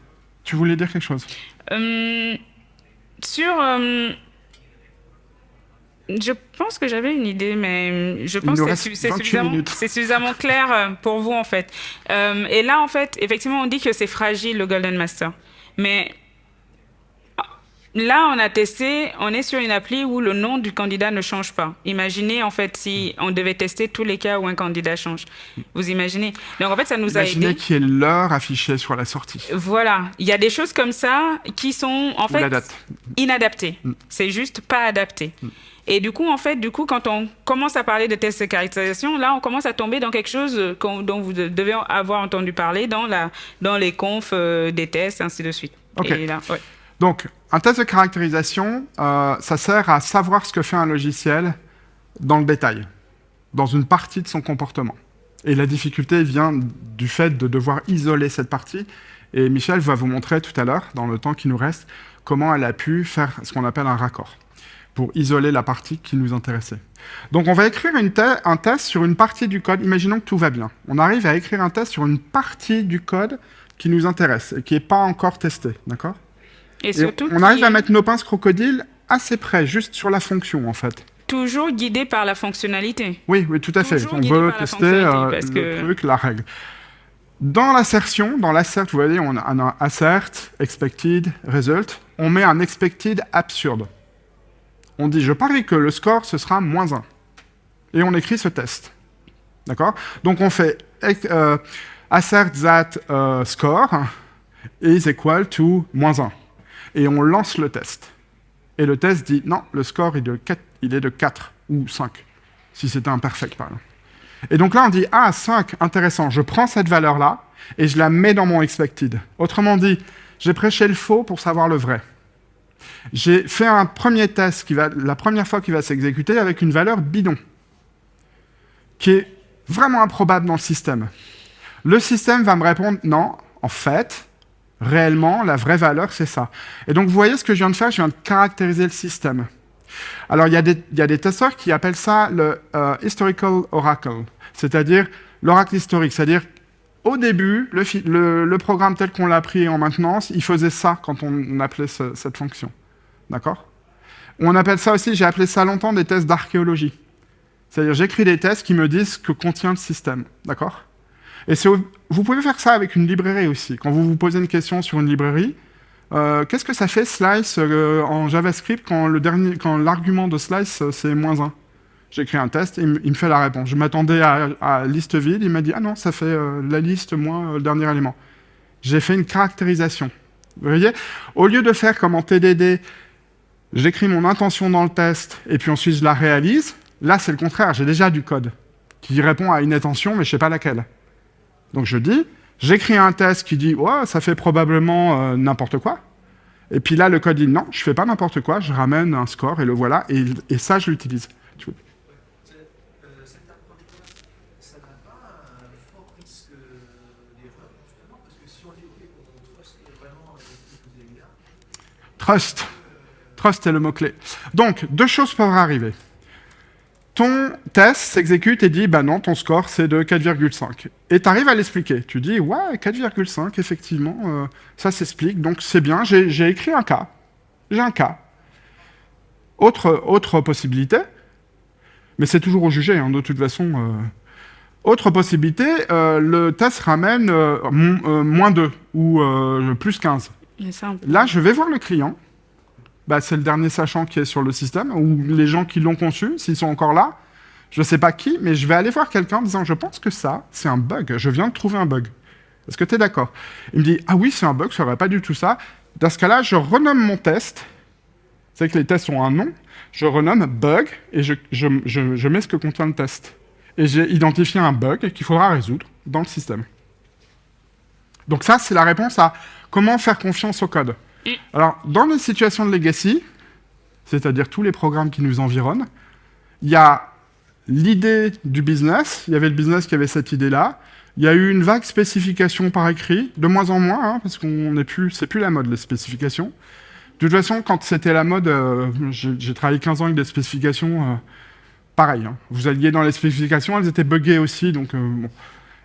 Tu voulais dire quelque chose? Hum, sur. hum, je pense que j'avais une idée, mais je pense que c'est su- c'est 28 suffisamment, clair euh, pour vous, en fait. Hum, et là, en fait, effectivement, on dit que c'est fragile, le Golden Master. Mais là, on a testé, on est sur une appli où le nom du candidat ne change pas. Imaginez, en fait, si on devait tester tous les cas où un candidat change. Vous imaginez Donc, en fait, ça nous a Imaginez aidé. qu'il y ait l'heure affichée sur la sortie. Voilà, il y a des choses comme ça qui sont en Ou fait inadaptées. Mm. C'est juste pas adapté. Et du coup, en fait, du coup, quand on commence à parler de tests de caractérisation, là, on commence à tomber dans quelque chose euh, dont vous de- devez avoir entendu parler dans la dans les confs euh, des tests, ainsi de suite. Ok. Et là, ouais. Donc, un test de caractérisation, euh, ça sert à savoir ce que fait un logiciel dans le détail, dans une partie de son comportement. Et la difficulté vient du fait de devoir isoler cette partie. Et Michel va vous montrer tout à l'heure, dans le temps qui nous reste, comment elle a pu faire ce qu'on appelle un raccord pour isoler la partie qui nous intéressait. Donc on va écrire une te- un test sur une partie du code. Imaginons que tout va bien. On arrive à écrire un test sur une partie du code qui nous intéresse et qui n'est pas encore testé, d'accord? Et Et surtout, on arrive à mettre nos pinces crocodiles assez près, juste sur la fonction, en fait. toujours guidé par la fonctionnalité. Oui, oui, tout à fait. Toujours On guidé veut tester euh, parce le que- truc, la règle. Dans l'assertion, dans l'assert, vous voyez, on a un assert, expected, result. On met un expected absurde. On dit, je parie que le score, ce sera moins 1. Et on écrit ce test. D'accord? Donc on fait euh, assert that euh, score is equal to moins 1. Et on lance le test. Et le test dit, non, le score est de 4, il est de 4 ou 5, si c'était imperfect, par exemple. Et donc là, on dit, ah, 5, intéressant, je prends cette valeur-là et je la mets dans mon expected. Autrement dit, j'ai prêché le faux pour savoir le vrai. J'ai fait un premier test, qui va, la première fois qu'il va s'exécuter, avec une valeur bidon, qui est vraiment improbable dans le système. Le système va me répondre, non, en fait, réellement, la vraie valeur, c'est ça. Et donc, vous voyez ce que je viens de faire Je viens de caractériser le système. Alors, il y, a des- testeurs qui appellent ça le euh, historical oracle, c'est-à-dire l'oracle historique. C'est-à-dire, au début, le, programme tel qu'on l'a pris en maintenance, il faisait ça quand on, appelait ce- cette fonction. D'accord? On appelle ça aussi, j'ai appelé ça longtemps des tests d'archéologie. C'est-à-dire, j'écris des tests qui me disent ce que contient le système. D'accord? Et vous pouvez faire ça avec une librairie aussi. Quand vous vous posez une question sur une librairie, euh, qu'est-ce que ça fait slice euh, en JavaScript quand l'argument de slice euh, c'est moins 1 J'écris un test et il me- fait la réponse. Je m'attendais à, à liste vide, il m'a dit ah non ça fait euh, la liste moins euh, le dernier élément. J'ai fait une caractérisation. Vous voyez? Au lieu de faire comme en TDD, j'écris mon intention dans le test et puis ensuite je la réalise. Là c'est le contraire, j'ai déjà du code qui répond à une intention mais je sais pas laquelle. Donc je dis, j'écris un test qui dit, ouais, ça fait probablement euh, n'importe quoi. Et puis là, le code dit, non, je fais pas n'importe quoi, je ramène un score et le voilà, et ça, je l'utilise. Tu vois. C'est- euh, Cette approche-là, ça n'a pas un fort risque euh, d'erreur, justement, parce que si on dit, OK, on trust vraiment euh, ce que vous avez là, Trust. Trust est le mot-clé. Donc, deux choses peuvent arriver. Ton test s'exécute et dit, bah non, ton score, c'est de 4,5. Et tu arrives à l'expliquer. Tu dis, ouais, 4,5, effectivement, euh, ça s'explique, donc c'est bien, j'ai écrit un cas. J'ai un cas. Autre, possibilité, mais c'est toujours au jugé, hein, de toute façon. euh. Autre possibilité, euh, le test ramène moins 2 ou plus 15. Ça, peut- Là, je vais voir le client. Bah, c'est le dernier sachant qui est sur le système, ou les gens qui l'ont conçu, s'ils sont encore là. Je ne sais pas qui, mais je vais aller voir quelqu'un en disant Je pense que ça, c'est un bug. Je viens de trouver un bug. Est-ce que tu es d'accord? Il me dit Ah oui, c'est un bug, ça ne pas du tout ça. Dans ce cas-là, je renomme mon test. C'est que les tests ont un nom. Je renomme bug et je, je- je- je mets ce que contient le test. Et j'ai identifié un bug qu'il faudra résoudre dans le système. Donc ça, c'est la réponse à comment faire confiance au code. Alors, dans les situations de legacy, c'est-à-dire tous les programmes qui nous environnent, il y a l'idée du business, il y avait le business qui avait cette idée-là, il y a eu une vague spécification par écrit, de moins en moins, hein, parce qu'on n'est plus, c'est plus la mode, les spécifications. De toute façon, quand c'était la mode, euh, j'ai travaillé 15 ans avec des spécifications, euh, pareil. hein. Vous alliez dans les spécifications, elles étaient buggées aussi, donc euh, bon.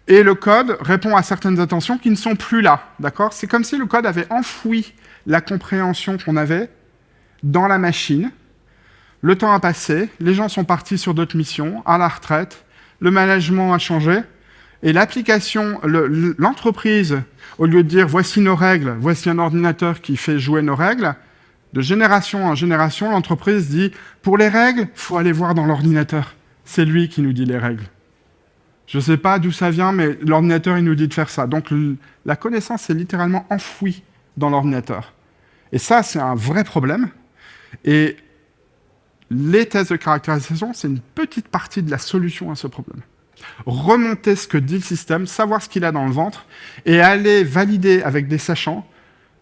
Et le code répond à certaines attentions qui ne sont plus là, d'accord? C'est comme si le code avait enfoui la compréhension qu'on avait dans la machine. Le temps a passé, les gens sont partis sur d'autres missions, à la retraite, le management a changé, et l'application, le- le- l'entreprise, au lieu de dire voici nos règles, voici un ordinateur qui fait jouer nos règles, de génération en génération, l'entreprise dit pour les règles, faut aller voir dans l'ordinateur. C'est lui qui nous dit les règles. Je ne sais pas d'où ça vient, mais l'ordinateur, il nous dit de faire ça. Donc la connaissance est littéralement enfouie dans l'ordinateur. Et ça, c'est un vrai problème. Et les tests de caractérisation, c'est une petite partie de la solution à ce problème. Remonter ce que dit le système, savoir ce qu'il a dans le ventre, et aller valider avec des sachants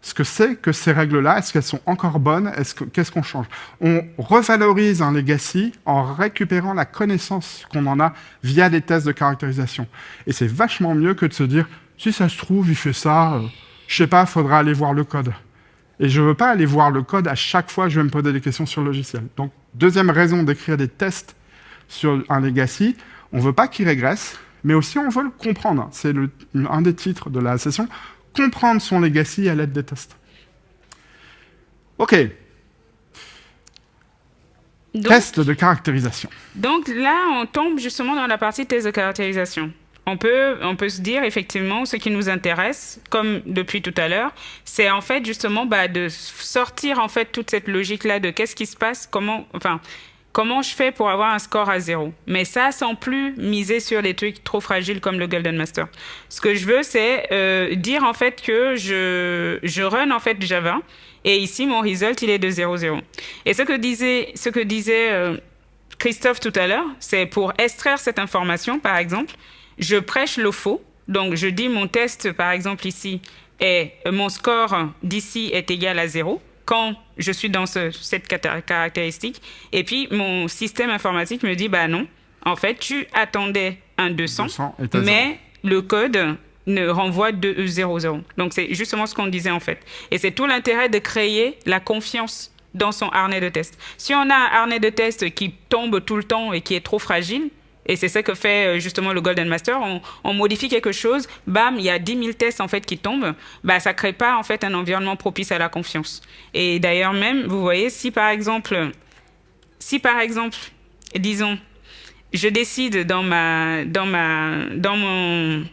ce que c'est que ces règles-là, est-ce qu'elles sont encore bonnes, est-ce que- qu'est-ce qu'on change? On revalorise un legacy en récupérant la connaissance qu'on en a via des tests de caractérisation. Et c'est vachement mieux que de se dire, si ça se trouve, il fait ça, euh, je sais pas, faudra aller voir le code. Et je veux pas aller voir le code à chaque fois que je vais me poser des questions sur le logiciel. Donc, deuxième raison d'écrire des tests sur un legacy, on veut pas qu'il régresse, mais aussi on veut le comprendre. C'est un des titres de la session, comprendre son legacy à l'aide des tests. OK. Donc, Test de caractérisation. donc là, on tombe justement dans la partie test de caractérisation. On peut, on peut se dire effectivement ce qui nous intéresse, comme depuis tout à l'heure, c'est en fait justement bah, de sortir en fait toute cette logique là de qu'est-ce qui se passe, comment, enfin, comment je fais pour avoir un score à zéro? Mais ça, sans plus miser sur des trucs trop fragiles comme le Golden Master. Ce que je veux, c'est euh, dire en fait que je, je run en fait Java et ici mon result il est de 0,0. Et ce que disait, ce que disait euh, Christophe tout à l'heure, c'est pour extraire cette information, par exemple, je prêche le faux. Donc, je dis mon test, par exemple, ici, est mon score d'ici est égal à zéro quand je suis dans ce- cette caractéristique. Et puis, mon système informatique me dit, bah non, en fait, tu attendais un 200, 200 est à mais le code ne renvoie de 0,0. Donc, c'est justement ce qu'on disait, en fait. Et c'est tout l'intérêt de créer la confiance dans son harnais de test. Si on a un harnais de test qui tombe tout le temps et qui est trop fragile, et c'est ce que fait euh, justement le Golden Master. On, modifie quelque chose, bam, il y a 10 000 tests en fait qui tombent. Bah, ça crée pas en fait un environnement propice à la confiance. Et d'ailleurs même, vous voyez, si par exemple, si par exemple, disons, je décide dans ma, dans ma, dans mon,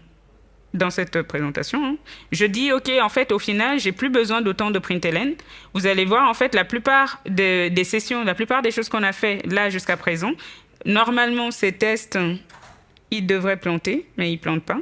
dans cette présentation, hein, je dis ok, en fait, au final, j'ai plus besoin d'autant de println. Vous allez voir en fait la plupart de- des sessions, la plupart des choses qu'on a fait là jusqu'à présent. Normalement, ces tests, ils devraient planter, mais ils plantent pas.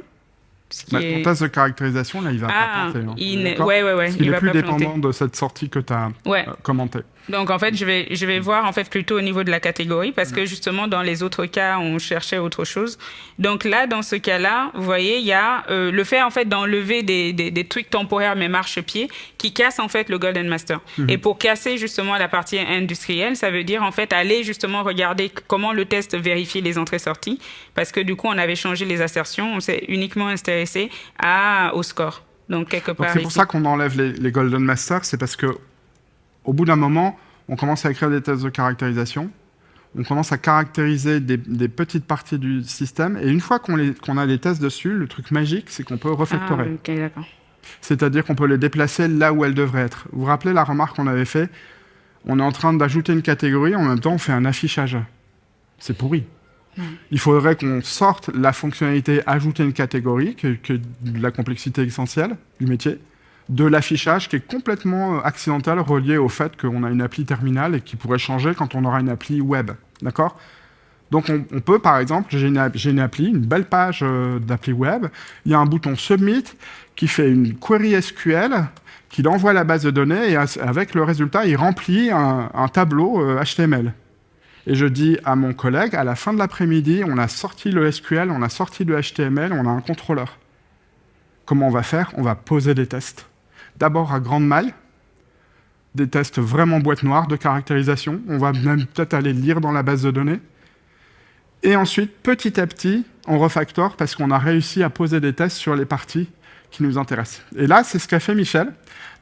Bah, est- Ton test de caractérisation, là, il va Ah, pas planter. hein. il ouais, ouais, ouais, Parce il va est plus planter. dépendant de cette sortie que tu as Ouais. commentée. Donc en fait, je vais, je vais voir en fait plutôt au niveau de la catégorie parce que justement dans les autres cas, on cherchait autre chose. Donc là, dans ce cas-là, vous voyez, il y a euh, le fait en fait d'enlever des, des, des trucs temporaires mais marche-pied qui cassent en fait le Golden Master. Et pour casser justement la partie industrielle, ça veut dire en fait aller justement regarder comment le test vérifie les entrées-sorties parce que du coup, on avait changé les assertions, on s'est uniquement intéressé à, au score. Donc quelque part c'est pour ça qu'on enlève les, les Golden Masters, c'est parce que au bout d'un moment, on commence à écrire des tests de caractérisation, on commence à caractériser des, des petites parties du système, et une fois qu'on a les tests dessus, le truc magique, c'est qu'on peut Ah, refactorer. ok, d'accord. C'est-à-dire qu'on peut les déplacer là où elles devraient être. Vous vous rappelez la remarque qu'on avait fait? On est en train d'ajouter une catégorie, en même temps on fait un affichage. C'est pourri. Il faudrait qu'on sorte la fonctionnalité ajouter une catégorie, que, que de la complexité essentielle du métier, de l'affichage qui est complètement euh, accidentel relié au fait qu'on a une appli terminale et qui pourrait changer quand on aura une appli web. D'accord? Donc on, peut, par exemple, j'ai une, appli, une belle page euh, d'appli web, il y a un bouton Submit qui fait une query SQL, qu'il envoie à la base de données et avec le résultat, il remplit un, tableau euh, HTML. Et je dis à mon collègue, à la fin de l'après-midi, on a sorti le SQL, on a sorti le HTML, on a un contrôleur. Comment on va faire? On va poser des tests. D'abord à grande maille, des tests vraiment boîte noire de caractérisation. On va même peut-être aller lire dans la base de données. Et ensuite, petit à petit, on refactor parce qu'on a réussi à poser des tests sur les parties qui nous intéressent. Et là, c'est ce qu'a fait Michel.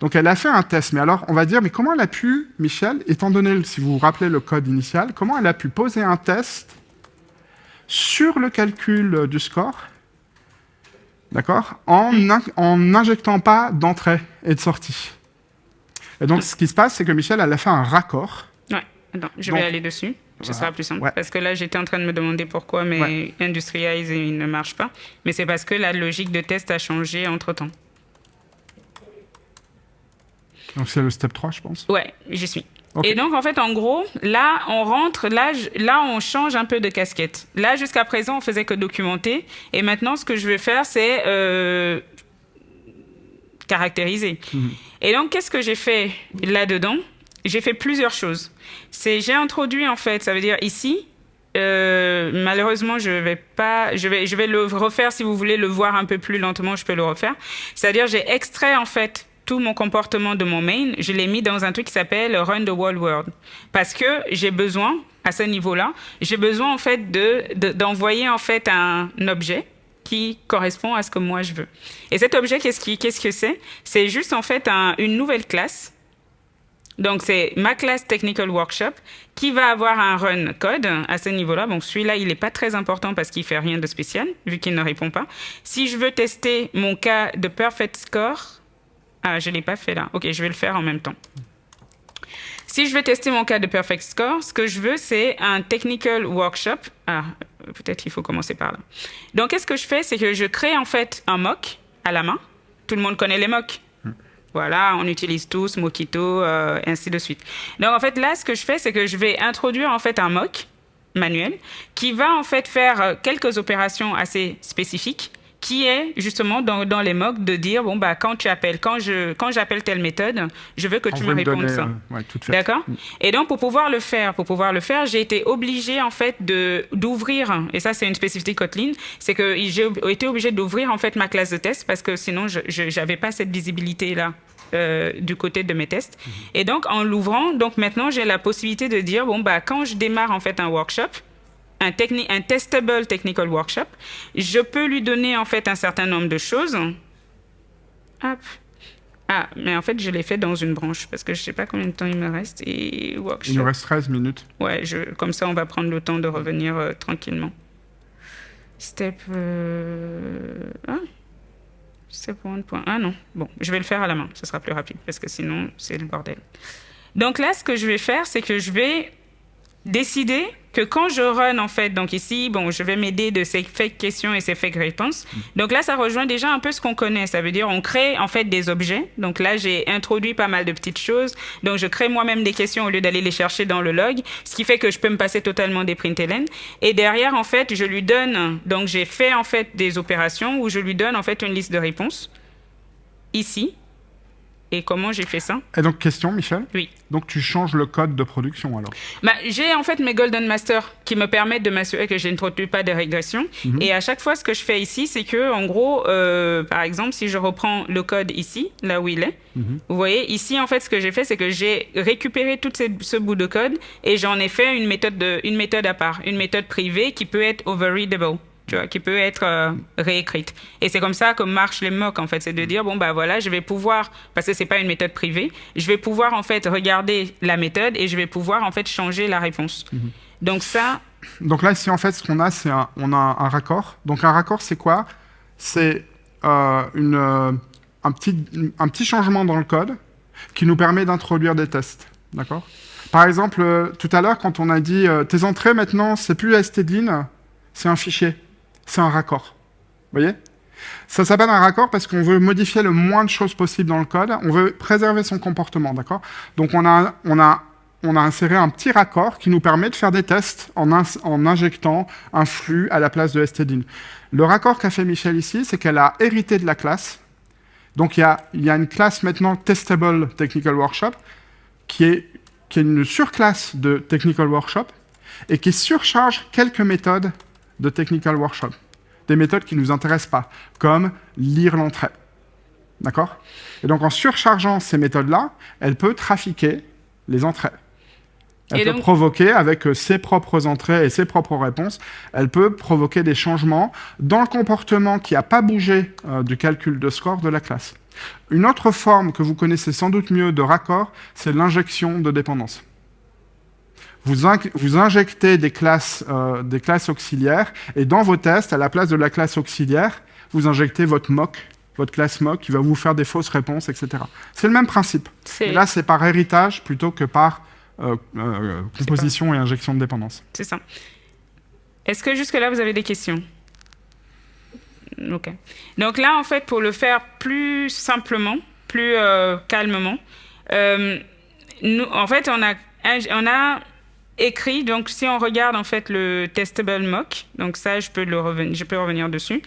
Donc, elle a fait un test. Mais alors, on va dire, mais comment elle a pu, Michel, étant donné, si vous vous rappelez le code initial, comment elle a pu poser un test sur le calcul du score, d'accord, en in- en n'injectant pas d'entrée et de sortie. Et donc, ce qui se passe, c'est que Michel, elle a fait un raccord. Ouais, attends, je Donc, vais aller dessus. Ce voilà. sera plus simple. Ouais. Parce que là, j'étais en train de me demander pourquoi mes Ouais. Industrialize il ne marche pas. Mais c'est parce que la logique de test a changé entre temps. Donc, c'est le step 3, je pense. Ouais, j'y suis. Et donc, en fait, en gros, là, on rentre, là, là, on change un peu de casquette. Là, jusqu'à présent, on faisait que documenter. Et maintenant, ce que je vais faire, c'est euh, caractériser. Et donc, qu'est-ce que j'ai fait là-dedans? J'ai fait plusieurs choses. C'est, j'ai introduit, en fait, ça veut dire ici, euh, malheureusement, je vais pas, je vais, je vais le refaire si vous voulez le voir un peu plus lentement, je peux le refaire. C'est-à-dire, j'ai extrait en fait tout mon comportement de mon main, je l'ai mis dans un truc qui s'appelle Run the World World, parce que j'ai besoin à ce niveau-là, j'ai besoin en fait de de- d'envoyer en fait un objet qui correspond à ce que moi je veux. Et cet objet, qu'est-ce qui, qu'est-ce que c'est? C'est juste en fait un- une nouvelle classe Donc, c'est ma classe Technical Workshop qui va avoir un run code à ce niveau-là. Donc, celui-là, il n'est pas très important parce qu'il fait rien de spécial, vu qu'il ne répond pas. Si je veux tester mon cas de Perfect Score, ah, je ne l'ai pas fait là. OK, je vais le faire en même temps. Si je veux tester mon cas de Perfect Score, ce que je veux, c'est un Technical Workshop. Ah, peut-être qu'il faut commencer par là. Donc, qu'est-ce que je fais? C'est que je crée en fait un mock à la main. Tout le monde connaît les mocks. Voilà, on utilise tous Mockito, euh, ainsi de suite. Donc en fait là, ce que je fais, c'est que je vais introduire en fait un mock manuel qui va en fait faire euh, quelques opérations assez spécifiques qui est justement dans, dans les mocks de dire bon bah quand tu appelles quand je quand j'appelle telle méthode je veux que On tu me répondes ça euh, ouais, faite. D'accord. Et donc pour pouvoir le faire, pour pouvoir le faire, j'ai été obligée en fait de d'ouvrir et ça c'est une spécificité Kotlin, c'est que j'ai été obligée d'ouvrir en fait ma classe de test parce que sinon je j'avais pas cette visibilité là. du côté de mes tests. Et donc, en l'ouvrant, donc maintenant, j'ai la possibilité de dire, bon, bah, quand je démarre en fait un workshop, un, techni- un testable technical workshop, je peux lui donner en fait un certain nombre de choses. Hop. Ah, mais en fait, je l'ai fait dans une branche parce que je sais pas combien de temps il me reste. Et workshop. Il nous reste 13 minutes. Ouais, je, comme ça, on va prendre le temps de revenir euh, tranquillement. Step. Euh... Ah. Step 1. Ah non. Bon, je vais le faire à la main. Ce sera plus rapide parce que sinon, c'est le bordel. Donc là, ce que je vais faire, c'est que je vais décider que quand je run, en fait, donc ici, bon, je vais m'aider de ces fake questions et ces fake réponses. Donc là, ça rejoint déjà un peu ce qu'on connaît. Ça veut dire, on crée, en fait, des objets. Donc là, j'ai introduit pas mal de petites choses. Donc, je crée moi-même des questions au lieu d'aller les chercher dans le log, ce qui fait que je peux me passer totalement des println. Et derrière, en fait, je lui donne, donc j'ai fait, en fait, des opérations où je lui donne, en fait, une liste de réponses. Ici. Et comment j'ai fait ça Et donc, question, Michel Oui. Donc, tu changes le code de production alors Bah, j'ai en fait mes Golden Master qui me permettent de m'assurer que je n'introduis pas de régression. Et à chaque fois, ce que je fais ici, c'est que, en gros, euh, par exemple, si je reprends le code ici, là où il est, vous voyez, ici, en fait, ce que j'ai fait, c'est que j'ai récupéré tout ces- ce bout de code et j'en ai fait une méthode, de, une méthode à part, une méthode privée qui peut être overreadable. Tu vois, qui peut être euh, réécrite. Et c'est comme ça que marchent les mocks, en fait. C'est de dire, bon, bah voilà, je vais pouvoir, parce que c'est pas une méthode privée, je vais pouvoir, en fait, regarder la méthode et je vais pouvoir, en fait, changer la réponse. Donc ça, Donc là, ici, en fait, ce qu'on a, c'est un, on a un, raccord. Donc un raccord, c'est quoi? C'est euh, une, euh, un, petit, un petit changement dans le code qui nous permet d'introduire des tests. D'accord? Par exemple, euh, tout à l'heure, quand on a dit tes entrées maintenant, c'est plus stdin, c'est un fichier, c'est un raccord. Vous voyez? Ça s'appelle un raccord parce qu'on veut modifier le moins de choses possible dans le code. On veut préserver son comportement, d'accord? Donc on a, on, a, on a inséré un petit raccord qui nous permet de faire des tests en, injectant un flux à la place de stdin. Le raccord qu'a fait Michel ici, c'est qu'elle a hérité de la classe. Donc il y a, y a une classe maintenant Testable Technical Workshop qui est, qui est une surclasse de Technical Workshop et qui surcharge quelques méthodes de Technical Workshop. Des méthodes qui ne nous intéressent pas, comme lire l'entrée. D'accord? Et donc en surchargeant ces méthodes-là, elle peut trafiquer les entrées. Elle Et peut donc- provoquer, avec ses propres entrées et ses propres réponses, elle peut provoquer des changements dans le comportement qui n'a pas bougé euh, du calcul de score de la classe. Une autre forme que vous connaissez sans doute mieux de raccord, c'est l'injection de dépendance. Vous, vous injectez des classes, euh, des classes auxiliaires, et dans vos tests, à la place de la classe auxiliaire, vous injectez votre mock, votre classe mock, qui va vous faire des fausses réponses, etc. C'est le même principe. Mais là, c'est par héritage plutôt que par euh, euh, composition et injection de dépendance. c'est ça. Est-ce que jusque-là, vous avez des questions? Ok. Donc là, en fait, pour le faire plus simplement, plus euh, calmement, nous, en fait, on a, ing- on a écrit, donc si on regarde en fait le testable mock, donc ça, je peux, le reven- je peux revenir dessus.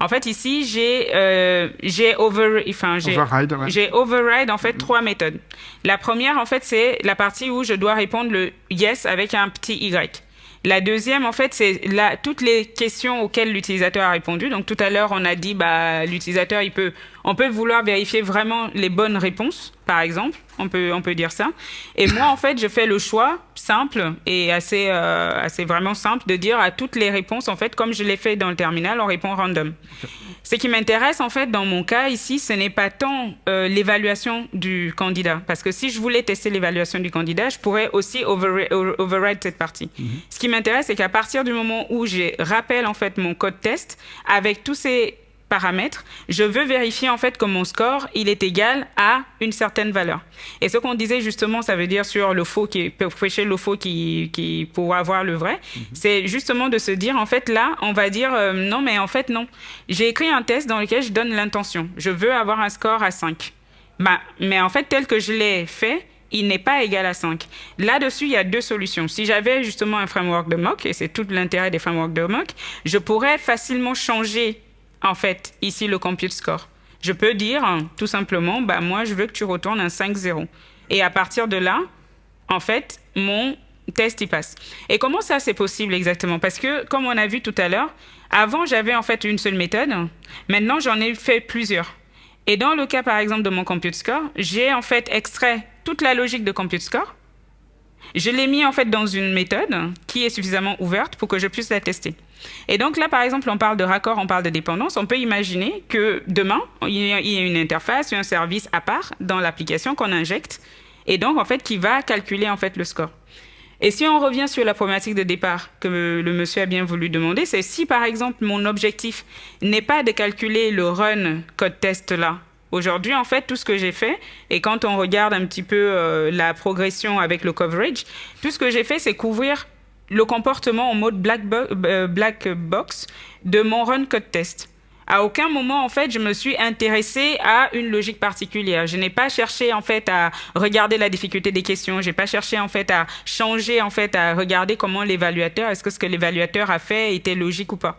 En fait, ici, j'ai euh, j'ai over, enfin, j'ai Override, ouais. override en fait trois méthodes. La première en fait c'est la partie où je dois répondre le yes avec un petit y. La deuxième en fait c'est toutes les questions auxquelles l'utilisateur a répondu. Donc tout à l'heure on a dit bah l'utilisateur il peut on peut vouloir vérifier vraiment les bonnes réponses par exemple, on peut, on peut dire ça. Et moi, en fait, je fais le choix simple et assez, euh, assez vraiment simple de dire à toutes les réponses, en fait, comme je l'ai fait dans le terminal, on répond random. Ce qui m'intéresse, en fait, dans mon cas ici, ce n'est pas tant euh, l'évaluation du candidat. Parce que si je voulais tester l'évaluation du candidat, je pourrais aussi overri- over- override cette partie. Ce qui m'intéresse, c'est qu'à partir du moment où je rappelle, en fait, mon code test, avec tous ces paramètres, je veux vérifier en fait que mon score, il est égal à une certaine valeur. Et ce qu'on disait justement, ça veut dire sur le faux qui pour prêcher le faux qui, qui pour avoir le vrai, c'est justement de se dire en fait là, on va dire euh, non mais en fait non. J'ai écrit un test dans lequel je donne l'intention. Je veux avoir un score à 5. Bah, mais en fait tel que je l'ai fait, il n'est pas égal à 5. Là-dessus, il y a deux solutions. Si j'avais justement un framework de mock, et c'est tout l'intérêt des frameworks de mock, je pourrais facilement changer, en fait, ici le compute score. Je peux dire hein, tout simplement, bah, moi, je veux que tu retournes un 5-0. Et à partir de là, en fait, mon test y passe. Et comment ça, c'est possible exactement? Parce que, comme on a vu tout à l'heure, avant, j'avais en fait une seule méthode. Maintenant, j'en ai fait plusieurs. Et dans le cas, par exemple, de mon compute score, j'ai en fait extrait toute la logique de compute score. Je l'ai mis en fait dans une méthode qui est suffisamment ouverte pour que je puisse la tester. Et donc là, par exemple, on parle de raccord, on parle de dépendance. On peut imaginer que demain, il y a une interface, un service à part dans l'application qu'on injecte, et donc en fait qui va calculer en fait le score. Et si on revient sur la problématique de départ que le monsieur a bien voulu demander, c'est si par exemple mon objectif n'est pas de calculer le run code test là. Aujourd'hui, en fait, tout ce que j'ai fait, et quand on regarde un petit peu euh, la progression avec le coverage, tout ce que j'ai fait, c'est couvrir le comportement en mode euh, black box de mon run code test. À aucun moment, en fait, je me suis intéressée à une logique particulière. Je n'ai pas cherché, en fait, à regarder la difficulté des questions. J'ai pas cherché, en fait, à changer, en fait, à regarder comment l'évaluateur, est-ce que ce que l'évaluateur a fait était logique ou pas.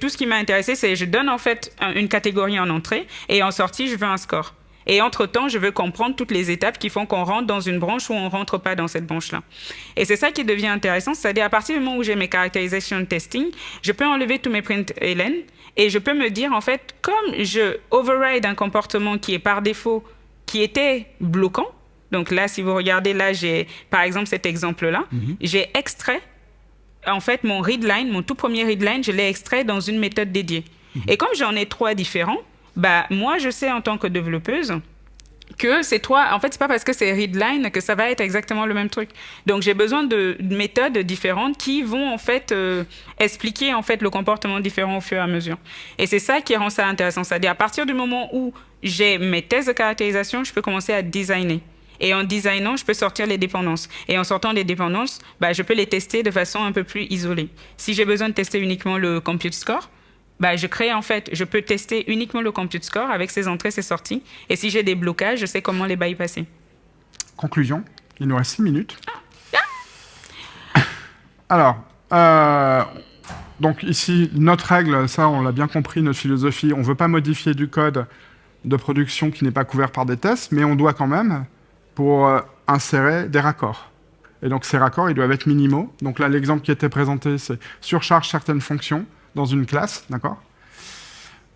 Tout ce qui m'a intéressé, c'est je donne, en fait, un- une catégorie en entrée et en sortie, je veux un score. Et entre-temps, je veux comprendre toutes les étapes qui font qu'on rentre dans une branche ou on rentre pas dans cette branche-là. Et c'est ça qui devient intéressant, c'est-à-dire à partir du moment où j'ai mes characterization testing, je peux enlever tous mes print ln et je peux me dire en fait, comme je override un comportement qui est par défaut, qui était bloquant, donc là, si vous regardez là, j'ai par exemple cet exemple-là, j'ai extrait en fait, mon readline, mon tout premier readline, je l'ai extrait dans une méthode dédiée. Et comme j'en ai trois différents, bah, moi, je sais en tant que développeuse que c'est toi. En fait, c'est pas parce que c'est readline que ça va être exactement le même truc. Donc, j'ai besoin de de méthodes différentes qui vont en fait euh, expliquer en fait le comportement différent au fur et à mesure. Et c'est ça qui rend ça intéressant. C'est-à-dire à partir du moment où j'ai mes tests de caractérisation, je peux commencer à designer. Et en designant, je peux sortir les dépendances. Et en sortant les dépendances, bah, je peux les tester de façon un peu plus isolée. Si j'ai besoin de tester uniquement le compute score, bah, je crée en fait, je peux tester uniquement le compute score avec ses entrées, ses sorties. Et si j'ai des blocages, je sais comment les bypasser. Conclusion, il nous reste 6 minutes. Alors, euh, donc ici, notre règle, ça on l'a bien compris, notre philosophie, on ne veut pas modifier du code de production qui n'est pas couvert par des tests, mais on doit quand même pour euh, insérer des raccords. Et donc ces raccords, ils doivent être minimaux. Donc là, l'exemple qui était présenté, c'est surcharge certaines fonctions dans une classe, d'accord?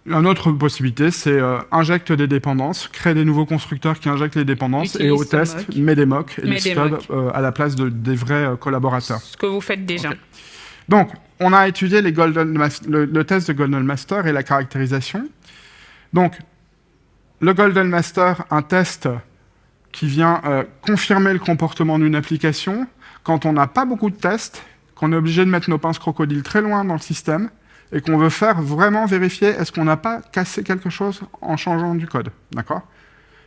Une autre possibilité, c'est euh, injecte des dépendances, crée des nouveaux constructeurs qui injectent les dépendances et au test, mock. met des mocks et Met des stubs euh, à la place de, des vrais euh, collaborateurs. Ce que vous faites déjà. Donc, on a étudié les Golden le, le test de Golden Master et la caractérisation. Donc, le Golden Master, un test qui vient euh, confirmer le comportement d'une application quand on n'a pas beaucoup de tests, qu'on est obligé de mettre nos pinces crocodiles très loin dans le système et qu'on veut faire vraiment vérifier est-ce qu'on n'a pas cassé quelque chose en changeant du code. D'accord?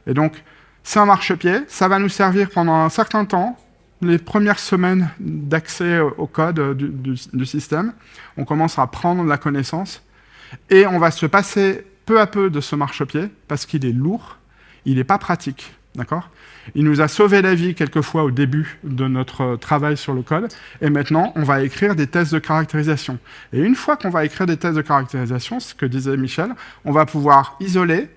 Et donc, c'est un marchepied, ça va nous servir pendant un certain temps, les premières semaines d'accès au code du système. On commence à prendre la connaissance et on va se passer peu à peu de ce marchepied parce qu'il est lourd, il n'est pas pratique. D'accord? Il nous a sauvé la vie quelquefois au début de notre travail sur le code. Et maintenant, on va écrire des tests de caractérisation. Et une fois qu'on va écrire des tests de caractérisation, ce que disait Michel, on va pouvoir isoler,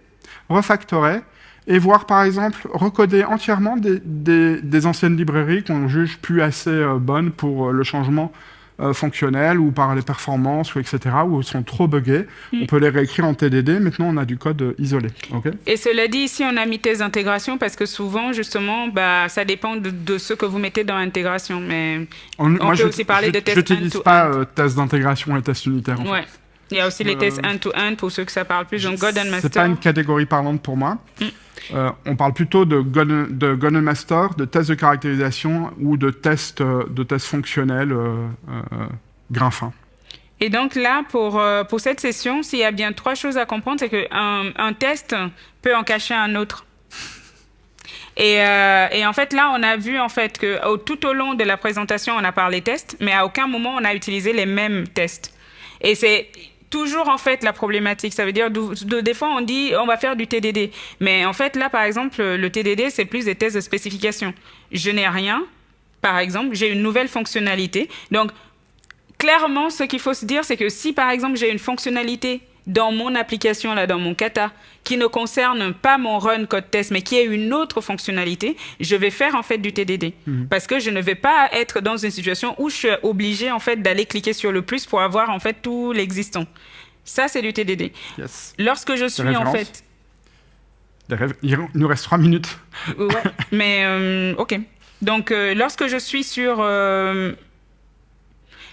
refactorer et voir par exemple recoder entièrement des anciennes librairies qu'on juge plus assez euh, bonnes pour euh, le changement euh, fonctionnels ou par les performances ou etc. ou sont trop buggés. Mm. On peut les réécrire en TDD. Maintenant, on a du code euh, isolé. ok? Et cela dit, ici, on a mis test d'intégration parce que souvent, justement, bah, ça dépend de, de ce que vous mettez dans l'intégration. Mais On, peut je- aussi parler je- de tests J'utilise end-to-end. pas euh, test d'intégration et test unitaire. en fait. Il y a aussi les Euh, tests end-to-end pour ceux que ça parle plus. Donc, Golden C'est Master. pas une catégorie parlante pour moi. Mm. Euh, on parle plutôt de Golden, de Master, de tests de caractérisation ou de tests, euh, de tests fonctionnels euh, euh, grain fin. Et donc là, pour, euh, pour cette session, s'il y a bien trois choses à comprendre, c'est qu'un un test peut en cacher un autre. Et, euh, et en fait, là, on a vu en fait que au- tout au long de la présentation, on a parlé tests, mais à aucun moment on a utilisé les mêmes tests. Et c'est toujours en fait la problématique. Ça veut dire, de, des fois, on dit on va faire du TDD, mais en fait, là, par exemple, le TDD, c'est plus des tests de spécification. Je n'ai rien, par exemple, j'ai une nouvelle fonctionnalité. Donc, clairement, ce qu'il faut se dire, c'est que si par exemple j'ai une fonctionnalité dans mon application, là, dans mon kata, qui ne concerne pas mon run code test, mais qui est une autre fonctionnalité, je vais faire en fait du TDD. Parce que je ne vais pas être dans une situation où je suis obligé en fait d'aller cliquer sur le plus pour avoir en fait tout l'existant. Ça, c'est du TDD. Yes. Lorsque je suis en fait Il nous reste trois minutes. Ouais, mais euh, ok. Donc, euh, lorsque je suis sur. euh,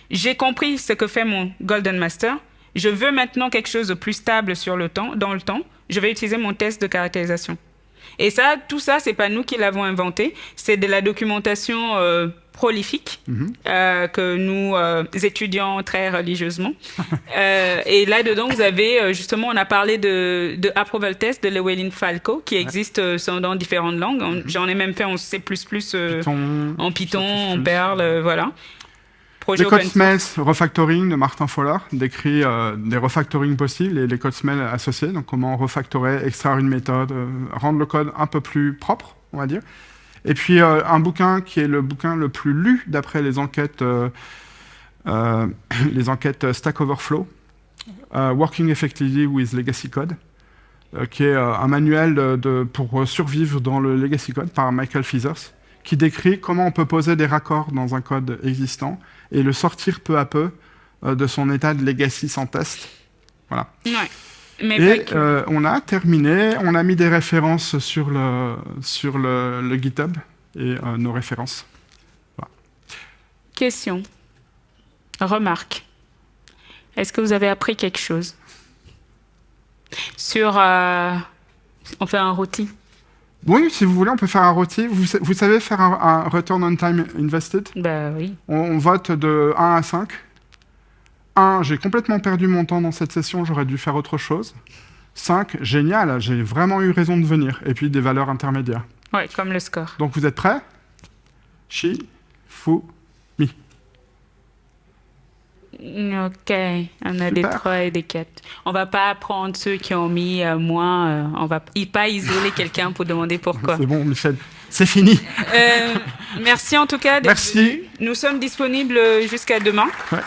j'ai compris ce que fait mon Golden Master. Je veux maintenant quelque chose de plus stable sur le temps, dans le temps. Je vais utiliser mon test de caractérisation. Et ça, tout ça, c'est pas nous qui l'avons inventé. C'est de la documentation euh, prolifique euh, que nous euh, étudions très religieusement. Euh, et là-dedans, vous avez justement, on a parlé de, de approval test de Llewellyn Falco qui existe dans différentes langues. On- J'en ai même fait en C++, Python, en Python, en Perl, voilà. Projet Les code open source. smells refactoring de Martin Fowler décrit euh, des refactoring possibles et les code smells associés. Donc, comment refactorer, extraire une méthode, euh, rendre le code un peu plus propre, on va dire. Et puis, euh, un bouquin qui est le bouquin le plus lu d'après les enquêtes, les enquêtes Stack Overflow, Working Effectively with Legacy Code, qui est un manuel de, de- pour survivre dans le Legacy Code par Michael Feathers, qui décrit comment on peut poser des raccords dans un code existant et le sortir peu à peu euh, de son état de legacy sans test. Voilà. Ouais. Mais Et euh, on a terminé, on a mis des références sur le, sur le, le GitHub et euh, nos références. Question. Remarque. Est-ce que vous avez appris quelque chose sur... euh, on fait un rôti? Oui, si vous voulez, on peut faire un rôti. Vous, sa- vous savez faire un, un return on time invested? Bah oui. on, on vote de 1 à 5. 1, j'ai complètement perdu mon temps dans cette session, j'aurais dû faire autre chose. 5, génial, j'ai vraiment eu raison de venir. Et puis des valeurs intermédiaires. Ouais, comme le score. Donc vous êtes prêts? Chi, fu, mi. Ok, on a des Super. 3 et des 4. On va pas prendre ceux qui ont mis euh, moins. euh, on va pas isoler quelqu'un pour demander pourquoi. C'est bon, Michel. C'est fini. Euh, merci en tout cas. Merci. Nous sommes disponibles jusqu'à demain. Ouais.